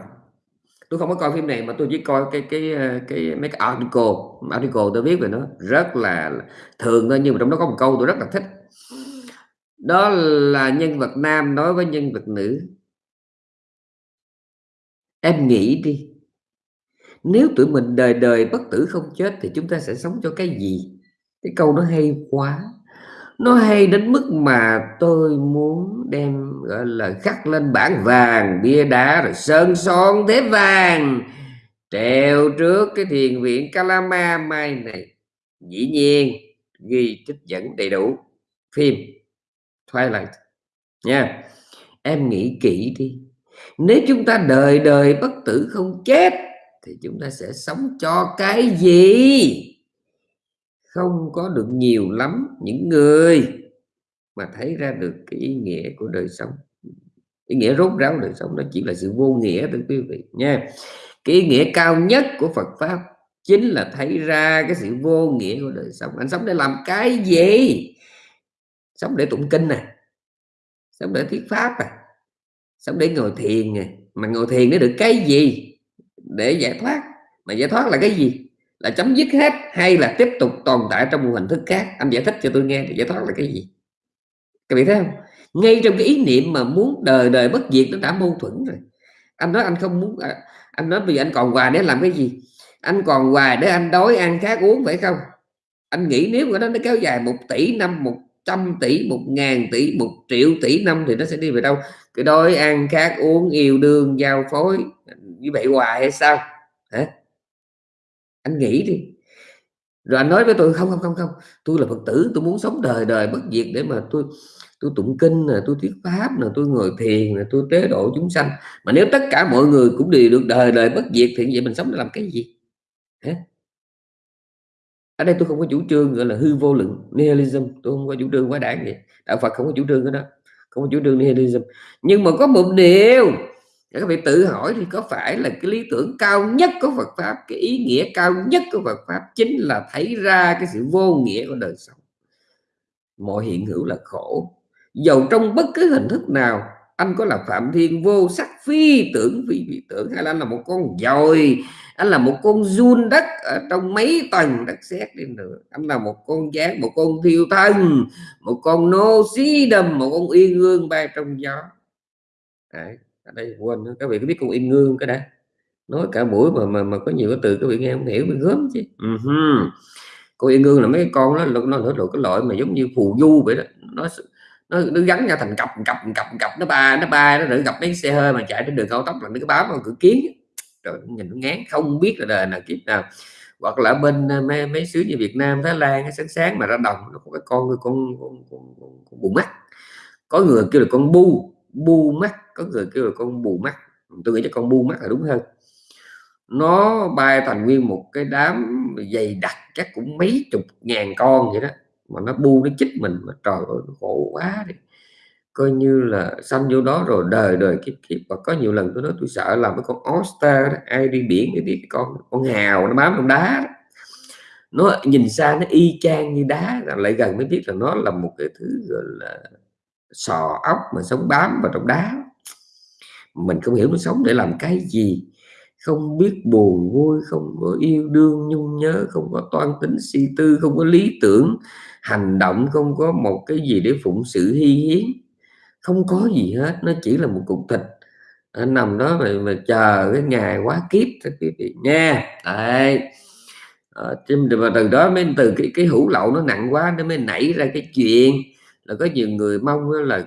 tôi không có coi phim này mà tôi chỉ coi cái cái cái mấy cái article. Article tôi viết về nó rất là thường thôi, nhưng mà trong đó có một câu tôi rất là thích đó là nhân vật nam nói với nhân vật nữ. Em nghĩ đi, nếu tụi mình đời đời bất tử không chết thì chúng ta sẽ sống cho cái gì? Cái câu nó hay quá. Nó hay đến mức mà tôi muốn đem, gọi là khắc lên bảng vàng, bia đá rồi sơn son thế vàng treo trước cái thiền viện Kalama mai này. Dĩ nhiên, ghi trích dẫn đầy đủ. Phim. Twilight. Nha, em nghĩ kỹ đi. Nếu chúng ta đời đời bất tử không chết, thì chúng ta sẽ sống cho cái gì? Không có được nhiều lắm những người mà thấy ra được cái ý nghĩa của đời sống. Ý nghĩa rốt ráo đời sống đó chỉ là sự vô nghĩa thưa quý vị, nha. Cái ý nghĩa cao nhất của Phật pháp chính là thấy ra cái sự vô nghĩa của đời sống. Anh sống để làm cái gì? Sống để tụng kinh này. Sống để thuyết pháp này, sống để ngồi thiền này, mà ngồi thiền để được cái gì? Để giải thoát. Mà giải thoát là cái gì? Là chấm dứt hết hay là tiếp tục tồn tại trong một hình thức khác? Anh giải thích cho tôi nghe thì giải thoát là cái gì? Các vị thấy không? Ngay trong cái ý niệm mà muốn đời đời bất diệt nó đã mâu thuẫn rồi. Anh nói anh không muốn à, anh nói bây giờ anh còn hoài để làm cái gì? Anh còn hoài để anh đói ăn khác uống phải không? Anh nghĩ nếu mà nó nó kéo dài một tỷ năm một trăm tỷ, một ngàn tỷ, một triệu tỷ, năm thì nó sẽ đi về đâu? Cái đói ăn khát uống, yêu đương, giao phối, như vậy hoài hay sao? Hả? Anh nghĩ đi. Rồi anh nói với tôi, không không không không, tôi là phật tử, tôi muốn sống đời đời bất diệt để mà tôi tôi tụng kinh là tôi thuyết pháp là tôi ngồi thiền là tôi tế độ chúng sanh. Mà nếu tất cả mọi người cũng đều được đời đời bất diệt thì vậy mình sống để làm cái gì? Hả? Ở đây tôi không có chủ trương gọi là hư vô lượng nihilism, tôi không có chủ trương quá đảng vậy. Đạo Phật không có chủ trương cái đó, không có chủ trương nihilism. Nhưng mà có một điều, các vị tự hỏi thì có phải là cái lý tưởng cao nhất của Phật pháp, cái ý nghĩa cao nhất của Phật pháp chính là thấy ra cái sự vô nghĩa của đời sống? Mọi hiện hữu là khổ. Dầu trong bất cứ hình thức nào, anh có là phạm thiên vô sắc phi tưởng phi vị tưởng, hay là anh là một con dòi anh là một con run đất ở trong mấy tầng đất sét đi nữa. Anh là một con gián một con thiêu thân một con nô xí đầm một con yên ương bay trong gió. Đấy, ở đây quên các vị có biết con yên ương cái đấy nói cả buổi mà mà mà có nhiều cái từ các vị nghe không hiểu bị gớm chứ. Uh -huh. con yên ương là mấy con đó nó nó là cái loại mà giống như phù du vậy đó. Nó nó, nó gắn nhau thành cặp cặp cặp cặp nó ba nó ba nó đỡ gặp mấy xe hơi mà chạy trên đường cao tốc là nó cái báo vào cửa kiến rồi nhìn nó ngán không biết là đời nào kiếp nào. Hoặc là bên ờ, mấy, mấy xứ như Việt Nam Thái Lan sáng sáng mà ra đồng nó có cái con con con, con, con, con bù mắt. Có người kêu là con bu bu mắt. Có người kêu là con bù mắt. Tôi nghĩ cho con bu mắt là đúng hơn. Nó bay thành nguyên một cái đám dày đặc chắc cũng mấy chục ngàn con vậy đó. Mà nó bu nó chích mình mà trời ơi nó khổ quá đi coi như là sanh vô đó rồi, đời đời kiếp kiếp và có nhiều lần tôi nói tôi sợ làm cái con oyster đó. ai đi biển thì biết con con hào nó bám trong đá đó. nó nhìn xa, nó y chang như đá lại gần mới biết là nó là một cái thứ gọi là sò ốc mà sống bám vào trong đá mình không hiểu nó sống để làm cái gì không biết buồn vui, không có yêu đương, nhung nhớ, không có toan tính, suy tư, không có lý tưởng, hành động, không có một cái gì để phụng sự hy hiến không có gì hết nó chỉ là một cục thịt. Nó nằm đó mà, mà chờ cái ngày quá kiếp các quý vị nha. Đấy. À, mà từ đó mới từ cái cái hữu lậu nó nặng quá nó mới nảy ra cái chuyện là có nhiều người mong là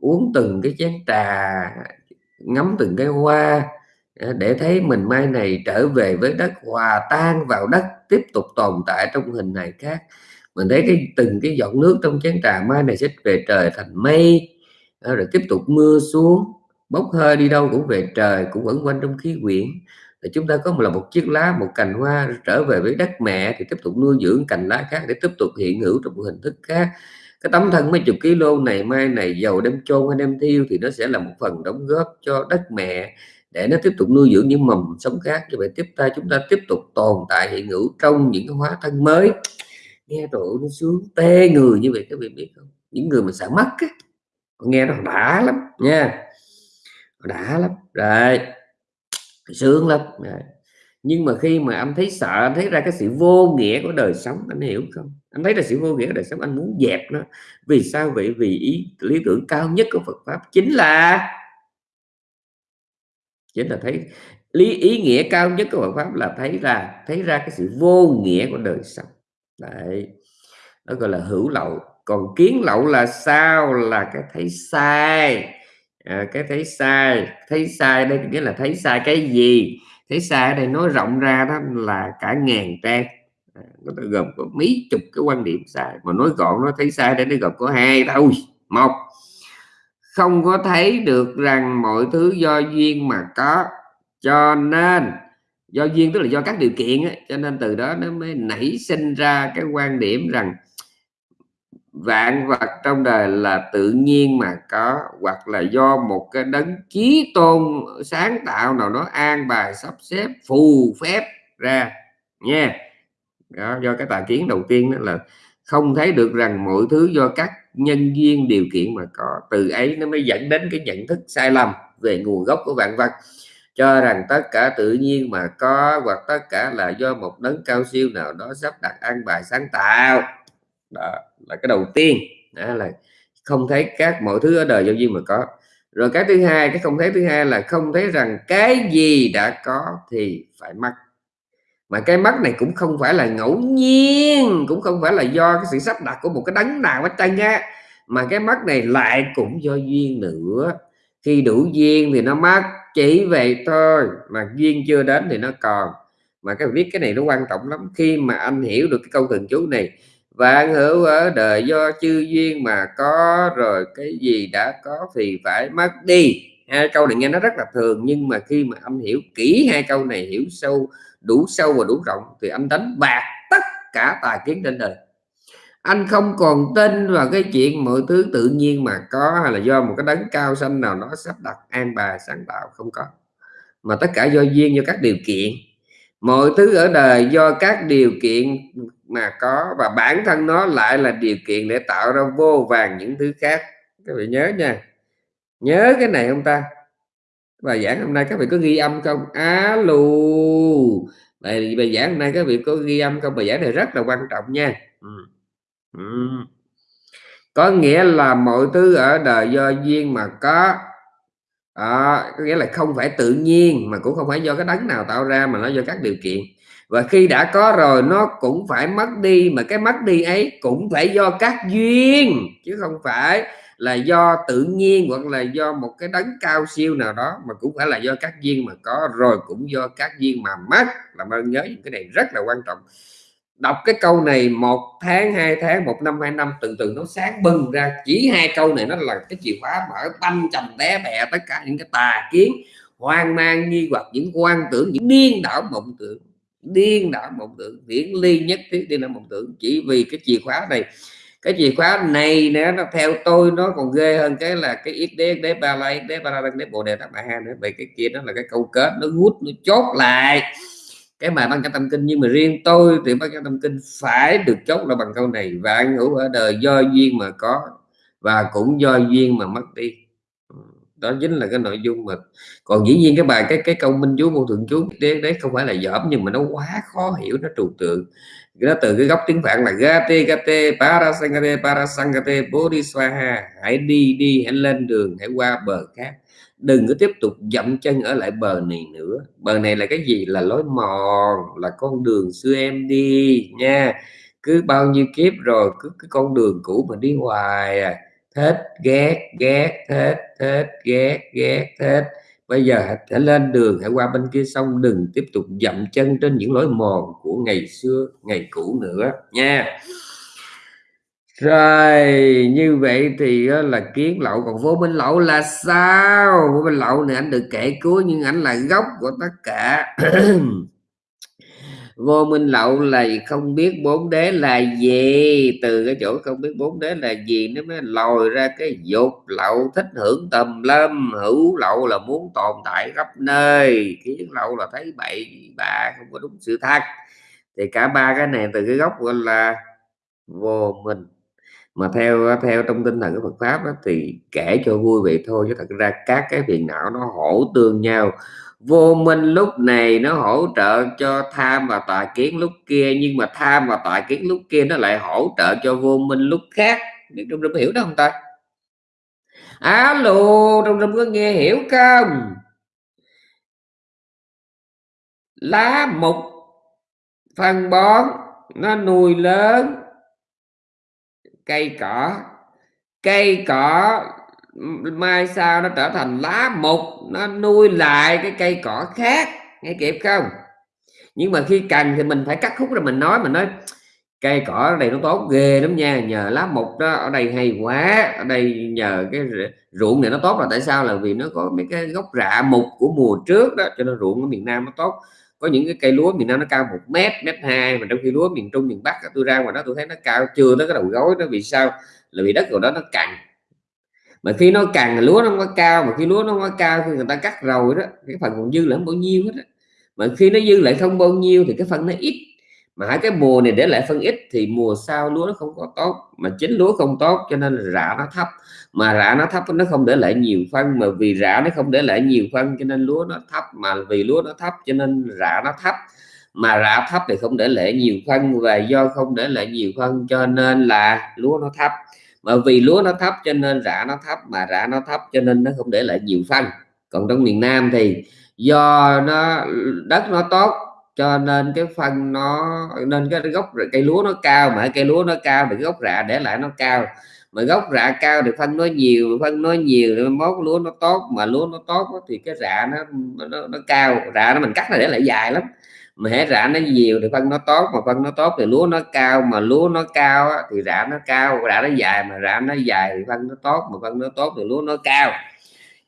uống từng cái chén trà ngắm từng cái hoa ờ, để thấy mình mai này trở về với đất hòa tan vào đất tiếp tục tồn tại trong hình này khác. Mình thấy cái từng cái giọt nước trong chén trà mai này sẽ về trời thành mây rồi tiếp tục mưa xuống, bốc hơi đi đâu cũng về trời, cũng vẫn quanh trong khí quyển. Thì chúng ta có một là một chiếc lá, một cành hoa trở về với đất mẹ, thì tiếp tục nuôi dưỡng cành lá khác để tiếp tục hiện hữu trong một hình thức khác. Cái tấm thân mấy chục kg này, mai này, dầu đem chôn hay đem thiêu thì nó sẽ là một phần đóng góp cho đất mẹ để nó tiếp tục nuôi dưỡng những mầm sống khác. Như vậy tiếp ta, chúng ta tiếp tục tồn tại hiện hữu trong những cái hóa thân mới. Nghe rồi nó xuống tê người như vậy, các vị biết không? Những người mà sợ mất á nghe nó đã lắm, nha. Đã lắm, rồi. Sướng lắm, rồi. nhưng mà khi mà anh thấy sợ, anh thấy ra cái sự vô nghĩa của đời sống, anh hiểu không? Anh thấy là sự vô nghĩa của đời sống, anh muốn dẹp nó. Vì sao vậy? Vì ý, lý tưởng cao nhất của Phật pháp chính là chính là thấy, lý, ý nghĩa cao nhất của Phật pháp là thấy ra thấy ra cái sự vô nghĩa của đời sống. Đấy. Nó gọi là hữu lậu còn kiến lậu là sao? Là cái thấy sai. À, cái thấy sai. Thấy sai đây nghĩa là thấy sai cái gì? Thấy sai ở đây nói rộng ra đó là cả ngàn trang. À, nó gồm có mấy chục cái quan điểm sai. Mà nói gọn nó thấy sai đây nó gồm có hai thôi. Một không có thấy được rằng mọi thứ do duyên mà có. Cho nên do duyên tức là do các điều kiện ấy, cho nên từ đó nó mới nảy sinh ra cái quan điểm rằng vạn vật trong đời là tự nhiên mà có hoặc là do một cái đấng chí tôn sáng tạo nào đó an bài sắp xếp phù phép ra nha. Đó, do cái tà kiến đầu tiên đó là không thấy được rằng mọi thứ do các nhân duyên điều kiện mà có. Từ ấy nó mới dẫn đến cái nhận thức sai lầm về nguồn gốc của vạn vật. Cho rằng tất cả tự nhiên mà có hoặc tất cả là do một đấng cao siêu nào đó sắp đặt an bài sáng tạo đó, là cái đầu tiên. Đó là không thấy các mọi thứ ở đời do duyên mà có. Rồi cái thứ hai, cái không thấy thứ hai là không thấy rằng cái gì đã có thì phải mất. Mà cái mất này cũng không phải là ngẫu nhiên, cũng không phải là do cái sự sắp đặt của một cái đấng nào hết trơn á. Mà cái mất này lại cũng do duyên nữa. Khi đủ duyên thì nó mất, chỉ vậy thôi. Mà duyên chưa đến thì nó còn. Mà cái biết cái này nó quan trọng lắm. Khi mà anh hiểu được cái câu thần chú này vạn hữu ở đời do chư duyên mà có, rồi cái gì đã có thì phải mất đi. Hai câu này nghe nó rất là thường, nhưng mà khi mà anh hiểu kỹ hai câu này, hiểu sâu, đủ sâu và đủ rộng thì anh đánh bạc tất cả tài kiến trên đời. Anh không còn tin vào cái chuyện mọi thứ tự nhiên mà có hay là do một cái đấng cao xanh nào nó sắp đặt an bài sáng tạo không có, mà tất cả do duyên do các điều kiện. Mọi thứ ở đời do các điều kiện mà có và bản thân nó lại là điều kiện để tạo ra vô vàng những thứ khác. Các vị nhớ nha. Nhớ cái này không ta? Bài giảng hôm nay các vị có ghi âm không? Alo bài, bài giảng hôm nay các vị có ghi âm không? Bài giảng này rất là quan trọng nha. Ừ. Ừ. có nghĩa là mọi thứ ở đời do duyên mà có à, có nghĩa là không phải tự nhiên mà cũng không phải do cái đấng nào tạo ra mà nó do các điều kiện và khi đã có rồi, nó cũng phải mất đi, mà cái mất đi ấy cũng phải do các duyên, chứ không phải là do tự nhiên hoặc là do một cái đấng cao siêu nào đó, mà cũng phải là do các duyên mà có rồi cũng do các duyên mà mất. Là ơn nhớ những cái này rất là quan trọng. Đọc cái câu này một tháng, hai tháng, một năm, hai năm từ từ nó sáng bừng ra. Chỉ hai câu này nó là cái chìa khóa mở banh chầm té bẹ tất cả những cái tà kiến, hoang mang, nghi hoặc, những quan tưởng, những điên đảo mộng tưởng điên đảo mộng tưởng viễn ly nhất thiết điên đảo mộng tưởng chỉ vì cái chìa khóa này, cái chìa khóa này nữa nó theo tôi, nó còn ghê hơn cái là cái ít đế đế ba la đế ba la đế bồ đề tát bà ha nữa. Vậy cái kia đó là cái câu kết, nó hút, nó chốt lại. Cái mà băng cho tâm kinh, nhưng mà riêng tôi thì băng cho tâm kinh phải được chốt là bằng câu này. Vạn hữu ở đời do duyên mà có, và cũng do duyên mà mất đi đó chính là cái nội dung mà còn dĩ nhiên cái bài cái cái câu minh chú vô thượng chú đấy, đấy không phải là dởm nhưng mà nó quá khó hiểu nó trừu tượng. Nó từ cái gốc tiếng phạn là gate gate parasangate parasangate bodhiswaha hãy đi đi hãy lên đường hãy qua bờ khác đừng có tiếp tục dậm chân ở lại bờ này nữa. Bờ này là cái gì? Là lối mòn là con đường xưa em đi nha. Cứ bao nhiêu kiếp rồi cứ cái con đường cũ mà đi hoài à thích ghét ghét thích thích ghét ghét thích bây giờ hãy lên đường, hãy qua bên kia sông, đừng tiếp tục dậm chân trên những lối mòn của ngày xưa, ngày cũ nữa nha. Rồi, như vậy thì là kiến lậu. Còn vô minh lậu là sao? Phố minh lậu này anh được kể cuối, nhưng anh là gốc của tất cả. vô minh lậu là không biết bốn đế là gì. Từ cái chỗ không biết bốn đế là gì nó mới lòi ra cái dục lậu thích hưởng tầm lâm. Hữu lậu là muốn tồn tại khắp nơi kiến lậu là thấy bậy bạ không có đúng sự thật. Thì cả ba cái này từ cái gốc gọi là vô minh. Mà theo theo trong tinh thần của Phật pháp đó, thì kể cho vui vậy thôi chứ thật ra các cái phiền não nó hỗ tương nhau vô minh lúc này nó hỗ trợ cho tham và tà kiến lúc kia, nhưng mà tham và tà kiến lúc kia nó lại hỗ trợ cho vô minh lúc khác. Biết trong rừng hiểu đó không ta? Alo trong trung có nghe hiểu không? Lá mục phân bón, nó nuôi lớn cây cỏ. Cây cỏ mai sau nó trở thành lá mục, nó nuôi lại cái cây cỏ khác, nghe kịp không? Nhưng mà khi cần thì mình phải cắt khúc rồi mình nói mình nói, cây cỏ ở đây nó tốt ghê lắm nha, nhờ lá mục đó, ở đây hay quá, ở đây nhờ cái ruộng này nó tốt là tại sao? Là vì nó có mấy cái gốc rạ mục của mùa trước đó, cho nên ruộng ở miền Nam nó tốt. Có những cái cây lúa miền Nam nó cao một mét mét hai, mà trong khi lúa miền Trung, miền Bắc tôi ra ngoài đó tôi thấy nó cao, chưa tới cái đầu gối đó, vì sao? Là vì đất rồi đó nó cằn mà khi nó càng lúa nó không có cao, mà khi lúa nó không có cao khi người ta cắt rồi đó, cái phần còn dư lại bao nhiêu hết đó. mà khi nó dư lại không bao nhiêu thì cái phần nó ít. Mà hai cái mùa này để lại phân ít thì mùa sau lúa nó không có tốt, mà chính lúa không tốt cho nên rạ nó thấp. Mà rạ nó thấp nó không để lại nhiều phân, mà vì rạ nó không để lại nhiều phân cho nên lúa nó thấp. Mà vì lúa nó thấp cho nên rạ nó thấp. Mà rạ thấp thì không để lại nhiều phân và do không để lại nhiều phân cho nên là lúa nó thấp mà vì lúa nó thấp cho nên rạ nó thấp mà rạ nó thấp cho nên nó không để lại nhiều phân còn trong miền Nam thì do nó đất nó tốt cho nên cái phân nó nên cái gốc cây lúa nó cao mà cây lúa nó cao thì gốc rạ để lại nó cao. Mà gốc rạ cao thì phân nó nhiều phân nó nhiều thì mốt lúa nó tốt mà lúa nó tốt thì cái rạ nó nó, nó cao. Rạ nó mình cắt là để lại dài lắm mà hết rã nó nhiều thì phân nó tốt mà phân nó tốt thì lúa nó cao mà lúa nó cao thì rã nó cao rã nó dài mà rã nó dài thì phân nó tốt mà phân nó tốt thì lúa nó cao.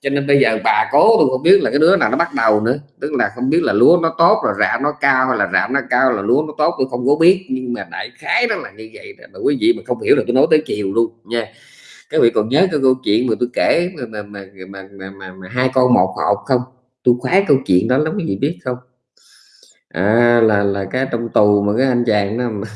Cho nên bây giờ bà cố tôi không biết là cái đứa nào nó bắt đầu nữa. Tức là không biết là lúa nó tốt rồi rạ nó cao hay là rạ nó cao là lúa nó tốt tôi không có biết. Nhưng mà đại khái đó là như vậy đó. Mà quý vị mà không hiểu là tôi nói tới chiều luôn nha. Các vị còn nhớ cái câu chuyện mà tôi kể mà mà mà, mà, mà, mà, mà hai con một hộp không? Tôi khoái câu chuyện đó lắm quý vị biết không? À, là là cái trong tù mà cái anh chàng đó mà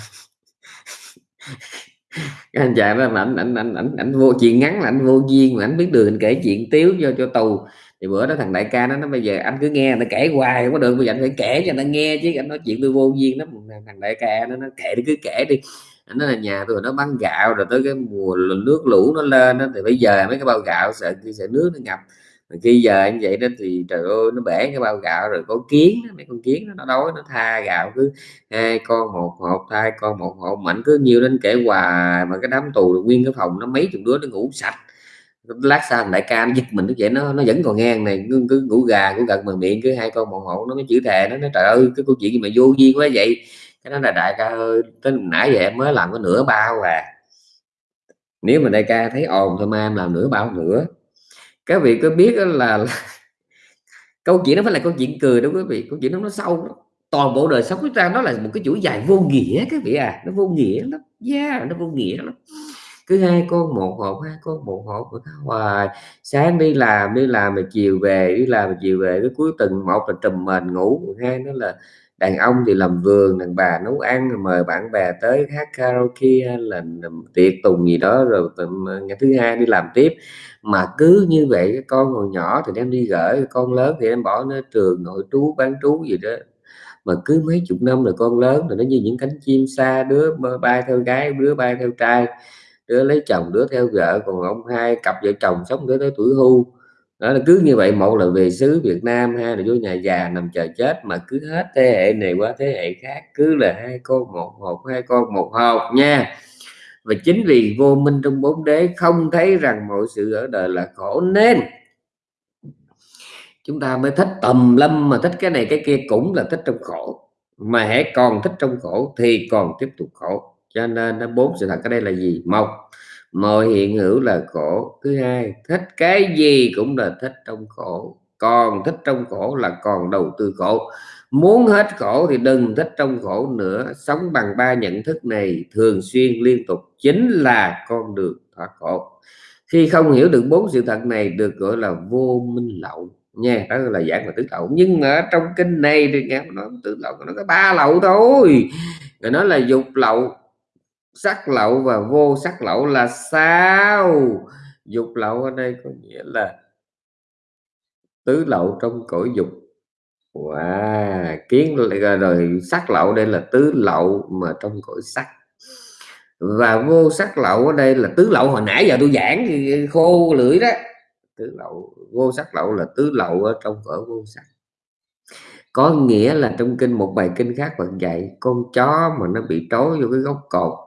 cái anh chàng đó mà ảnh ảnh ảnh ảnh, ảnh vô chuyện ngắn là anh vô duyên mà ảnh biết đường kể chuyện tiếu cho cho tù. Thì bữa đó thằng đại ca nó nó bây giờ anh cứ nghe nó kể hoài không có được bây giờ anh phải kể cho nó nghe chứ anh nói chuyện tôi vô duyên đó thằng đại ca nó nó kể đi cứ kể đi. Anh nói là nhà tôi nó bán gạo rồi tới cái mùa nước lũ nó lên đó thì bây giờ mấy cái bao gạo sợ sợ nước nó ngập khi giờ anh vậy đó thì trời ơi nó bể cái bao gạo rồi có kiến mấy con kiến nó đói nó tha gạo cứ hai con một hộp hai con một hộp mạnh cứ nhiều lên kể hoài mà cái đám tù nguyên cái phòng nó mấy chục đứa nó ngủ sạch. Lát sau đại ca nó giật mình nó vậy nó nó vẫn còn ngang này cứ, cứ ngủ gà cũng gật mà miệng cứ hai con một hộ nó mới chữ thề nó nói trời ơi cái câu chuyện gì mà vô duyên quá vậy? Cái đó là đại ca ơi tới nãy giờ em mới làm có nửa bao à. Nếu mà đại ca thấy ồn thôi mà em làm nửa bao nữa các vị có biết là, là câu chuyện nó phải là câu chuyện cười đúng quý vị câu chuyện nó nó sâu đó. toàn bộ đời sống của ta nó là một cái chuỗi dài vô nghĩa các vị à nó vô nghĩa lắm yeah nó vô nghĩa lắm cứ hai con một hộp hai con một hộp hoài sáng đi làm đi làm mà chiều về đi làm mà chiều về cái cuối tuần một là trùm mền ngủ hai nó là đàn ông thì làm vườn đàn bà nấu ăn mời bạn bè tới hát karaoke là tiệc tùng gì đó rồi ngày thứ hai đi làm tiếp mà cứ như vậy cái con còn nhỏ thì đem đi gửi, con lớn thì em bỏ nó trường, nội trú, bán trú gì đó. Mà cứ mấy chục năm rồi con lớn rồi, nó như những cánh chim xa, đứa bay theo gái, đứa bay theo trai, đứa lấy chồng, đứa theo vợ, còn ông hai cặp vợ chồng sống đứa tới tuổi hưu. Đó là cứ như vậy, một là về xứ Việt Nam, hai là vô nhà già nằm chờ chết, mà cứ hết thế hệ này qua thế hệ khác, cứ là hai con một hộp, hai con một hộp nha và chính vì vô minh trong bốn đế không thấy rằng mọi sự ở đời là khổ nên chúng ta mới thích tầm lâm mà thích cái này cái kia cũng là thích trong khổ. Mà hãy còn thích trong khổ thì còn tiếp tục khổ. Cho nên nó bốn sự thật ở đây là gì? Một, mọi hiện hữu là khổ. Thứ hai, thích cái gì cũng là thích trong khổ. Còn thích trong khổ là còn đầu tư khổ muốn hết khổ thì đừng thích trong khổ nữa. Sống bằng ba nhận thức này thường xuyên liên tục chính là con đường thoát khổ. Khi không hiểu được bốn sự thật này được gọi là vô minh lậu. Nha, đó là dạng và tứ lậu. Nhưng ở trong kinh này thì nghe nó tứ lậu, nó có ba lậu thôi. Rồi nó là dục lậu, sắc lậu và vô sắc lậu là sao? Dục lậu ở đây có nghĩa là tứ lậu trong cõi dục wow. kiến rồi, rồi. Sắc lậu đây là tứ lậu mà trong cõi sắc. Và vô sắc lậu ở đây là tứ lậu. Hồi nãy giờ tôi giảng thì khô lưỡi đó. Tứ lậu vô sắc lậu là tứ lậu ở trong cõi vô sắc. Có nghĩa là trong kinh một bài kinh khác vẫn dạy con chó mà nó bị trói vô cái gốc cột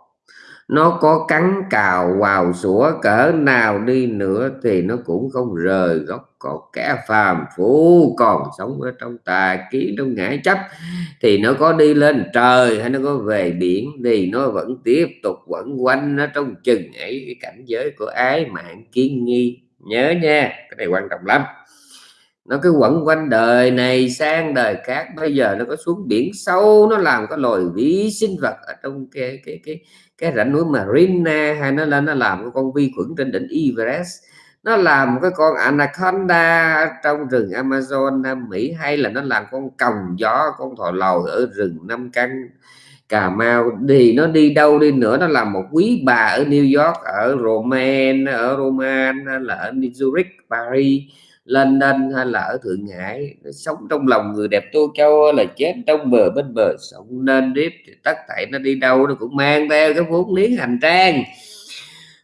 nó có cắn cào vào sủa, cỡ nào đi nữa thì nó cũng không rời gốc cột. Kẻ phàm phu còn sống ở trong tà kiến trong ngã chấp, thì nó có đi lên trời hay nó có về biển thì nó vẫn tiếp tục vẫn quanh nó trong chừng ấy. Cái cảnh giới của ái mạng kiến nghi, nhớ nha, cái này quan trọng lắm nó cứ quẩn quanh đời này sang đời khác. Bây giờ nó có xuống biển sâu, nó làm cái loài vi sinh vật ở trong cái cái cái cái rãnh núi Marina, hay nó lên, nó làm cái con vi khuẩn trên đỉnh Everest. Nó làm một cái con anaconda trong rừng Amazon Nam Mỹ, hay là nó làm con còng gió, con thỏ lầu ở rừng Nam Căn, Cà Mau. Thì nó đi đâu đi nữa, nó làm một quý bà ở New York, ở Roman ở Roman là ở Zurich, Paris lên London hay là ở Thượng Hải sống trong lòng người đẹp Tô Châu là chết trong bờ bên bờ sống nên tiếp thì tất tại nó đi đâu nó cũng mang theo cái vốn liếng hành trang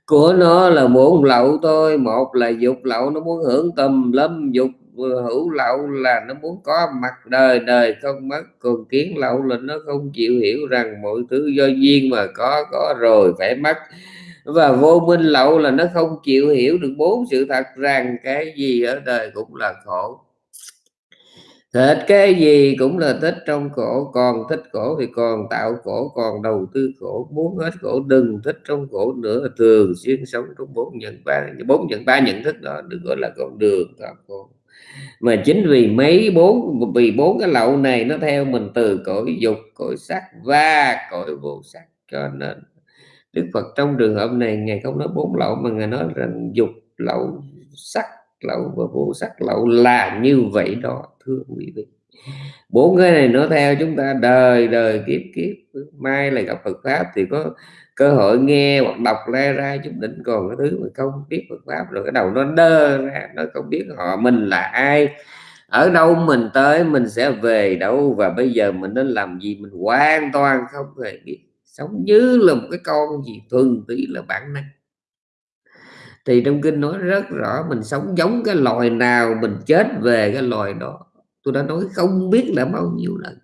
của nó là muốn lậu thôi một là dục lậu nó muốn hưởng tầm lâm dục hữu lậu là nó muốn có mặt đời đời không mất. Còn kiến lậu là nó không chịu hiểu rằng mọi thứ do duyên mà có có rồi phải mất và vô minh lậu là nó không chịu hiểu được bốn sự thật rằng cái gì ở đời cũng là khổ. Hết cái gì cũng là thích trong khổ, còn thích khổ thì còn tạo khổ, còn đầu tư khổ, muốn hết khổ, đừng thích trong khổ nữa. Thường xuyên sống trong bốn nhận ba, bốn nhận ba nhận thức đó, được gọi là con đường thoát khổ. Mà chính vì mấy bốn, vì bốn cái lậu này nó theo mình từ cõi dục, cõi sắc và cõi vô sắc cho nên Đức Phật trong trường hợp này, ngài không nói bốn lậu, mà ngài nói rằng dục lậu sắc, lậu và vô sắc, lậu là như vậy đó, thưa quý vị. Bốn cái này nó theo chúng ta đời đời kiếp kiếp. Mai là gặp Phật pháp thì có cơ hội nghe hoặc đọc ra ra, chút đỉnh còn cái thứ mà không biết Phật pháp. Rồi cái đầu nó đơ ra, nó không biết họ mình là ai. Ở đâu mình tới, mình sẽ về đâu, và bây giờ mình nên làm gì, mình hoàn toàn không hề biết sống như là một cái con gì thuần túy là bản năng. Thì trong kinh nói rất rõ, mình sống giống cái loài nào, mình chết về cái loài đó. Tôi đã nói không biết là bao nhiêu lần.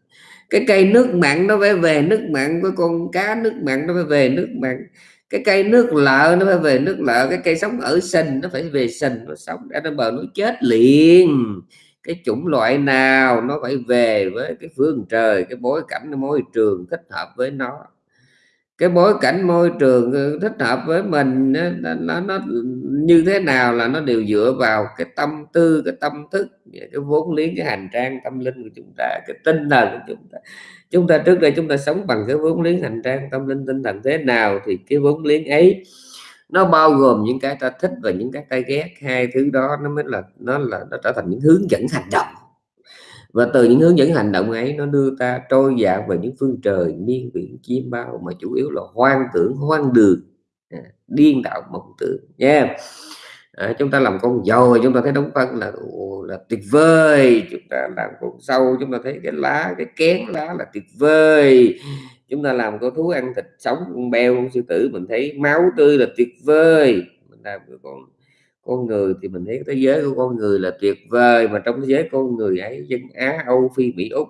Cái cây nước mặn nó phải về nước mặn với con cá, nước mặn nó phải về nước mặn. Cái cây nước lợ nó phải về nước lợ. Cái cây sống ở sình nó phải về sình nó sống. Ra nó bờ nó chết liền. Cái chủng loại nào nó phải về với cái phương trời, cái bối cảnh, cái môi trường thích hợp với nó cái bối cảnh môi trường ừ, thích hợp với mình nó, nó, nó như thế nào là nó đều dựa vào cái tâm tư cái tâm thức cái vốn liếng cái hành trang tâm linh của chúng ta cái tinh thần của chúng ta. Chúng ta trước đây chúng ta sống bằng cái vốn liếng hành trang tâm linh tinh thần thế nào thì cái vốn liếng ấy nó bao gồm những cái ta thích và những cái ta ghét. Hai thứ đó nó mới là nó là nó trở thành những hướng dẫn hành động và từ những hướng dẫn hành động ấy nó đưa ta trôi dạt về những phương trời miên biển chim bao mà chủ yếu là hoang tưởng hoang đường à, điên đạo mộng tưởng nha yeah. à, chúng ta làm con dồi chúng ta thấy đóng phân là là tuyệt vời. Chúng ta làm con sâu chúng ta thấy cái lá cái kén lá là tuyệt vời. Chúng ta làm con thú ăn thịt sống con beo con sư tử mình thấy máu tươi là tuyệt vời. Mình làm con con người thì mình thấy thế giới của con người là tuyệt vời mà trong thế giới con người ấy dân Á Âu Phi Mỹ Úc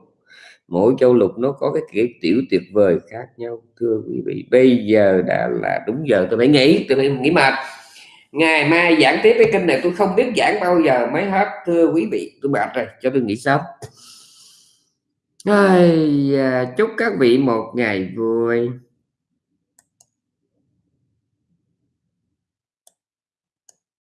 mỗi châu lục nó có cái kiểu tiểu tuyệt vời khác nhau. Thưa quý vị bây giờ đã là đúng giờ tôi phải nghỉ tôi phải nghỉ mệt. Ngày mai giảng tiếp cái kinh này tôi không biết giảng bao giờ mới hết. Thưa quý vị tôi mệt rồi cho tôi nghỉ sớm. Ai, chúc các vị một ngày vui.